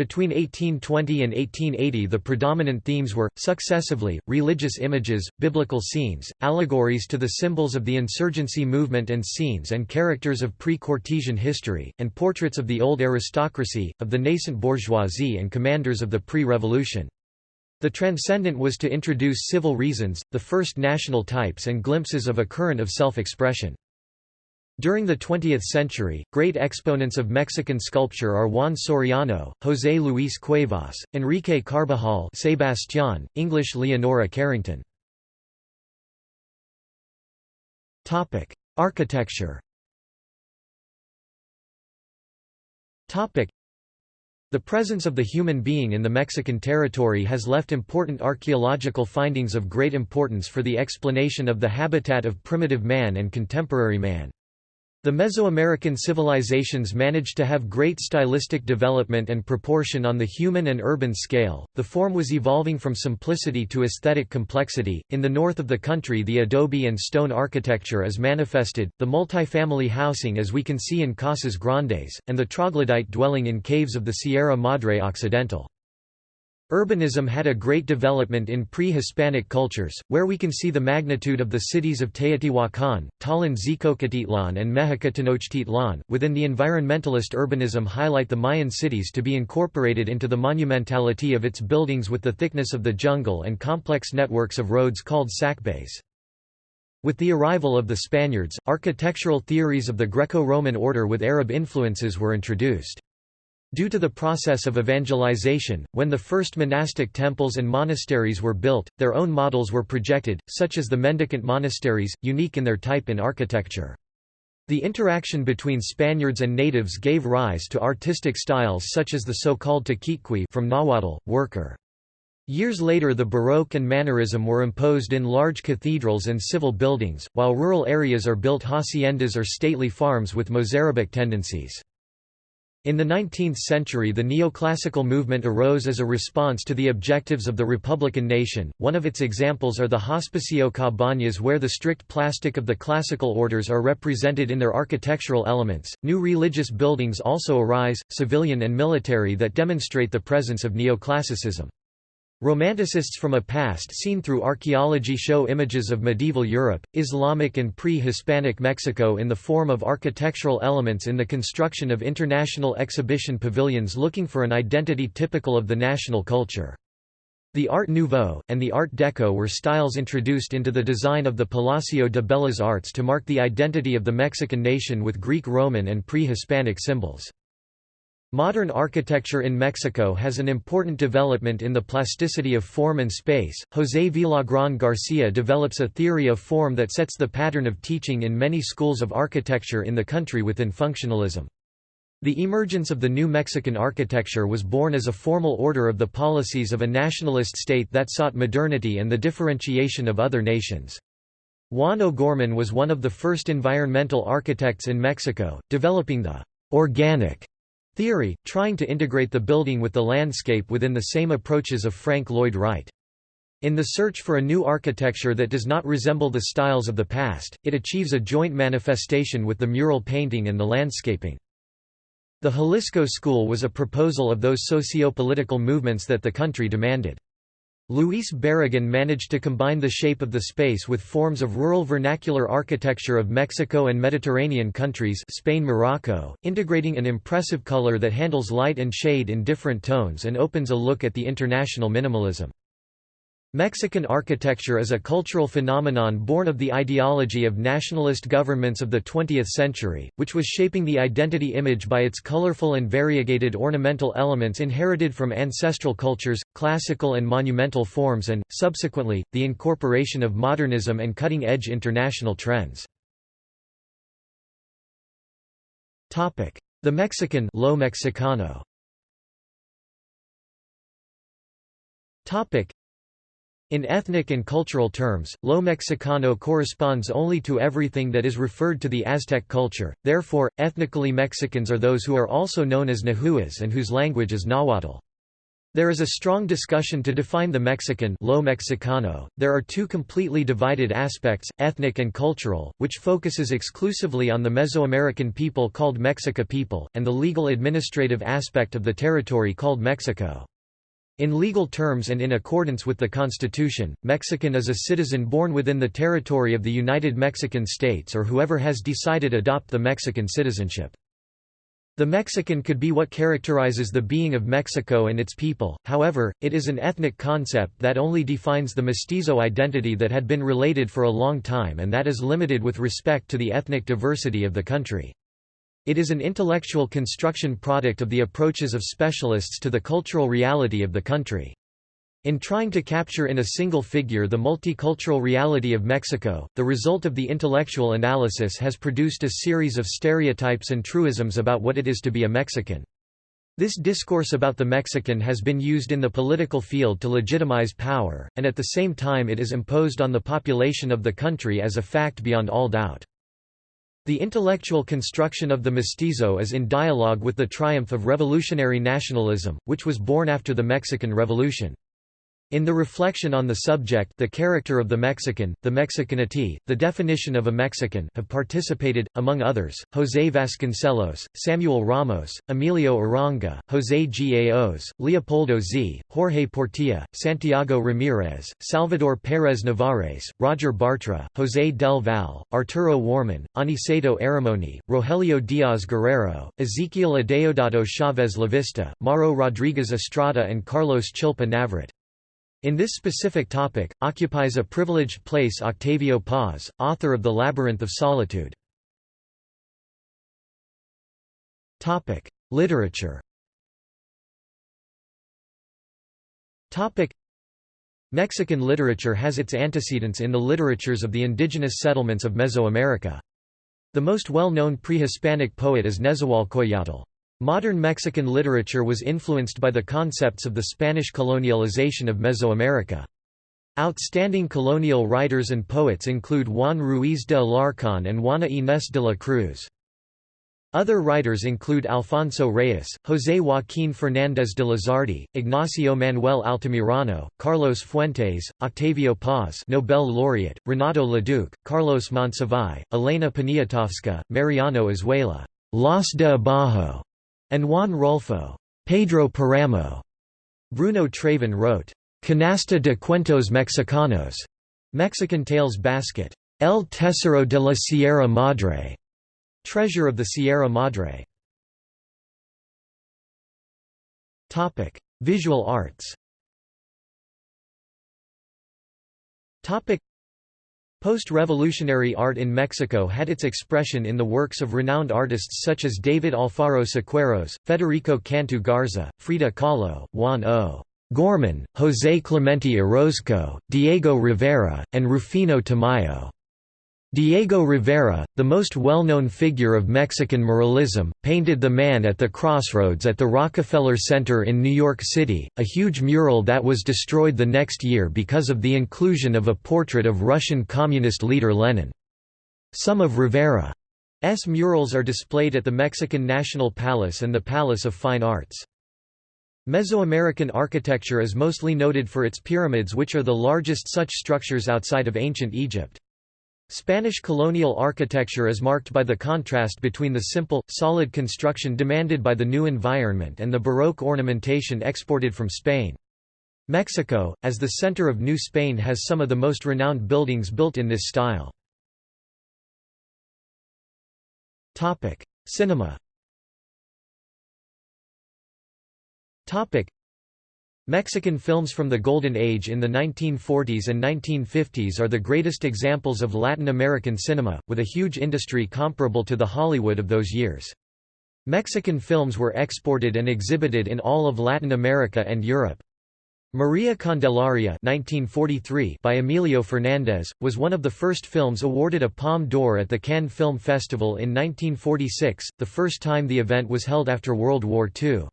Between 1820 and 1880 the predominant themes were, successively, religious images, biblical scenes, allegories to the symbols of the insurgency movement and scenes and characters of pre-Cortesian history, and portraits of the old aristocracy, of the nascent bourgeoisie and commanders of the pre-revolution. The transcendent was to introduce civil reasons, the first national types and glimpses of a current of self-expression. During the 20th century, great exponents of Mexican sculpture are Juan Soriano, José Luis Cuevas, Enrique Carbajal Sebastián, English Leonora Carrington. Architecture the presence of the human being in the Mexican territory has left important archaeological findings of great importance for the explanation of the habitat of primitive man and contemporary man. The Mesoamerican civilizations managed to have great stylistic development and proportion on the human and urban scale. The form was evolving from simplicity to aesthetic complexity. In the north of the country, the adobe and stone architecture is manifested, the multifamily housing as we can see in Casas Grandes, and the troglodyte dwelling in caves of the Sierra Madre Occidental. Urbanism had a great development in pre-Hispanic cultures, where we can see the magnitude of the cities of Teotihuacan, Talin-Zicocatitlan and Mexicatenochtitlan. Within the environmentalist urbanism highlight the Mayan cities to be incorporated into the monumentality of its buildings with the thickness of the jungle and complex networks of roads called sacbés. With the arrival of the Spaniards, architectural theories of the Greco-Roman order with Arab influences were introduced. Due to the process of evangelization, when the first monastic temples and monasteries were built, their own models were projected, such as the mendicant monasteries, unique in their type in architecture. The interaction between Spaniards and natives gave rise to artistic styles such as the so-called Tequitqui from Nahuatl, worker. Years later the Baroque and Mannerism were imposed in large cathedrals and civil buildings, while rural areas are built haciendas or stately farms with Mozarabic tendencies. In the 19th century the neoclassical movement arose as a response to the objectives of the Republican nation. One of its examples are the Hospicio Cabañas where the strict plastic of the classical orders are represented in their architectural elements. New religious buildings also arise, civilian and military that demonstrate the presence of neoclassicism. Romanticists from a past seen through archaeology show images of medieval Europe, Islamic and pre-Hispanic Mexico in the form of architectural elements in the construction of international exhibition pavilions looking for an identity typical of the national culture. The Art Nouveau, and the Art Deco were styles introduced into the design of the Palacio de Bellas Artes to mark the identity of the Mexican nation with Greek Roman and pre-Hispanic symbols. Modern architecture in Mexico has an important development in the plasticity of form and space. José Villagrán García develops a theory of form that sets the pattern of teaching in many schools of architecture in the country within functionalism. The emergence of the new Mexican architecture was born as a formal order of the policies of a nationalist state that sought modernity and the differentiation of other nations. Juan O'Gorman was one of the first environmental architects in Mexico, developing the organic Theory, trying to integrate the building with the landscape within the same approaches of Frank Lloyd Wright. In the search for a new architecture that does not resemble the styles of the past, it achieves a joint manifestation with the mural painting and the landscaping. The Jalisco School was a proposal of those socio-political movements that the country demanded. Luis Barragán managed to combine the shape of the space with forms of rural vernacular architecture of Mexico and Mediterranean countries Spain Morocco, integrating an impressive color that handles light and shade in different tones and opens a look at the international minimalism. Mexican architecture is a cultural phenomenon born of the ideology of nationalist governments of the 20th century, which was shaping the identity image by its colorful and variegated ornamental elements inherited from ancestral cultures, classical and monumental forms and, subsequently, the incorporation of modernism and cutting-edge international trends. The Mexican Lo Mexicano in ethnic and cultural terms, Lo Mexicano corresponds only to everything that is referred to the Aztec culture, therefore, ethnically Mexicans are those who are also known as Nahuas and whose language is Nahuatl. There is a strong discussion to define the Mexican Lo Mexicano. There are two completely divided aspects, ethnic and cultural, which focuses exclusively on the Mesoamerican people called Mexica people, and the legal administrative aspect of the territory called Mexico. In legal terms and in accordance with the Constitution, Mexican is a citizen born within the territory of the United Mexican States or whoever has decided adopt the Mexican citizenship. The Mexican could be what characterizes the being of Mexico and its people, however, it is an ethnic concept that only defines the mestizo identity that had been related for a long time and that is limited with respect to the ethnic diversity of the country. It is an intellectual construction product of the approaches of specialists to the cultural reality of the country. In trying to capture in a single figure the multicultural reality of Mexico, the result of the intellectual analysis has produced a series of stereotypes and truisms about what it is to be a Mexican. This discourse about the Mexican has been used in the political field to legitimize power, and at the same time it is imposed on the population of the country as a fact beyond all doubt. The intellectual construction of the mestizo is in dialogue with the triumph of revolutionary nationalism, which was born after the Mexican Revolution. In the reflection on the subject the character of the Mexican, the Mexicanity, the definition of a Mexican have participated, among others, José Vasconcelos, Samuel Ramos, Emilio Uranga, José Gaos, Leopoldo Zea, Jorge Portilla, Santiago Ramírez, Salvador Pérez Navarrete, Roger Bartra, José del Val, Arturo Warman, Aniceto Aramoni, Rogelio Díaz Guerrero, Ezequiel Adeodato Chávez Lavista, Mauro Rodríguez Estrada and Carlos Chilpa Navarrete. In this specific topic, occupies a privileged place Octavio Paz, author of The Labyrinth of Solitude. Literature Mexican literature has its antecedents in the literatures of the indigenous settlements of Mesoamerica. The most well-known pre-Hispanic poet is Nezahualcoyotl. Modern Mexican literature was influenced by the concepts of the Spanish colonialization of Mesoamerica. Outstanding colonial writers and poets include Juan Ruiz de Alarcón and Juana Inés de la Cruz. Other writers include Alfonso Reyes, José Joaquín Fernández de Lizardi, Ignacio Manuel Altamirano, Carlos Fuentes, Octavio Paz Nobel laureate, Renato Leduc, Carlos Monsiváis, Elena Poniatowska, Mariano Azuela, Los de Abajo, and Juan Rulfo Pedro Paramo. Bruno Traven wrote, Canasta de Cuentos Mexicanos, Mexican Tales Basket, El Tesoro de la Sierra Madre, Treasure of the Sierra Madre. Topic: Visual arts. Topic: Post-revolutionary art in Mexico had its expression in the works of renowned artists such as David Alfaro Siqueiros, Federico Cantu Garza, Frida Kahlo, Juan O. Gorman, José Clemente Orozco, Diego Rivera, and Rufino Tamayo. Diego Rivera, the most well-known figure of Mexican muralism, painted The Man at the Crossroads at the Rockefeller Center in New York City, a huge mural that was destroyed the next year because of the inclusion of a portrait of Russian communist leader Lenin. Some of Rivera's murals are displayed at the Mexican National Palace and the Palace of Fine Arts. Mesoamerican architecture is mostly noted for its pyramids which are the largest such structures outside of ancient Egypt. Spanish colonial architecture is marked by the contrast between the simple, solid construction demanded by the new environment and the Baroque ornamentation exported from Spain. Mexico, as the center of New Spain has some of the most renowned buildings built in this style. Cinema Mexican films from the Golden Age in the 1940s and 1950s are the greatest examples of Latin American cinema, with a huge industry comparable to the Hollywood of those years. Mexican films were exported and exhibited in all of Latin America and Europe. Maria Candelaria 1943 by Emilio Fernández, was one of the first films awarded a Palme d'Or at the Cannes Film Festival in 1946, the first time the event was held after World War II.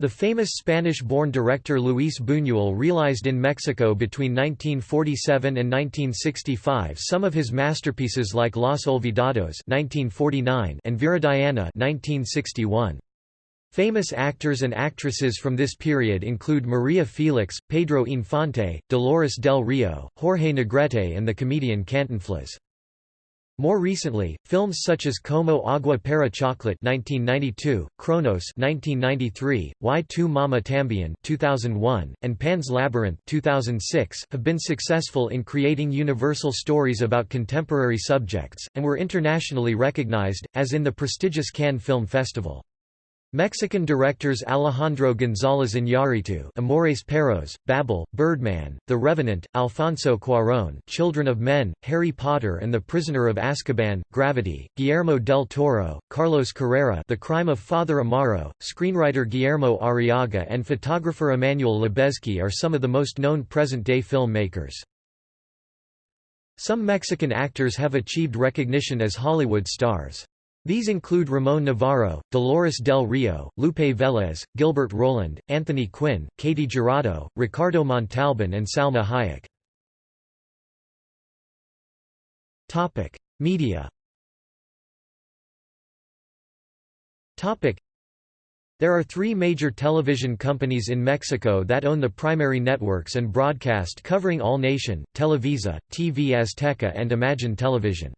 The famous Spanish-born director Luis Buñuel realized in Mexico between 1947 and 1965 some of his masterpieces like Los Olvidados 1949 and Viridiana 1961. Famous actors and actresses from this period include Maria Felix, Pedro Infante, Dolores del Rio, Jorge Negrete and the comedian Cantinflas. More recently, films such as Como Agua para Chocolate (1992), Cronos (1993), Y Tu Mama Tambien (2001), and Pan's Labyrinth (2006) have been successful in creating universal stories about contemporary subjects and were internationally recognized, as in the prestigious Cannes Film Festival. Mexican directors Alejandro González Iñárritu Amores Perros, Babel, Birdman, The Revenant, Alfonso Cuarón Children of Men, Harry Potter and the Prisoner of Azkaban, Gravity, Guillermo del Toro, Carlos Carrera The Crime of Father Amaro, screenwriter Guillermo Arriaga and photographer Emmanuel Lubezki are some of the most known present-day filmmakers. Some Mexican actors have achieved recognition as Hollywood stars. These include Ramon Novarro, Dolores Del Rio, Lupe Vélez, Gilbert Roland, Anthony Quinn, Katy Jurado, Ricardo Montalban and Salma Hayek. Media There are three major television companies in Mexico that own the primary networks and broadcast covering all nation, Televisa, TV Azteca and Imagen Televisión.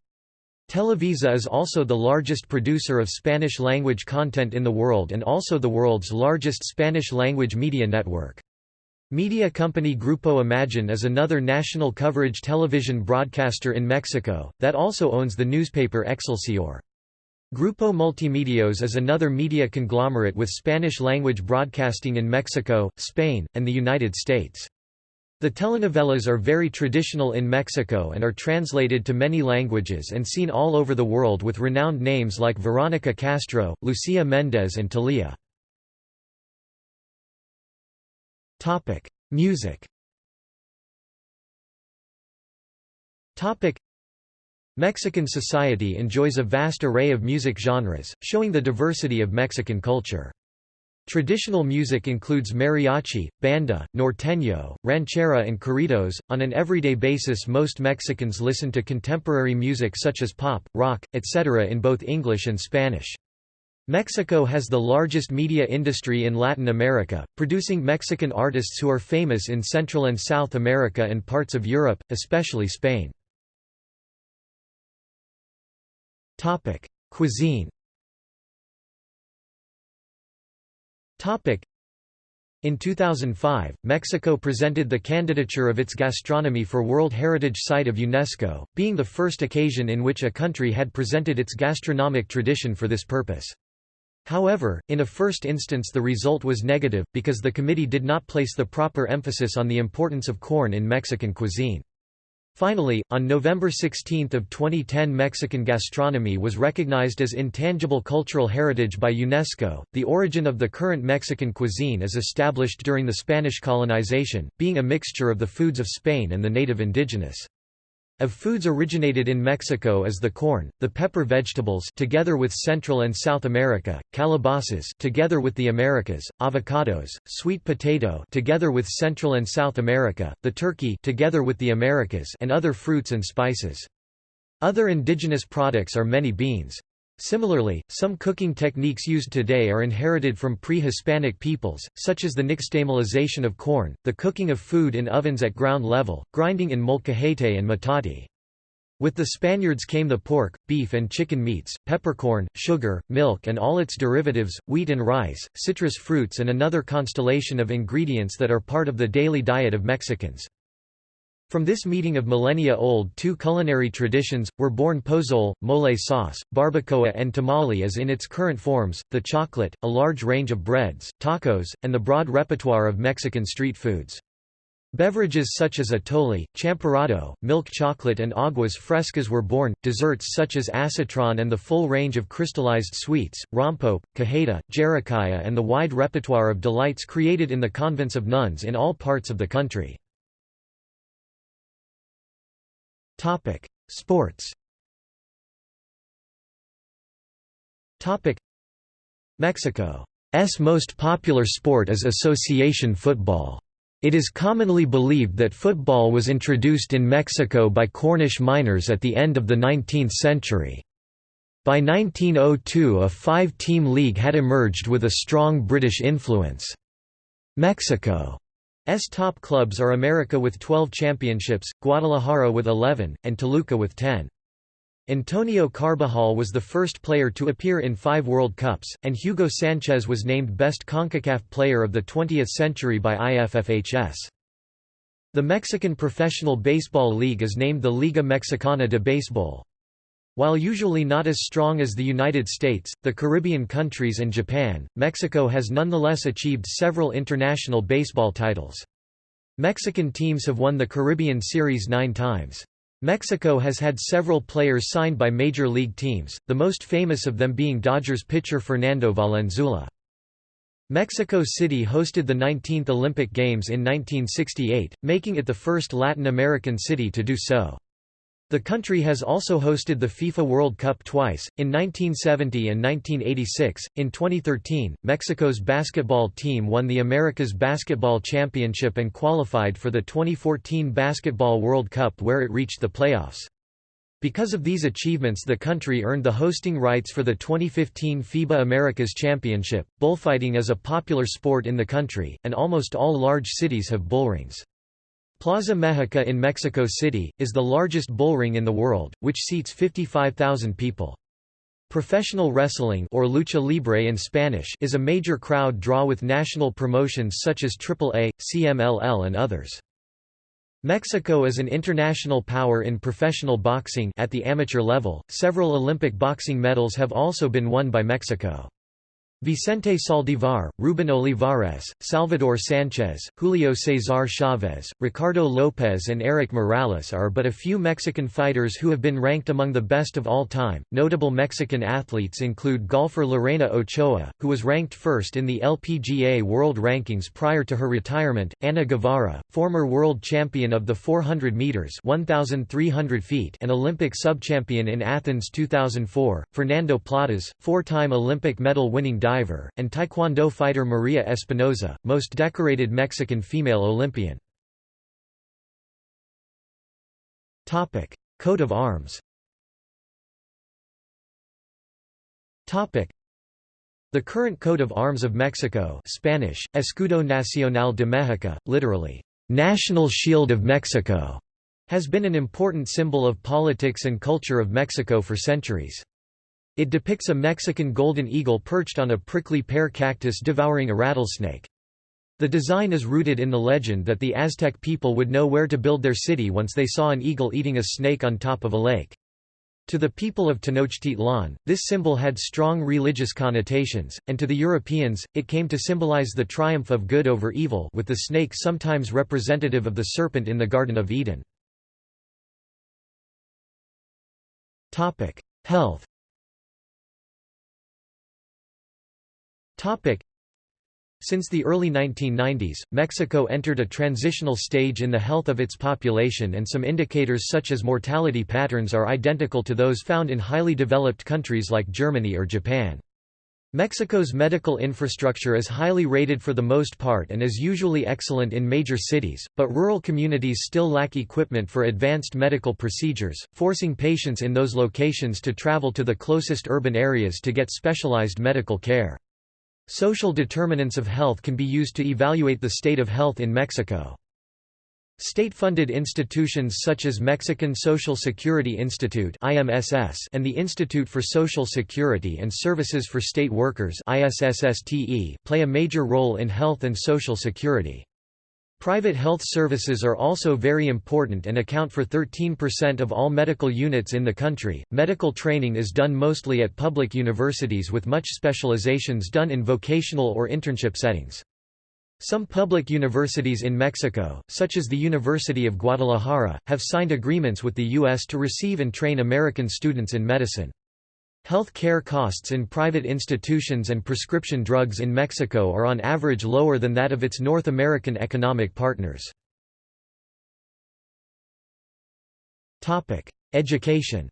Televisa is also the largest producer of Spanish-language content in the world and also the world's largest Spanish-language media network. Media company Grupo Imagen is another national coverage television broadcaster in Mexico, that also owns the newspaper Excelsior. Grupo Multimedios is another media conglomerate with Spanish-language broadcasting in Mexico, Spain, and the United States. The telenovelas are very traditional in Mexico and are translated to many languages and seen all over the world with renowned names like Veronica Castro, Lucia Mendez and Thalia. Music Mexican society enjoys a vast array of music genres, showing the diversity of Mexican culture. Traditional music includes mariachi, banda, norteño, ranchera and corridos. On an everyday basis most Mexicans listen to contemporary music such as pop, rock, etc. in both English and Spanish. Mexico has the largest media industry in Latin America, producing Mexican artists who are famous in Central and South America and parts of Europe, especially Spain. Cuisine in 2005, Mexico presented the candidature of its gastronomy for World Heritage Site of UNESCO, being the first occasion in which a country had presented its gastronomic tradition for this purpose. However, in a first instance the result was negative, because the committee did not place the proper emphasis on the importance of corn in Mexican cuisine. Finally, on November 16 of 2010 Mexican gastronomy was recognized as intangible cultural heritage by UNESCO. The origin of the current Mexican cuisine is established during the Spanish colonization, being a mixture of the foods of Spain and the native indigenous. Of foods originated in Mexico is the corn, the pepper vegetables together with Central and South America, calabasas together with the Americas, avocados, sweet potato together with Central and South America, the turkey together with the Americas and other fruits and spices. Other indigenous products are many beans. Similarly, some cooking techniques used today are inherited from pre-Hispanic peoples, such as the nixtamalization of corn, the cooking of food in ovens at ground level, grinding in molcajete and metate. With the Spaniards came the pork, beef and chicken meats, peppercorn, sugar, milk and all its derivatives, wheat and rice, citrus fruits and another constellation of ingredients that are part of the daily diet of Mexicans. From this meeting of millennia-old two culinary traditions, were born pozole, mole sauce, barbacoa and tamale as in its current forms, the chocolate, a large range of breads, tacos, and the broad repertoire of Mexican street foods. Beverages such as atole, champurrado, milk chocolate and aguas frescas were born, desserts such as acitron and the full range of crystallized sweets, rompope, cajeta, jericalla and the wide repertoire of delights created in the convents of nuns in all parts of the country. Topic: Sports. Topic: Mexico's most popular sport is association football. It is commonly believed that football was introduced in Mexico by Cornish miners at the end of the 19th century. By 1902 a five-team league had emerged with a strong British influence. Mexico S top clubs are America with 12 championships, Guadalajara with 11, and Toluca with 10. Antonio Carbajal was the first player to appear in five World Cups, and Hugo Sanchez was named Best CONCACAF Player of the 20th Century by IFFHS. The Mexican Professional Baseball League is named the Liga Mexicana de Béisbol. While usually not as strong as the United States, the Caribbean countries and Japan, Mexico has nonetheless achieved several international baseball titles. Mexican teams have won the Caribbean Series nine times. Mexico has had several players signed by major league teams, the most famous of them being Dodgers pitcher Fernando Valenzuela. Mexico City hosted the 19th Olympic Games in 1968, making it the first Latin American city to do so. The country has also hosted the FIFA World Cup twice, in 1970 and 1986. In 2013, Mexico's basketball team won the Americas Basketball Championship and qualified for the 2014 Basketball World Cup where it reached the playoffs. Because of these achievements the country earned the hosting rights for the 2015 FIBA Americas Championship. Bullfighting is a popular sport in the country, and almost all large cities have bullrings. Plaza México in Mexico City, is the largest bullring in the world, which seats 55,000 people. Professional wrestling or lucha libre in Spanish is a major crowd draw with national promotions such as AAA, CMLL and others. Mexico is an international power in professional boxing at the amateur level. Several Olympic boxing medals have also been won by Mexico. Vicente Saldivar, Ruben Olivares, Salvador Sanchez, Julio Cesar Chavez, Ricardo Lopez, and Erik Morales are but a few Mexican fighters who have been ranked among the best of all time. Notable Mexican athletes include golfer Lorena Ochoa, who was ranked first in the LPGA World Rankings prior to her retirement, Ana Guevara, former world champion of the 400 meters (1,300 feet) and Olympic subchampion in Athens 2004, Fernando Platas, four-time Olympic medal-winning diver, and taekwondo fighter Maria Espinoza, most decorated Mexican female Olympian. Coat of arms the current coat of arms of Mexico Spanish, Escudo Nacional de México, literally, "'National Shield of Mexico' has been an important symbol of politics and culture of Mexico for centuries. It depicts a Mexican golden eagle perched on a prickly pear cactus devouring a rattlesnake. The design is rooted in the legend that the Aztec people would know where to build their city once they saw an eagle eating a snake on top of a lake. To the people of Tenochtitlan, this symbol had strong religious connotations, and to the Europeans, it came to symbolize the triumph of good over evil with the snake sometimes representative of the serpent in the Garden of Eden. Health Since the early 1990s, Mexico entered a transitional stage in the health of its population and some indicators such as mortality patterns are identical to those found in highly developed countries like Germany or Japan. Mexico's medical infrastructure is highly rated for the most part and is usually excellent in major cities, but rural communities still lack equipment for advanced medical procedures, forcing patients in those locations to travel to the closest urban areas to get specialized medical care. Social determinants of health can be used to evaluate the state of health in Mexico. State-funded institutions such as Mexican Social Security Institute and the Institute for Social Security and Services for State Workers play a major role in health and social security. Private health services are also very important and account for 13% of all medical units in the country. Medical training is done mostly at public universities with much specializations done in vocational or internship settings. Some public universities in Mexico, such as the University of Guadalajara, have signed agreements with the U.S. to receive and train American students in medicine. Health care costs in private institutions and prescription drugs in Mexico are on average lower than that of its North American economic partners. Education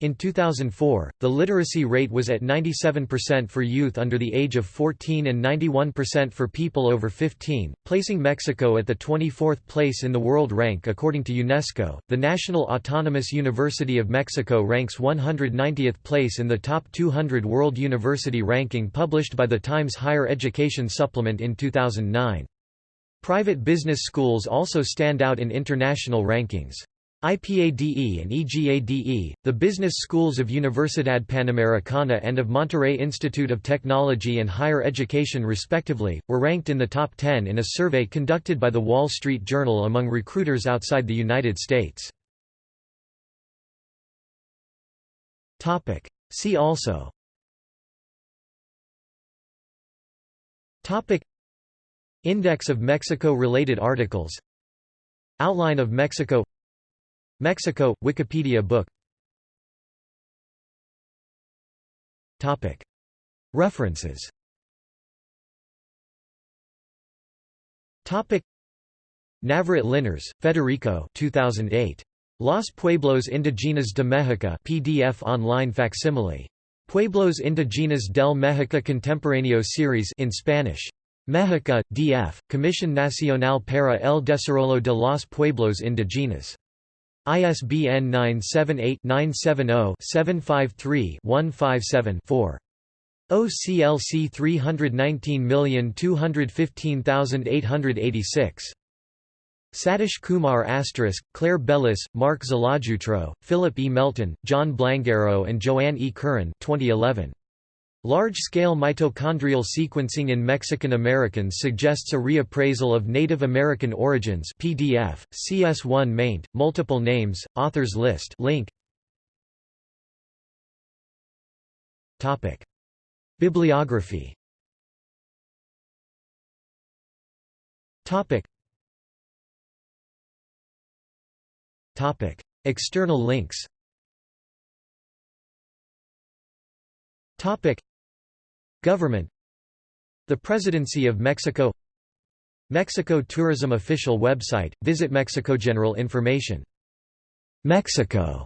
in 2004, the literacy rate was at 97% for youth under the age of 14 and 91% for people over 15, placing Mexico at the 24th place in the world rank according to UNESCO. The National Autonomous University of Mexico ranks 190th place in the top 200 world university ranking published by the Times Higher Education Supplement in 2009. Private business schools also stand out in international rankings. IPADE and EGADE, the business schools of Universidad Panamericana and of Monterrey Institute of Technology and Higher Education respectively, were ranked in the top 10 in a survey conducted by The Wall Street Journal among recruiters outside the United States. See also Index of Mexico-related articles Outline of Mexico Mexico, Wikipedia book References Navarrete Linares, Federico 2008. Los Pueblos Indígenas de México PDF online facsimile. Pueblos Indígenas del México Contemporáneo Series in Spanish. México, DF, Comisión Nacional para el Desarrollo de los Pueblos Indígenas. ISBN 978-970-753-157-4. OCLC 319215886. Satish Kumar Asterisk, Claire Bellis, Mark Zlojutro, Philip E. Melton, John Blangero and Joanne E. Curran 2011. Large-scale mitochondrial sequencing in Mexican Americans suggests a reappraisal of Native American origins PDF, CS1 maint, multiple names, authors list link. Topic. Bibliography Topic. Topic. External links Topic. Government The Presidency of Mexico Mexico Tourism Official Website, visit Mexico General Information. Mexico,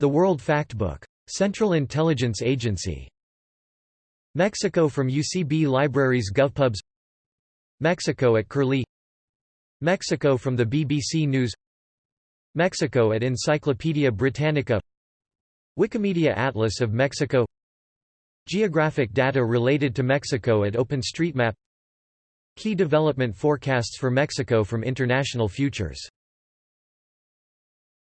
The World Factbook. Central Intelligence Agency. Mexico from UCB Libraries GovPubs Mexico at Curlie Mexico from the BBC News Mexico at Encyclopaedia Britannica Wikimedia Atlas of Mexico Geographic data related to Mexico at OpenStreetMap. Key development forecasts for Mexico from International Futures